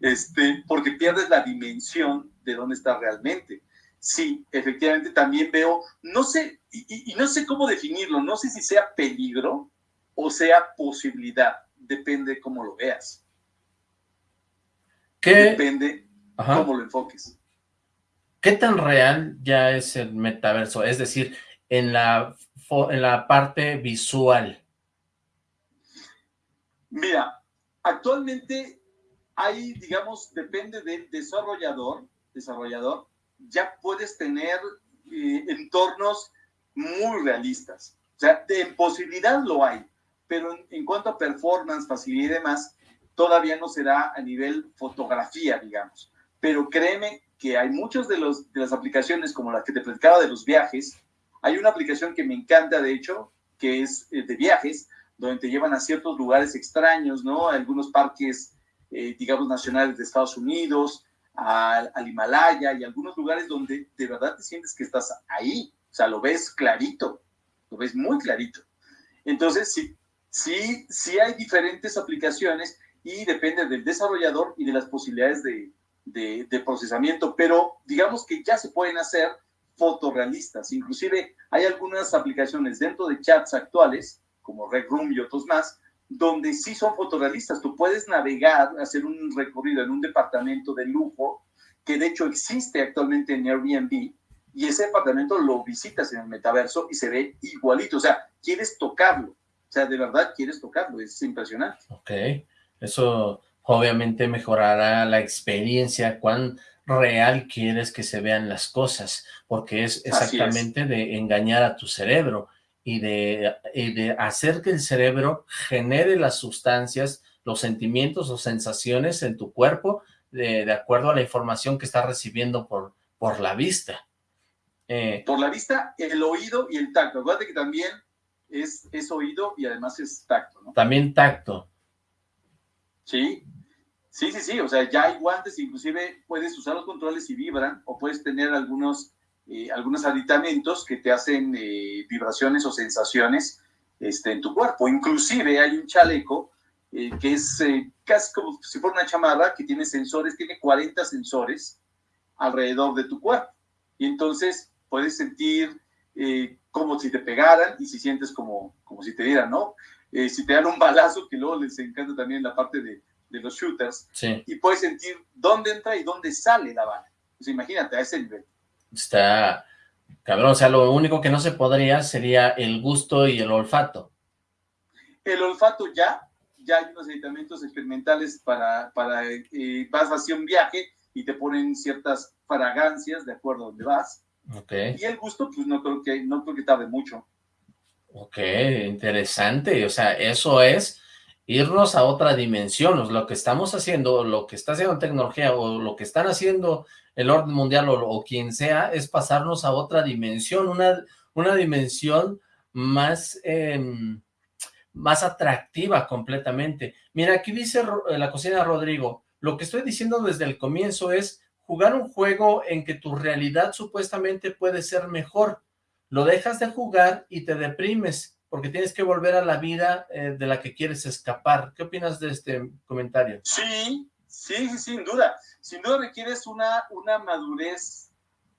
este, porque pierdes la dimensión de dónde estás realmente. Sí, efectivamente también veo, no sé, y, no sé cómo definirlo, no sé si sea peligro o sea posibilidad, depende cómo lo veas. ¿Qué? Depende cómo lo enfoques. ¿Qué tan real ya es el metaverso? Es decir, en la, en la parte visual. Mira, actualmente hay, digamos, depende del desarrollador, desarrollador, ya puedes tener eh, entornos muy realistas. O sea, en posibilidad lo hay, pero en, cuanto a performance, facilidad y demás, todavía no será a nivel fotografía, digamos. Pero créeme que hay muchas de, los, de las aplicaciones, como la que te platicaba de los viajes, hay una aplicación que me encanta, de hecho, que es eh, de viajes, donde te llevan a ciertos lugares extraños, ¿no? algunos parques, eh, digamos, nacionales de Estados Unidos, al, Himalaya y algunos lugares donde de verdad te sientes que estás ahí, o sea, lo ves clarito, lo ves muy clarito. Entonces, sí, sí, sí hay diferentes aplicaciones y depende del desarrollador y de las posibilidades de, de, de procesamiento, pero digamos que ya se pueden hacer fotorrealistas. Inclusive hay algunas aplicaciones dentro de chats actuales como Red Room y otros más, donde sí son fotorrealistas. Tú puedes navegar, hacer un recorrido en un departamento de lujo, que de hecho existe actualmente en Airbnb, y ese departamento lo visitas en el metaverso y se ve igualito. O sea, quieres tocarlo. O sea, de verdad quieres tocarlo. Es impresionante. Ok. Eso obviamente mejorará la experiencia, cuán real quieres que se vean las cosas, porque es exactamente de engañar a tu cerebro y de, de hacer que el cerebro genere las sustancias, los sentimientos o sensaciones en tu cuerpo de, de acuerdo a la información que estás recibiendo por, por la vista. Eh, por la vista, el oído y el tacto. Acuérdate que también es, es oído y además es tacto, ¿no? También tacto. Sí, sí, sí, sí. O sea, ya hay guantes, inclusive puedes usar los controles y vibran, o puedes tener algunos, eh, algunos aditamentos que te hacen eh, vibraciones o sensaciones este, en tu cuerpo. Inclusive hay un chaleco que es casi como si fuera una chamarra que tiene sensores, tiene 40 sensores alrededor de tu cuerpo. Y entonces puedes sentir eh, como si te pegaran y si sientes como, como si te dieran, ¿no? Eh, si te dan un balazo, que luego les encanta también la parte de, de los shooters, y puedes sentir dónde entra y dónde sale la bala. Pues imagínate, a ese nivel. Está cabrón, o sea, lo único que no se podría sería el gusto y el olfato. El olfato ya, ya hay unos medicamentos experimentales para, para eh, vas hacia un viaje y te ponen ciertas fragancias de acuerdo a donde vas. Okay. Y el gusto, pues no creo que, no creo que tarde mucho. Ok, interesante. O sea, eso es irnos a otra dimensión. Lo que estamos haciendo, lo que está haciendo tecnología o lo que están haciendo el orden mundial o, quien sea, es pasarnos a otra dimensión, una, una dimensión más, em, más atractiva completamente. Mira, aquí dice la cocina Rodrigo, lo que estoy diciendo desde el comienzo es jugar un juego en que tu realidad supuestamente puede ser mejor. Lo dejas de jugar y te deprimes porque tienes que volver a la vida eh, de la que quieres escapar. ¿Qué opinas de este comentario? Sí, sí, sin duda. Sin duda requieres una, una madurez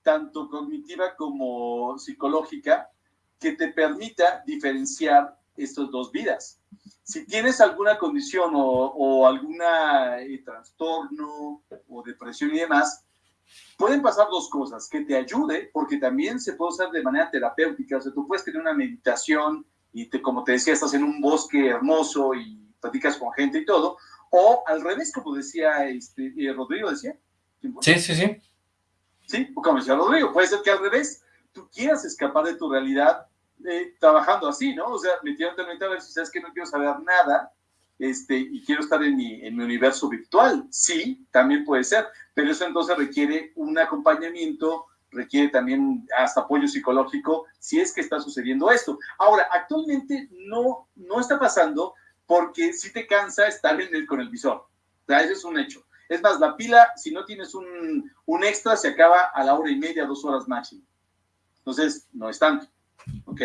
tanto cognitiva como psicológica que te permita diferenciar estas dos vidas si tienes alguna condición o, algún eh, trastorno o depresión y demás, pueden pasar dos cosas, que te ayude, porque también se puede usar de manera terapéutica, o sea, tú puedes tener una meditación y te, como te decía, estás en un bosque hermoso y platicas con gente y todo, o al revés, como decía este, eh, Rodrigo, decía. Sí, sí, sí. Sí, como decía Rodrigo, puede ser que al revés, tú quieras escapar de tu realidad eh, trabajando así, ¿no? O sea, metiéndote en a ver si sabes que no quiero saber nada este, y quiero estar en mi, en mi universo virtual. Sí, también puede ser, pero eso entonces requiere un acompañamiento, requiere también hasta apoyo psicológico si es que está sucediendo esto. Ahora, actualmente no, no está pasando porque si te cansa estar en el, con el visor. O sea, es un hecho. Es más, la pila, si no tienes un, un extra, se acaba a la hora y media, dos horas máximo. Entonces, no es tanto. ¿ok?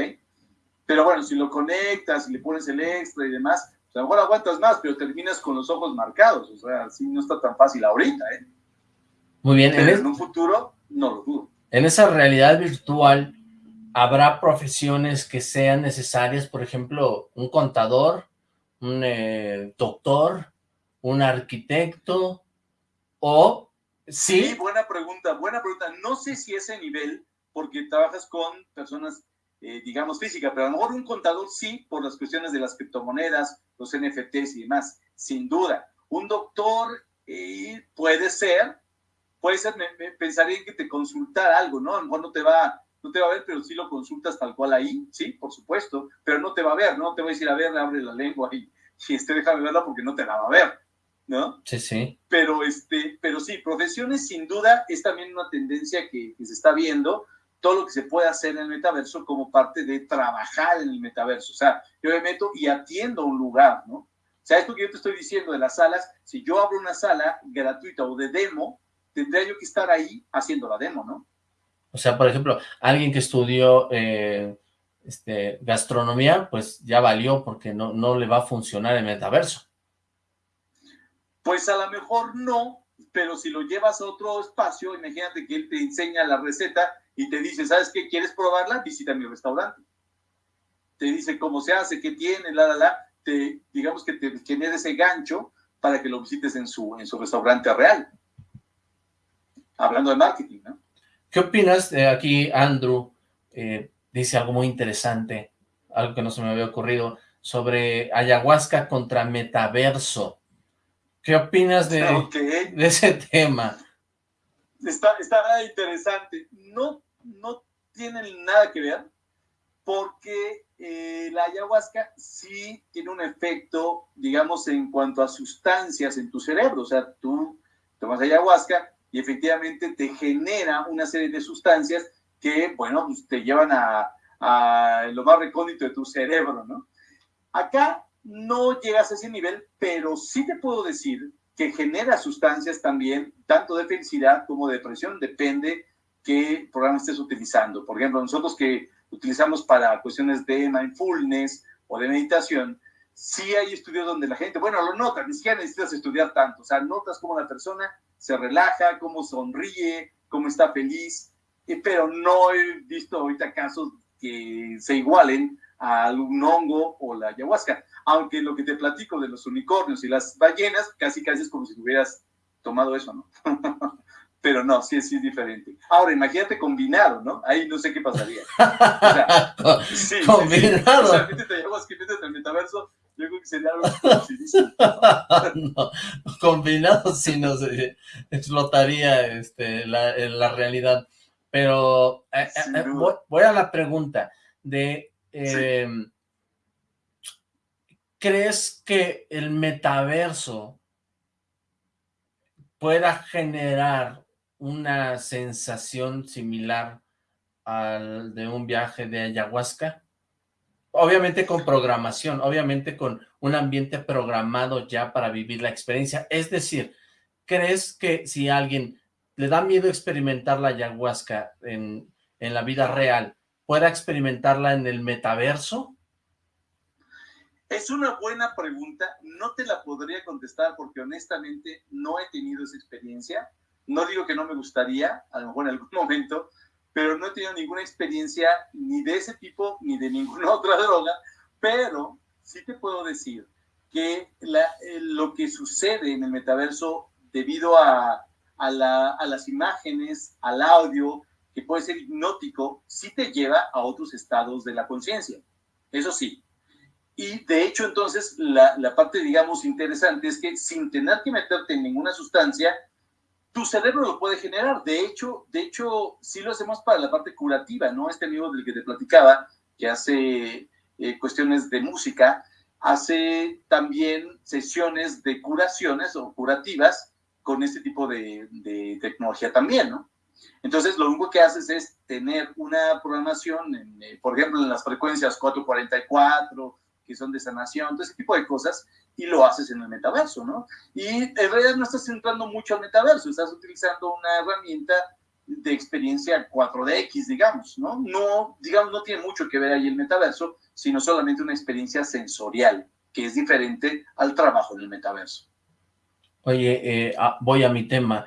Pero bueno, si lo conectas y le pones el extra y demás, a lo mejor aguantas más, pero terminas con los ojos marcados, o sea, así no está tan fácil ahorita, ¿eh? Muy bien. Pero en, un futuro, no lo dudo. En esa realidad virtual, ¿habrá profesiones que sean necesarias? Por ejemplo, un contador, un eh, doctor, un arquitecto, o... ¿sí? sí, buena pregunta, buena pregunta. No sé si ese nivel, porque trabajas con personas eh, digamos, física, pero a lo mejor un contador sí, por las cuestiones de las criptomonedas, los NFTs y demás, sin duda. Un doctor eh, puede ser, puede ser, me, pensaría en que te consultara algo, ¿no? A lo mejor no te va, no te va a ver, pero sí lo consultas tal cual ahí, sí, por supuesto, pero no te va a ver, ¿no? Te voy a decir, a ver, abre la lengua y, y este, déjame verla porque no te la va a ver, ¿no? Sí, sí. Pero, este, pero sí, profesiones sin duda es también una tendencia que, que se está viendo, todo lo que se puede hacer en el metaverso como parte de trabajar en el metaverso. O sea, yo me meto y atiendo un lugar, ¿no? O sea, esto que yo te estoy diciendo de las salas, si yo abro una sala gratuita o de demo, tendría yo que estar ahí haciendo la demo, ¿no? O sea, por ejemplo, alguien que estudió eh, este, gastronomía, pues ya valió porque no, no le va a funcionar el metaverso. Pues a lo mejor no, pero si lo llevas a otro espacio, imagínate que él te enseña la receta y te dice, ¿sabes qué? ¿Quieres probarla? Visita mi restaurante. Te dice cómo se hace, qué tiene, la, la, la. Te, digamos que te genera ese gancho para que lo visites en su, en su restaurante real. Hablando de marketing, ¿no? ¿Qué opinas de aquí, Andrew? Eh, dice algo muy interesante, algo que no se me había ocurrido, sobre ayahuasca contra metaverso. ¿Qué opinas de, de ese tema? Está, está interesante. No, no tienen nada que ver porque eh, la ayahuasca sí tiene un efecto, digamos, en cuanto a sustancias en tu cerebro. O sea, tú tomas ayahuasca y efectivamente te genera una serie de sustancias que, bueno, pues te llevan a, a lo más recóndito de tu cerebro, ¿no? Acá no llegas a ese nivel, pero sí te puedo decir que genera sustancias también, tanto de felicidad como de depresión, depende qué programa estés utilizando. Por ejemplo, nosotros que utilizamos para cuestiones de mindfulness o de meditación, sí hay estudios donde la gente, bueno, lo notas, ni siquiera necesitas estudiar tanto, o sea, notas cómo la persona se relaja, cómo sonríe, cómo está feliz, pero no he visto ahorita casos que se igualen a un hongo o la ayahuasca. Aunque lo que te platico de los unicornios y las ballenas, casi casi es como si hubieras tomado eso, ¿no? Pero no, sí, sí es diferente. Ahora, imagínate combinado, ¿no? Ahí no sé qué pasaría. O sea, sí, combinado. Sí, o sea, métete ayahuasca y métete al metaverso, yo creo que sería algo no, combinado sí no se explotaría este, la, la realidad. Pero eh, eh, voy, a la pregunta de, em, ¿crees que el metaverso pueda generar una sensación similar al de un viaje de ayahuasca? Obviamente con programación, obviamente con un ambiente programado ya para vivir la experiencia. Es decir, ¿crees que si alguien le da miedo experimentar la ayahuasca en, en la vida real, ¿pueda experimentarla en el metaverso? Es una buena pregunta, no te la podría contestar porque honestamente no he tenido esa experiencia. No digo que no me gustaría, a lo mejor en algún momento, pero no he tenido ninguna experiencia ni de ese tipo ni de ninguna otra droga, pero sí te puedo decir que la, eh, lo que sucede en el metaverso debido a a, las imágenes, al audio, que puede ser hipnótico, sí te lleva a otros estados de la conciencia. Eso sí. Y de hecho, entonces, la, la, parte, digamos, interesante es que sin tener que meterte en ninguna sustancia, tu cerebro lo puede generar. De hecho, de hecho, sí lo hacemos para la parte curativa, ¿no? Este amigo del que te platicaba, que hace eh, cuestiones de música, hace también sesiones de curaciones o curativas con este tipo de, tecnología también, ¿no? Entonces, lo único que haces es tener una programación, eh, por ejemplo, en las frecuencias 444, que son de sanación, todo ese tipo de cosas, y lo haces en el metaverso, ¿no? Y en realidad no estás entrando mucho al metaverso, estás utilizando una herramienta de experiencia 4DX, digamos, ¿no? No, digamos, no tiene mucho que ver ahí el metaverso, sino solamente una experiencia sensorial, que es diferente al trabajo en el metaverso. Oye, eh, ah, voy a mi tema.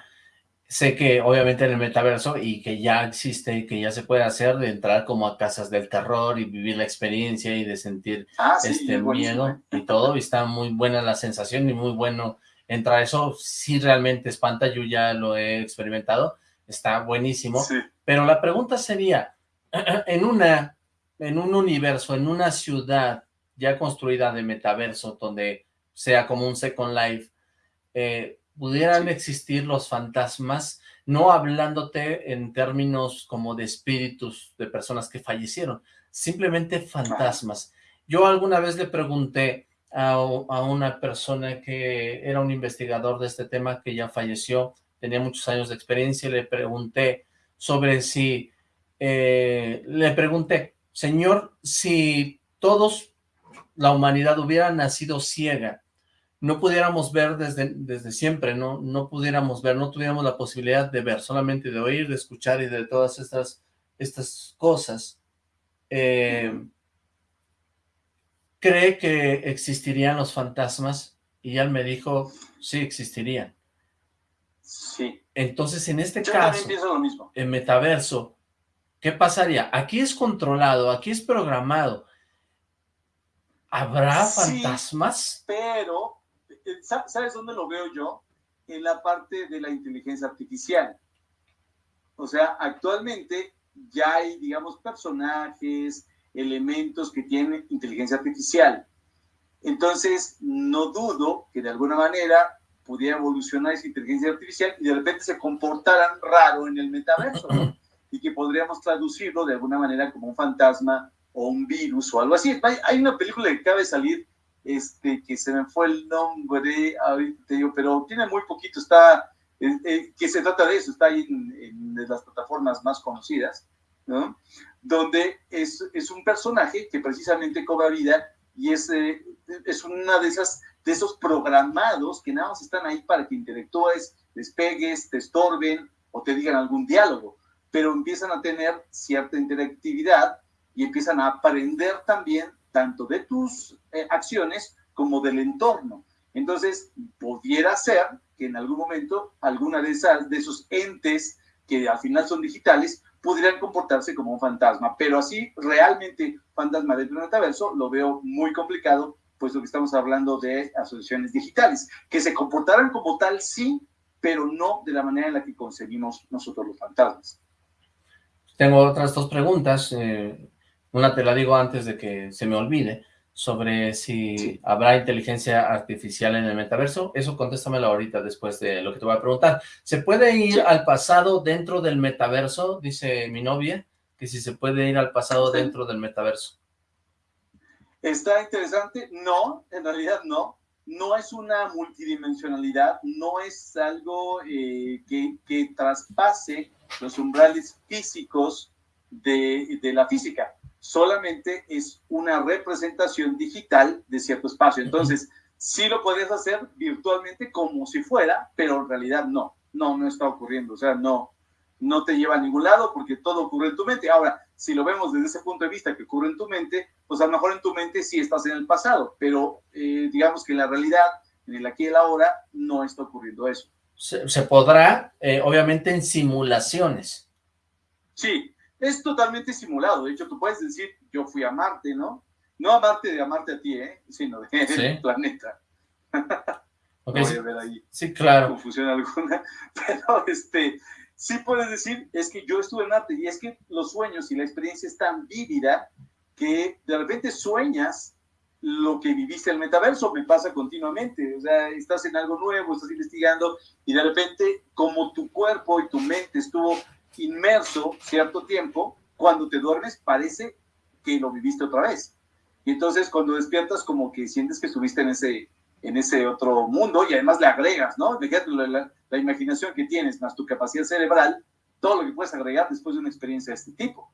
Sé que obviamente en el metaverso y que ya existe y que ya se puede hacer de entrar como a casas del terror y vivir la experiencia y de sentir ah, este miedo y todo. Y está muy buena la sensación y muy bueno entrar eso. Sí realmente espanta, yo ya lo he experimentado. Está buenísimo. Pero la pregunta sería, en una, en un universo, en una ciudad ya construida de metaverso, donde sea como un Second Life, eh, pudieran existir los fantasmas, no hablándote en términos como de espíritus de personas que fallecieron, simplemente fantasmas. Yo alguna vez le pregunté a, una persona que era un investigador de este tema que ya falleció, tenía muchos años de experiencia, y le pregunté sobre si, eh, le pregunté, señor, si todos, la humanidad hubiera nacido ciega, no pudiéramos ver desde, desde siempre, ¿no? No pudiéramos ver, no tuviéramos la posibilidad de ver, solamente de oír, de escuchar y de todas estas, estas cosas. Eh, ¿Cree que existirían los fantasmas? Y él me dijo, sí, existirían. Sí. Entonces, en este caso, lo mismo. en metaverso, ¿qué pasaría? Aquí es controlado, aquí es programado. ¿Habrá fantasmas? pero ¿sabes dónde lo veo yo? En la parte de la inteligencia artificial. O sea, actualmente ya hay, digamos, personajes, elementos que tienen inteligencia artificial. Entonces, no dudo que de alguna manera pudiera evolucionar esa inteligencia artificial y de repente se comportaran raro en el metaverso, y que podríamos traducirlo de alguna manera como un fantasma o un virus o algo así. Hay una película que acaba de salir, este, que se me fue el nombre, te pero tiene muy poquito, está, eh, eh, que se trata de eso, está ahí en, las plataformas más conocidas, ¿no? Donde es, es, un personaje que precisamente cobra vida y es, eh, es una de esas de esos programados que nada más están ahí para que interactúes, despegues, te estorben o te digan algún diálogo pero empiezan a tener cierta interactividad y empiezan a aprender también tanto de tus eh, acciones como del entorno. Entonces, pudiera ser que en algún momento alguna de, esas, de esos entes que al final son digitales pudieran comportarse como un fantasma, pero así realmente fantasma del metaverso lo veo muy complicado, puesto que estamos hablando de asociaciones digitales, que se comportaran como tal, sí, pero no de la manera en la que concebimos nosotros los fantasmas. Tengo otras dos preguntas. Eh, una te la digo antes de que se me olvide, sobre si habrá inteligencia artificial en el metaverso. Eso contéstamelo ahorita después de lo que te voy a preguntar. ¿Se puede ir al pasado dentro del metaverso? Dice mi novia, que si se puede ir al pasado dentro del metaverso. Está interesante. No, en realidad no. No es una multidimensionalidad, no es algo eh, que, que traspase los umbrales físicos de, de, la física, solamente es una representación digital de cierto espacio. Entonces, sí lo puedes hacer virtualmente como si fuera, pero en realidad no, no, no está ocurriendo, o sea, no, no te lleva a ningún lado porque todo ocurre en tu mente. Ahora, si lo vemos desde ese punto de vista que ocurre en tu mente, pues a lo mejor en tu mente sí estás en el pasado, pero eh, digamos que en la realidad, en el aquí y el ahora, no está ocurriendo eso se, podrá, eh, obviamente en simulaciones. Sí, es totalmente simulado. De hecho, tú puedes decir, yo fui a Marte, ¿no? No a Marte de amarte a ti, ¿eh? Sino del planeta. Okay, no voy a ver ahí sí, claro. confusión alguna. Pero este, sí puedes decir, es que yo estuve en Marte y es que los sueños y la experiencia es tan vívida que de repente sueñas lo que viviste en el metaverso, me pasa continuamente, o sea, estás en algo nuevo, estás investigando y de repente como tu cuerpo y tu mente estuvo inmerso cierto tiempo, cuando te duermes parece que lo viviste otra vez. Y entonces cuando despiertas como que sientes que estuviste en ese, en ese otro mundo y además le agregas, ¿no? Fíjate la, la imaginación que tienes, más tu capacidad cerebral, todo lo que puedes agregar después de una experiencia de este tipo.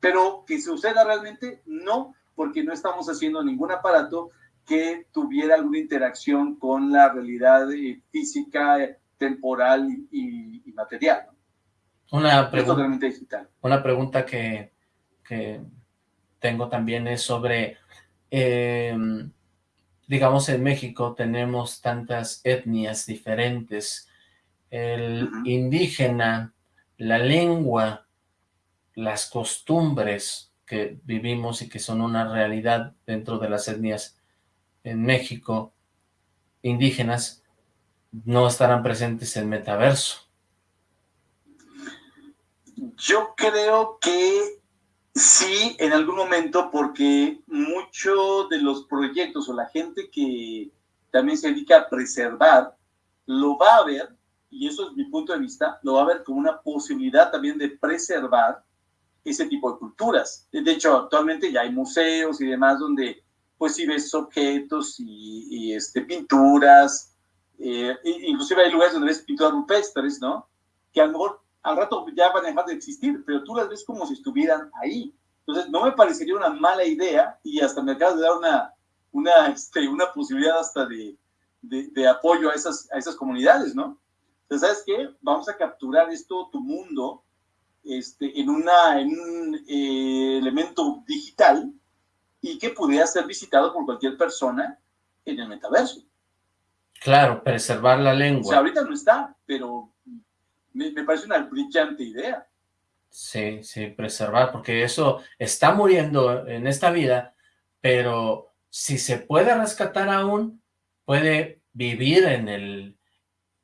Pero que suceda realmente, no, porque no estamos haciendo ningún aparato que tuviera alguna interacción con la realidad eh, física, temporal y, material. Una, pregunta, digital. una pregunta que, tengo también es sobre, em, digamos en México tenemos tantas etnias diferentes, el indígena, la lengua, las costumbres, que vivimos y que son una realidad dentro de las etnias en México indígenas no estarán presentes en metaverso. Yo creo que sí, en algún momento, porque muchos de los proyectos o la gente que también se dedica a preservar, lo va a ver, y eso es mi punto de vista, lo va a ver como una posibilidad también de preservar ese tipo de culturas. De hecho, actualmente ya hay museos y demás donde pues si ves objetos y, este, pinturas, eh, inclusive hay lugares donde ves pinturas rupestres, ¿no? Que a lo mejor al rato ya van a dejar de existir, pero tú las ves como si estuvieran ahí. Entonces, no me parecería una mala idea y hasta me acabas de dar una, una, este, una posibilidad hasta de, de, de apoyo a esas, a esas comunidades, ¿no? Entonces, ¿sabes qué? Vamos a capturar esto, tu mundo, este, en, una, en un eh, elemento digital y que pudiera ser visitado por cualquier persona en el metaverso. Claro, preservar la lengua. O sea, ahorita no está, pero me, me parece una brillante idea. Sí, sí, preservar, porque eso está muriendo en esta vida, pero si se puede rescatar aún, puede vivir en el,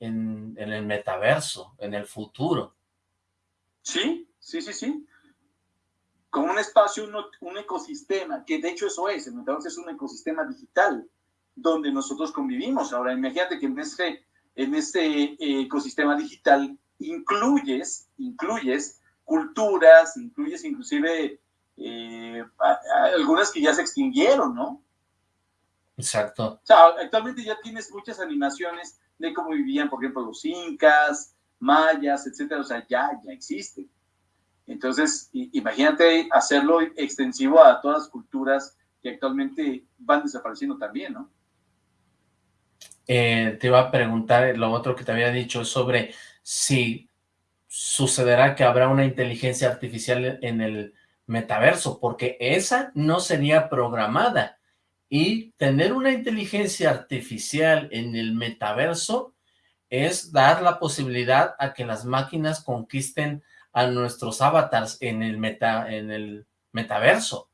en, en el metaverso, en el futuro. Sí, sí, sí, sí. Como un espacio, un, ecosistema, que de hecho eso es, el metaverso es un ecosistema digital, donde nosotros convivimos. Ahora, imagínate que en este, en este ecosistema digital incluyes, incluyes culturas, incluyes inclusive eh, algunas que ya se extinguieron, ¿no? Exacto. O sea, actualmente ya tienes muchas animaciones de cómo vivían, por ejemplo, los incas, mayas, etcétera, o sea, ya, ya existen. Entonces, imagínate hacerlo extensivo a todas las culturas que actualmente van desapareciendo también, ¿no? Eh, te iba a preguntar lo otro que te había dicho sobre si sucederá que habrá una inteligencia artificial en el metaverso, porque esa no sería programada. Y tener una inteligencia artificial en el metaverso es dar la posibilidad a que las máquinas conquisten a nuestros avatars en el, meta, en el metaverso.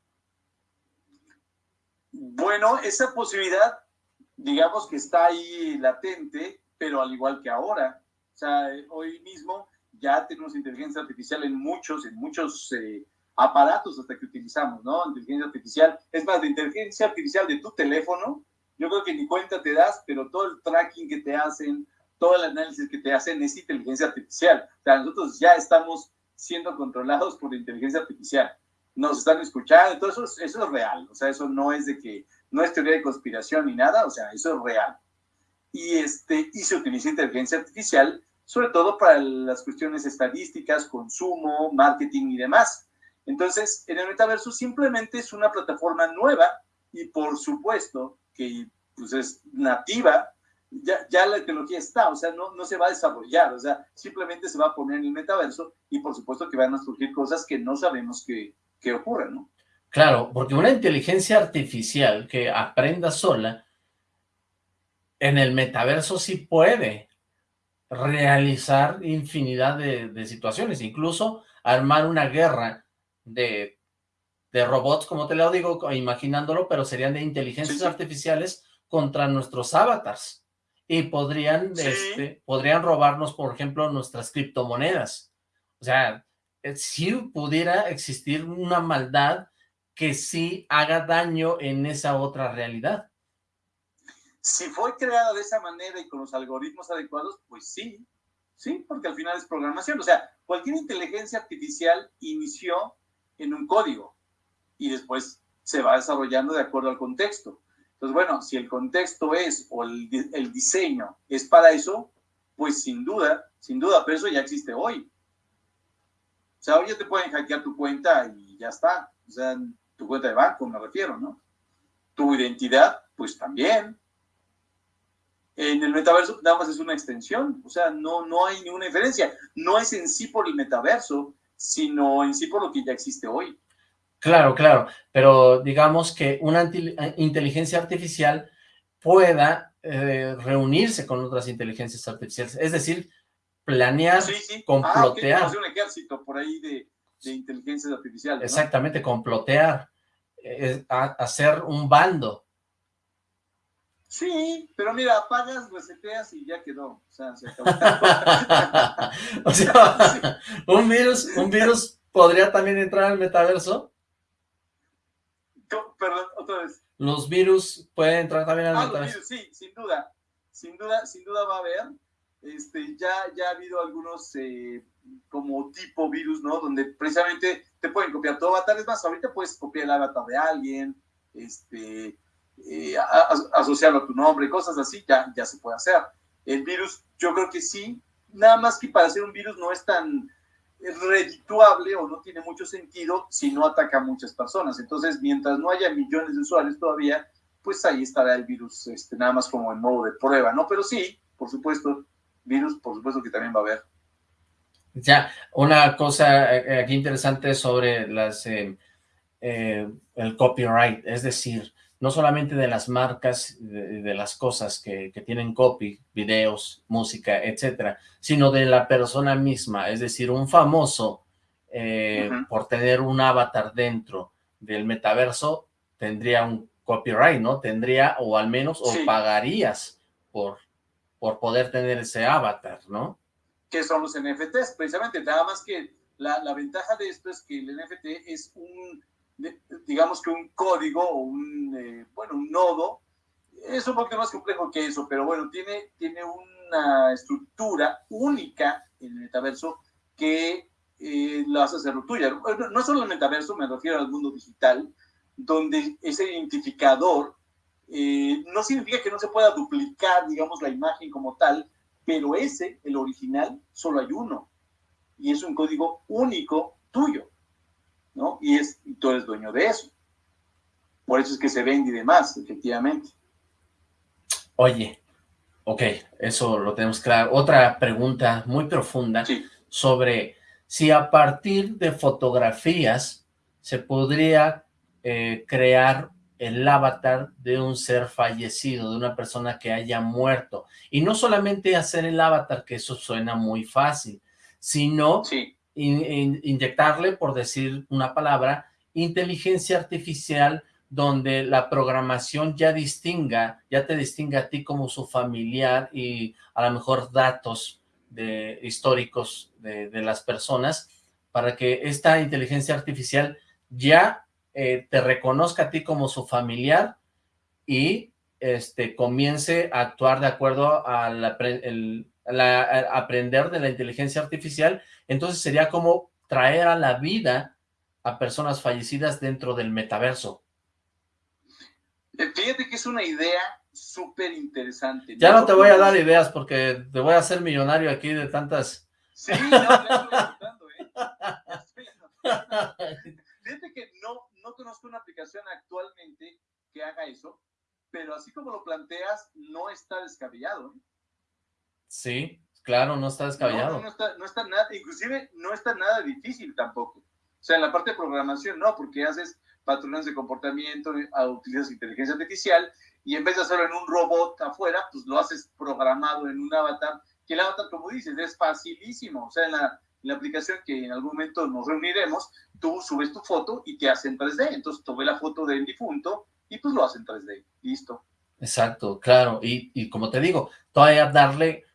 Bueno, esa posibilidad, digamos que está ahí latente, pero al igual que ahora. Sea, hoy mismo ya tenemos inteligencia artificial en muchos, en muchos eh, aparatos hasta que utilizamos, ¿no? Inteligencia artificial. Es más, de inteligencia artificial de tu teléfono, yo creo que ni cuenta te das, pero todo el tracking que te hacen, todo el análisis que te hacen es inteligencia artificial. O sea, nosotros ya estamos siendo controlados por inteligencia artificial. Nos están escuchando, todo eso, eso es real. O sea, eso no es de que, no es teoría de conspiración ni nada, o sea, eso es real. Y, este, y se utiliza inteligencia artificial sobre todo para las cuestiones estadísticas, consumo, marketing y demás. Entonces, en el metaverso simplemente es una plataforma nueva y por supuesto que pues, es nativa, ya, la tecnología está, o sea, no, no se va a desarrollar, o sea, simplemente se va a poner en el metaverso y por supuesto que van a surgir cosas que no sabemos que, que ocurren, ¿no? Claro, porque una inteligencia artificial que aprenda sola, en el metaverso sí puede realizar infinidad de, situaciones, incluso armar una guerra de, de, robots, como te lo digo, imaginándolo, pero serían de inteligencias artificiales contra nuestros avatars. Y podrían, este, podrían robarnos, por ejemplo, nuestras criptomonedas. O sea, eh, si pudiera existir una maldad que sí haga daño en esa otra realidad. Si fue creada de esa manera y con los algoritmos adecuados, pues sí, sí, porque al final es programación. O sea, cualquier inteligencia artificial inició en un código y después se va desarrollando de acuerdo al contexto. Entonces, bueno, si el contexto es o el, el diseño es para eso, pues sin duda, sin duda, pero eso ya existe hoy. O sea, hoy ya te pueden hackear tu cuenta y ya está. O sea, tu cuenta de banco, me refiero, ¿no? Tu identidad, pues también en el metaverso nada más es una extensión, o sea, no, no hay ninguna diferencia. No es en sí por el metaverso, sino en sí por lo que ya existe hoy. Claro, claro, pero digamos que una inteligencia artificial pueda eh, reunirse con otras inteligencias artificiales, es decir, planear, sí, sí. complotear. Ah, un ejército por ahí de, inteligencias artificiales. Exactamente, complotear, eh, hacer un bando, Sí, pero mira, apagas, reseteas y ya quedó. O sea, se acabó. o sea, un virus, un virus podría también entrar al metaverso. Perdón, otra vez. Los virus pueden entrar también al ah, metaverso. Los virus, sí, sin duda. Sin duda, sin duda va a haber. Este, ya, ya ha habido algunos eh, como tipo virus, ¿no? Donde precisamente te pueden copiar tu avatar. Es más, ahorita puedes copiar el avatar de alguien, este, eh, asociarlo a tu nombre, cosas así, ya, ya se puede hacer. El virus, yo creo que sí, nada más que para hacer un virus no es tan redituable o no tiene mucho sentido si no ataca a muchas personas. Entonces, mientras no haya millones de usuarios todavía, pues ahí estará el virus, este, nada más como en modo de prueba, ¿no? Pero sí, por supuesto, virus, por supuesto que también va a haber. Ya, una cosa eh, aquí interesante sobre las, eh, el copyright, es decir, no solamente de las marcas, de, las cosas que, tienen copy, videos, música, etcétera, sino de la persona misma, es decir, un famoso, eh, por tener un avatar dentro del metaverso, tendría un copyright, ¿no? Tendría, o al menos, o pagarías por, por poder tener ese avatar, ¿no? Que son los NFTs, precisamente, nada más que la, la ventaja de esto es que el NFT es un digamos que un código o un, eh, bueno, un nodo es un poquito más complejo que eso, pero bueno, tiene, tiene una estructura única en el metaverso que eh, la hace hacerlo tuya. No, no solo el metaverso, me refiero al mundo digital, donde ese identificador eh, no significa que no se pueda duplicar, digamos, la imagen como tal, pero ese, el original, solo hay uno. Y es un código único tuyo, ¿no? Y, es, y tú eres dueño de eso. Por eso es que se vende y demás, efectivamente. Oye, ok, eso lo tenemos claro. Otra pregunta muy profunda sobre si a partir de fotografías se podría eh, crear el avatar de un ser fallecido, de una persona que haya muerto. Y no solamente hacer el avatar, que eso suena muy fácil, sino inyectarle, por decir una palabra, inteligencia artificial donde la programación ya distinga, ya te distinga a ti como su familiar y a lo mejor datos de, históricos de, las personas, para que esta inteligencia artificial ya eh, te reconozca a ti como su familiar y este, comience a actuar de acuerdo aprender de la inteligencia artificial, entonces sería como traer a la vida a personas fallecidas dentro del metaverso. Eh, fíjate que es una idea súper interesante. Ya no te voy a dar ideas porque te voy a hacer millonario aquí de tantas... Sí, no, ya estoy ¿eh? Fíjate que no, no conozco una aplicación actualmente que haga eso, pero así como lo planteas, no está descabellado. ¿eh? Sí, claro, no está descabellado. No, no, está, no está nada, inclusive no está nada difícil tampoco. O sea, en la parte de programación no, porque haces patrones de comportamiento, utilizas inteligencia artificial y en vez de hacerlo en un robot afuera, pues lo haces programado en un avatar, que el avatar, como dices, es facilísimo. O sea, en la, aplicación que en algún momento nos reuniremos, tú subes tu foto y te hace en 3D. Entonces, tomé la foto del difunto y pues lo hace en 3D. Listo. Exacto, claro. Y, y como te digo, todavía darle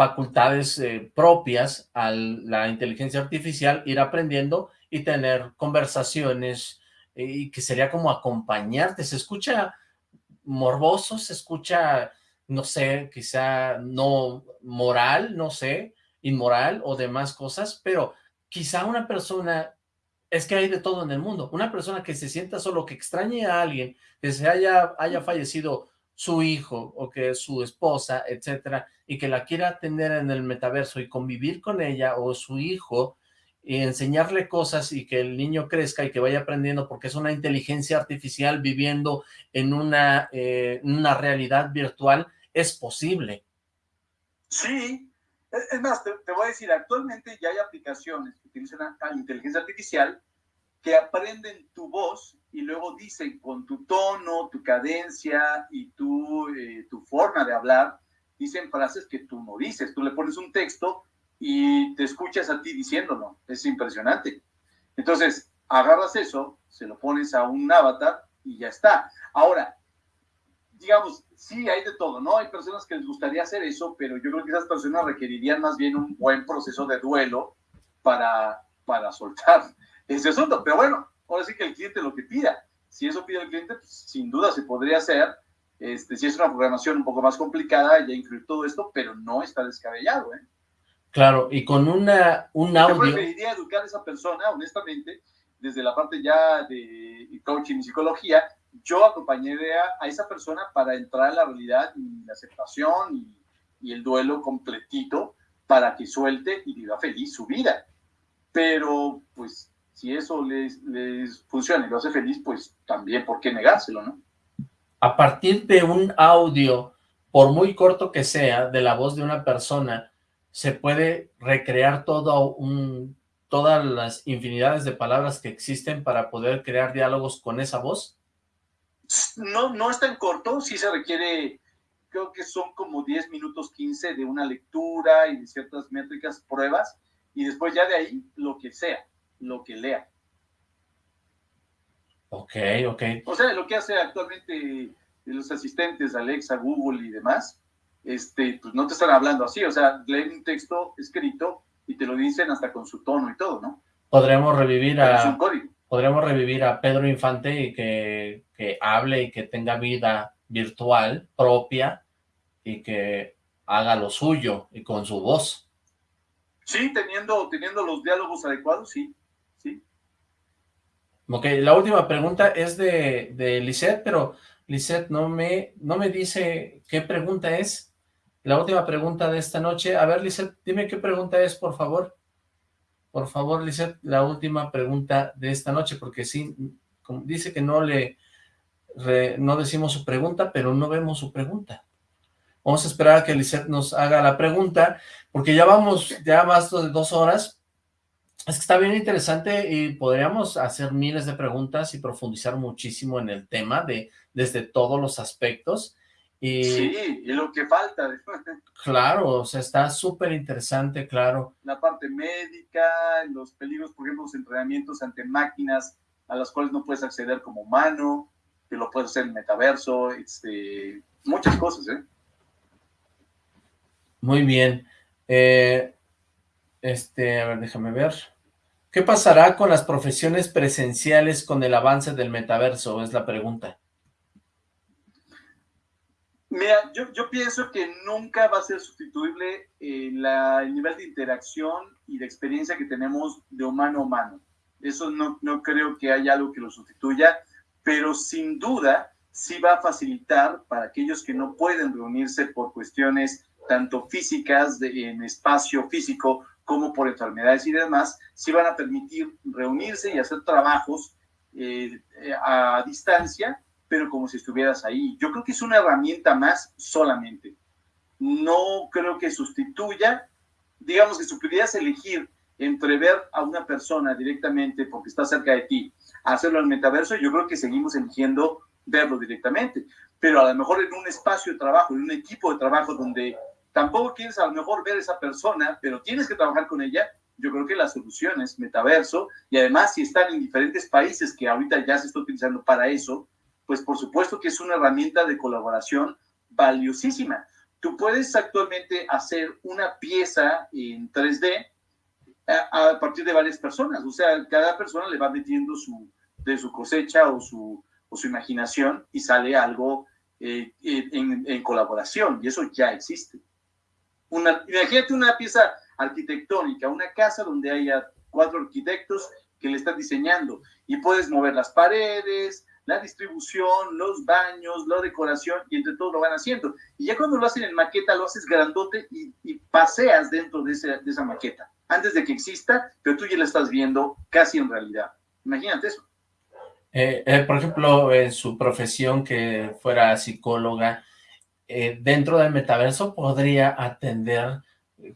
facultades eh, propias a la inteligencia artificial, ir aprendiendo y tener conversaciones, y que sería como acompañarte, se escucha morboso, se escucha, no sé, quizá no moral, no sé, inmoral o demás cosas, pero quizá una persona, es que hay de todo en el mundo, una persona que se sienta solo, que extrañe a alguien, que se haya, haya fallecido su hijo o que su esposa, etcétera, y que la quiera tener en el metaverso y convivir con ella o su hijo, y enseñarle cosas y que el niño crezca y que vaya aprendiendo porque es una inteligencia artificial viviendo en una, eh, una realidad virtual, es posible. Sí, es más, te, voy a decir, actualmente ya hay aplicaciones que utilizan inteligencia artificial que aprenden tu voz y luego dicen con tu tono, tu cadencia y tu, eh, tu forma de hablar, dicen frases que tú no dices. Tú le pones un texto y te escuchas a ti diciéndolo. Es impresionante. Entonces, agarras eso, se lo pones a un avatar y ya está. Ahora, digamos, sí hay de todo, ¿no? Hay personas que les gustaría hacer eso, pero yo creo que esas personas requerirían más bien un buen proceso de duelo para, para soltar ese asunto. Pero bueno, ahora sí que el cliente lo que pida. Si eso pide el cliente, pues, sin duda se podría hacer. Este, si es una programación un poco más complicada, ya incluir todo esto, pero no está descabellado, ¿eh? Claro, y con una, un audio... Yo preferiría educar a esa persona, honestamente, desde la parte ya de coaching y psicología, yo acompañaría a esa persona para entrar a la realidad y la aceptación y, y el duelo completito para que suelte y viva feliz su vida. Pero, pues, si eso les, les funciona y lo hace feliz, pues también, ¿por qué negárselo, no? A partir de un audio, por muy corto que sea, de la voz de una persona, se puede recrear todo un, todas las infinidades de palabras que existen para poder crear diálogos con esa voz? No, no es tan corto, sí se requiere, creo que son como 10 minutos 15 de una lectura y de ciertas métricas, pruebas, y después ya de ahí lo que sea, lo que lea. Ok, ok. O sea, lo que hace actualmente los asistentes, Alexa, Google y demás, este, pues no te están hablando así, o sea, leen un texto escrito y te lo dicen hasta con su tono y todo, ¿no? Podremos revivir a... Podremos revivir a Pedro Infante y que, que hable y que tenga vida virtual propia y que haga lo suyo y con su voz. Sí, teniendo, teniendo los diálogos adecuados, sí, sí. Ok, la última pregunta es de, de pero Lisette no me, no me dice qué pregunta es. La última pregunta de esta noche. A ver, Lisette, dime qué pregunta es, por favor. Por favor, Lisette, la última pregunta de esta noche, porque sí, dice que no le no decimos su pregunta, pero no vemos su pregunta. Vamos a esperar a que Lisette nos haga la pregunta, porque ya vamos, ya más de dos horas. Es que está bien interesante y podríamos hacer miles de preguntas y profundizar muchísimo en el tema de desde todos los aspectos. Y, sí, y lo que falta. Claro, o sea, está súper interesante, claro. La parte médica, los peligros, por ejemplo, los entrenamientos ante máquinas a las cuales no puedes acceder como humano, que lo puedes hacer en metaverso, este, muchas cosas, ¿eh? Muy bien. Eh, este, a ver, déjame ver. ¿Qué pasará con las profesiones presenciales con el avance del metaverso? Es la pregunta. Mira, yo, yo pienso que nunca va a ser sustituible eh, el nivel de interacción y de experiencia que tenemos de humano a humano. Eso no, no creo que haya algo que lo sustituya, pero sin duda sí va a facilitar para aquellos que no pueden reunirse por cuestiones tanto físicas, de, en espacio físico, como por enfermedades y demás, sí van a permitir reunirse y hacer trabajos eh, eh, a distancia pero como si estuvieras ahí. Yo creo que es una herramienta más solamente. No creo que sustituya, digamos que si pudieras elegir entre ver a una persona directamente porque está cerca de ti, hacerlo el metaverso, yo creo que seguimos eligiendo verlo directamente. Pero a lo mejor en un espacio de trabajo, en un equipo de trabajo donde tampoco quieres a lo mejor ver a esa persona, pero tienes que trabajar con ella, yo creo que la solución es metaverso y además si están en diferentes países que ahorita ya se está utilizando para eso, pues por supuesto que es una herramienta de colaboración valiosísima. Tú puedes actualmente hacer una pieza en 3D a, partir de varias personas, o sea, cada persona le va metiendo su, de su cosecha o su, o su imaginación y sale algo eh, en, en, colaboración, y eso ya existe. Una, imagínate una pieza arquitectónica, una casa donde haya cuatro arquitectos que le están diseñando y puedes mover las paredes, la distribución, los baños, la decoración, y entre todos lo van haciendo. Y ya cuando lo hacen en maqueta, lo haces grandote y, paseas dentro de, de, esa maqueta, antes de que exista, pero tú ya la estás viendo casi en realidad. Imagínate eso. Eh, eh, por ejemplo, en su profesión que fuera psicóloga, eh, dentro del metaverso podría atender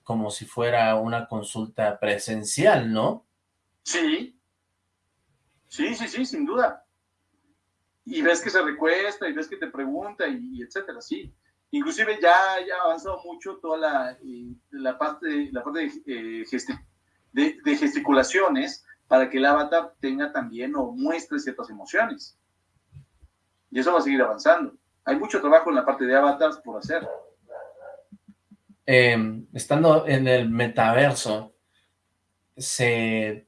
como si fuera una consulta presencial, ¿no? Sí, sí, sí, sí, sin duda y ves que se recuesta y ves que te pregunta y, etcétera, sí. Inclusive ya, ya ha avanzado mucho toda la, la parte, la parte eh, de, gesticulaciones para que el avatar tenga también o muestre ciertas emociones. Y eso va a seguir avanzando. Hay mucho trabajo en la parte de avatars por hacer. Em, estando en el metaverso, se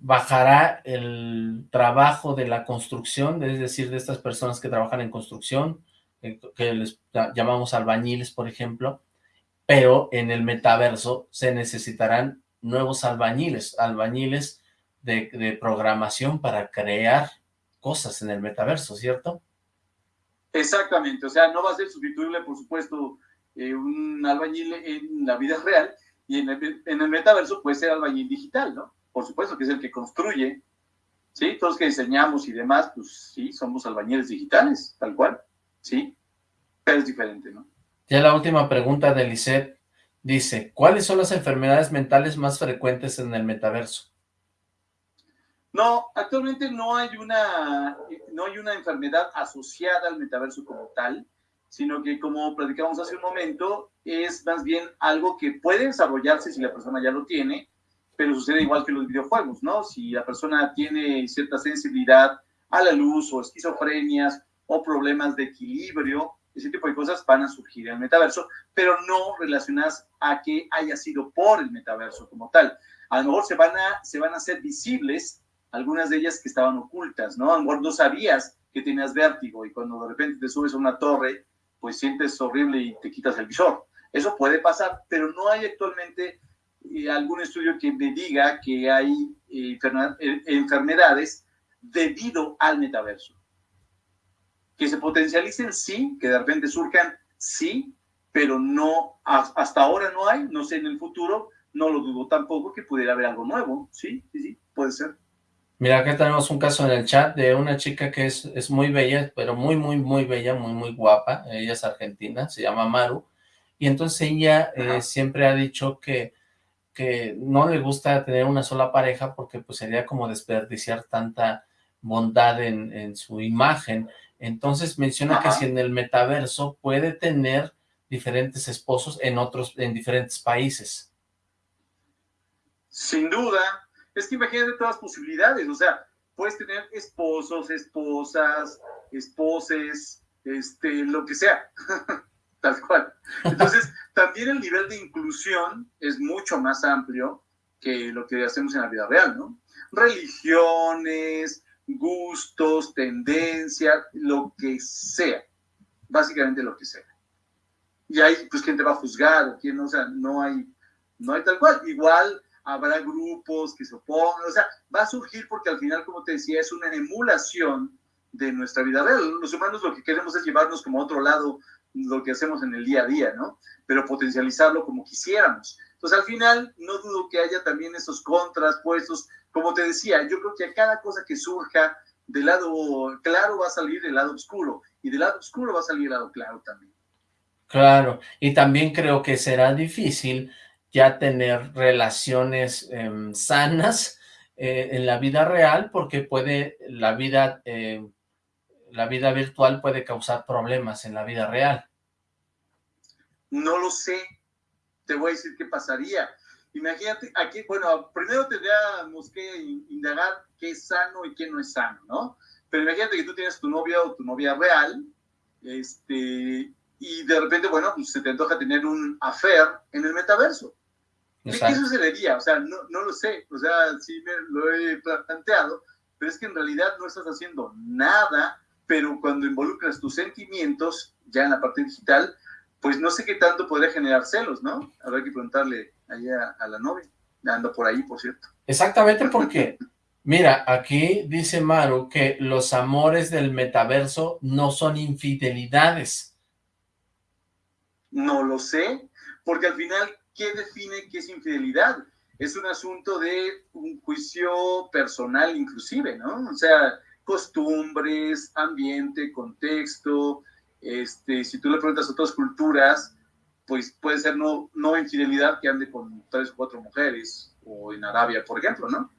bajará el trabajo de la construcción, es decir, de estas personas que trabajan en construcción, eh, que les llamamos albañiles, por ejemplo, pero en el metaverso se necesitarán nuevos albañiles, albañiles de, programación para crear cosas en el metaverso, ¿cierto? Exactamente, o sea, no va a ser sustituible, por supuesto, eh, un albañil en la vida real, y en el, en el metaverso puede ser albañil digital, ¿no? por supuesto que es el que construye, ¿sí? Todos que diseñamos y demás, pues sí, somos albañiles digitales, tal cual, ¿sí? Pero es diferente, ¿no? Ya la última pregunta de Lisette dice, ¿cuáles son las enfermedades mentales más frecuentes en el metaverso? No, actualmente no hay una, no hay una enfermedad asociada al metaverso como tal, sino que como platicamos hace un momento, es más bien algo que puede desarrollarse si la persona ya lo tiene, pero sucede igual que los videojuegos, ¿no? Si la persona tiene cierta sensibilidad a la luz o esquizofrenias o problemas de equilibrio, ese tipo de cosas van a surgir en el metaverso, pero no relacionadas a que haya sido por el metaverso como tal. A lo mejor se van a, se van a hacer visibles algunas de ellas que estaban ocultas, ¿no? A lo mejor no sabías que tenías vértigo y cuando de repente te subes a una torre, pues sientes horrible y te quitas el visor. Eso puede pasar, pero no hay actualmente eh, algún estudio que me diga que hay eh, eh, enfermedades debido al metaverso. Que se potencialicen, sí, que de repente surjan, sí, pero no, hasta ahora no hay, no sé en el futuro, no lo dudo tampoco que pudiera haber algo nuevo, sí, sí, sí, puede ser. Mira, acá tenemos un caso en el chat de una chica que es, es muy bella, pero muy, muy, muy bella, muy, muy guapa. Ella es argentina, se llama Maru. Y entonces ella eh, siempre ha dicho que, que no le gusta tener una sola pareja porque pues sería como desperdiciar tanta bondad en, en su imagen. Entonces menciona que si en el metaverso puede tener diferentes esposos en otros, en diferentes países. Sin duda, es que imagínate todas las posibilidades, o sea, puedes tener esposos, esposas, esposes, este, lo que sea, tal cual. Entonces, también el nivel de inclusión es mucho más amplio que lo que hacemos en la vida real, ¿no? Religiones, gustos, tendencias, lo que sea, básicamente lo que sea. Y ahí, pues, ¿quién te va a juzgar? O quién, o sea, no hay, no hay tal cual. Igual, habrá grupos que se opongan, o sea, va a surgir porque al final, como te decía, es una emulación de nuestra vida real. Los humanos lo que queremos es llevarnos como a otro lado lo que hacemos en el día a día, ¿no? Pero potencializarlo como quisiéramos. Entonces, al final, no dudo que haya también esos contras puestos. Como te decía, yo creo que a cada cosa que surja del lado claro va a salir el lado oscuro, y del lado oscuro va a salir el lado claro también. Claro, y también creo que será difícil ya tener relaciones em, sanas eh, en la vida real porque puede, la vida, em, la vida virtual puede causar problemas en la vida real. No lo sé, te voy a decir qué pasaría. Imagínate, aquí, bueno, primero tendríamos que indagar qué es sano y qué no es sano, ¿no? Pero imagínate que tú tienes tu novia o tu novia real, este, y de repente, bueno, pues se te antoja tener un affair en el metaverso. ¿Qué, sucedería? O sea, no, no, lo sé, o sea, sí me lo he planteado, pero es que en realidad no estás haciendo nada, pero cuando involucras tus sentimientos, ya en la parte digital, pues no sé qué tanto podría generar celos, ¿no? Habrá que preguntarle allá a la novia, ando por ahí, por cierto. Exactamente porque, mira, aquí dice Maru que los amores del metaverso no son infidelidades. No lo sé, porque al final ¿qué define qué es infidelidad? Es un asunto de un juicio personal inclusive, ¿no? O sea, costumbres, ambiente, contexto, este, si tú le preguntas a otras culturas, pues puede ser no, no infidelidad que ande con tres o cuatro mujeres, o en Arabia, por ejemplo, ¿no?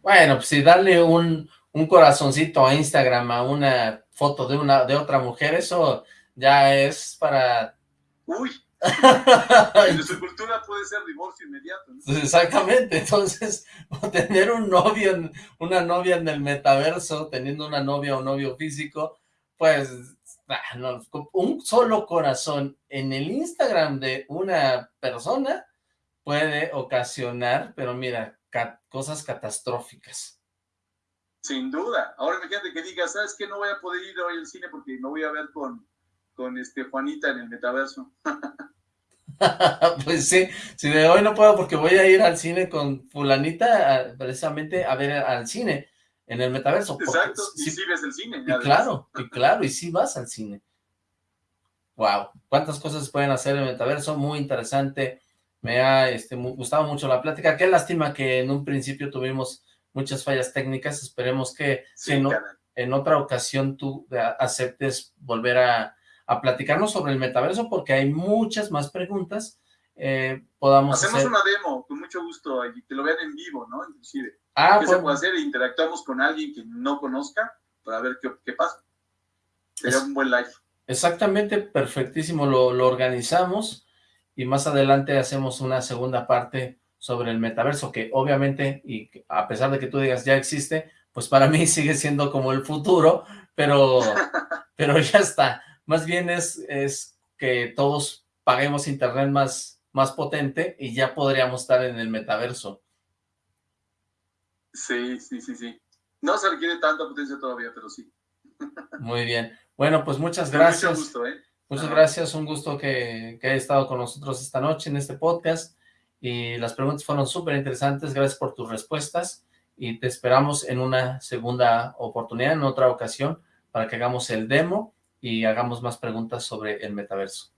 Bueno, pues si darle un, un corazoncito a Instagram a una foto de, una, de otra mujer, eso ya es para... Uy, en su cultura puede ser divorcio inmediato. Exactamente, entonces tener un novio, una novia en el metaverso, teniendo una novia o novio físico, pues ah, un solo corazón en el Instagram de una persona puede ocasionar, pero mira, cosas catastróficas. Sin duda. Ahora imagínate que digas, ¿sabes qué? No voy a poder ir hoy al cine porque me voy a ver con, con este Juanita en el metaverso. pues sí, si de hoy no puedo porque voy a ir al cine con fulanita precisamente a ver al cine en el metaverso. Exacto, y si ves el cine. Y claro, y claro, y si vas al cine. Wow, cuántas cosas pueden hacer en el metaverso, muy interesante. Me ha este, gustado mucho la plática. Qué lástima que en un principio tuvimos muchas fallas técnicas. Esperemos que en otra ocasión tú aceptes volver a a platicarnos sobre el metaverso porque hay muchas más preguntas. Eh, podamos Hacemos una demo, con mucho gusto, y que lo vean en vivo, ¿no? Inclusive. Ah, ¿Qué se puede hacer? Interactuamos con alguien que no conozca para ver qué, qué pasa. Sería un buen live. Exactamente, perfectísimo, lo, lo organizamos y más adelante hacemos una segunda parte sobre el metaverso, que obviamente, y a pesar de que tú digas ya existe, pues para mí sigue siendo como el futuro, pero, pero ya está. Más bien es, es que todos paguemos internet más, más potente y ya podríamos estar en el metaverso. Sí, sí, sí, sí. No se requiere tanta potencia todavía, pero sí. Muy bien. Bueno, pues muchas gracias. Mucho gusto, ¿eh? Muchas gracias, un gusto que, que haya estado con nosotros esta noche en este podcast y las preguntas fueron súper interesantes, gracias por tus respuestas y te esperamos en una segunda oportunidad, en otra ocasión, para que hagamos el demo y hagamos más preguntas sobre el metaverso.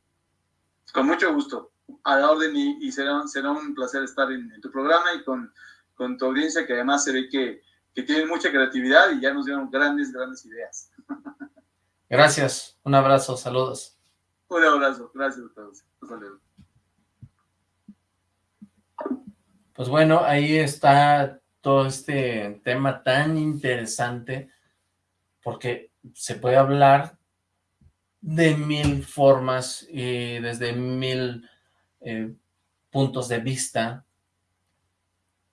Con mucho gusto, a la orden y, será, será un placer estar en, tu programa y con, con, tu audiencia que además se ve que, que tienen mucha creatividad y ya nos dieron grandes, grandes ideas. Gracias, un abrazo, saludos. Un abrazo, gracias a todos. Pues bueno, ahí está todo este tema tan interesante, porque se puede hablar de mil formas y desde mil eh, puntos de vista.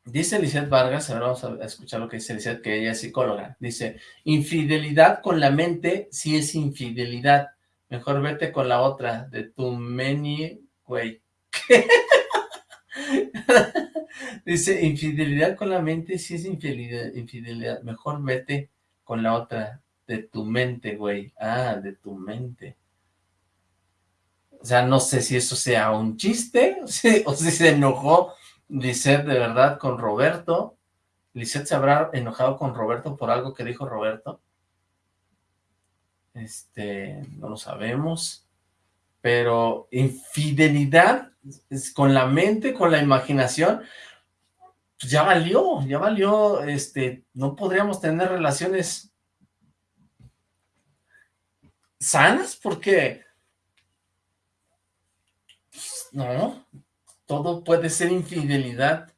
Dice Lizeth Vargas, ahora vamos a escuchar lo que dice Lizeth, que ella es psicóloga. Dice, infidelidad con la mente sí es infidelidad. Mejor vete con la otra, de tu meni, güey. Dice, infidelidad con la mente, sí es infidelidad, infidelidad. Mejor vete con la otra, de tu mente, güey. Ah, de tu mente. O sea, no sé si eso sea un chiste, o si, se enojó Lisette de verdad con Roberto. Lisette se habrá enojado con Roberto por algo que dijo Roberto. Este, no lo sabemos. Pero infidelidad con la mente, con la imaginación, pues ya valió, ya valió, este, no podríamos tener relaciones sanas porque, pues, no, todo puede ser infidelidad,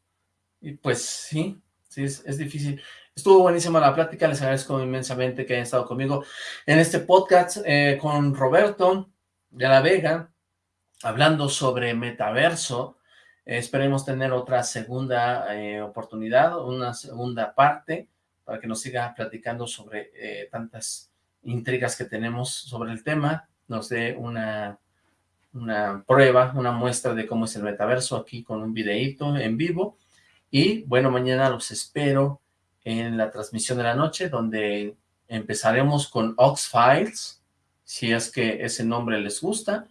y pues sí, sí, es difícil. Estuvo buenísima la plática, les agradezco inmensamente que hayan estado conmigo en este podcast eh, con Roberto de la Vega, hablando sobre metaverso. esperemos tener otra segunda eh, oportunidad, una segunda parte, para que nos siga platicando sobre eh, tantas intrigas que tenemos sobre el tema, nos dé una, una prueba, una muestra de cómo es el metaverso aquí con un videíto en vivo. Y bueno, mañana los espero en la transmisión de la noche, donde empezaremos con Ox Files, si es que ese nombre les gusta,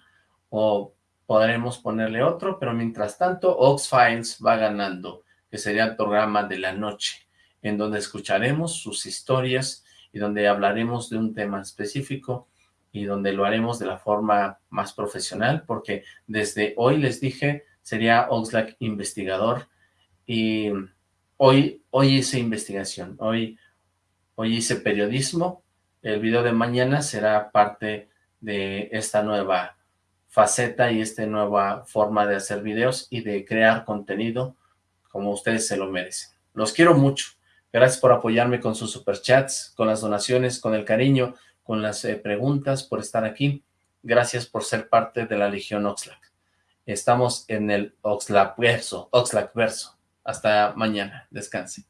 o podremos ponerle otro, pero mientras tanto Ox Files va ganando, que sería el programa de la noche, en donde escucharemos sus historias y donde hablaremos de un tema específico y donde lo haremos de la forma más profesional, porque desde hoy les dije, sería Oxlack investigador, y Hoy, hoy hice investigación, hoy, hoy hice periodismo. El video de mañana será parte de esta nueva faceta y esta nueva forma de hacer videos y de crear contenido como ustedes se lo merecen. Los quiero mucho. Gracias por apoyarme con sus superchats, con las donaciones, con el cariño, con las eh, preguntas, por estar aquí. Gracias por ser parte de la Legión Oxlack. Estamos en el Oxlack verso, Oxlack verso. Hasta mañana. Descanse.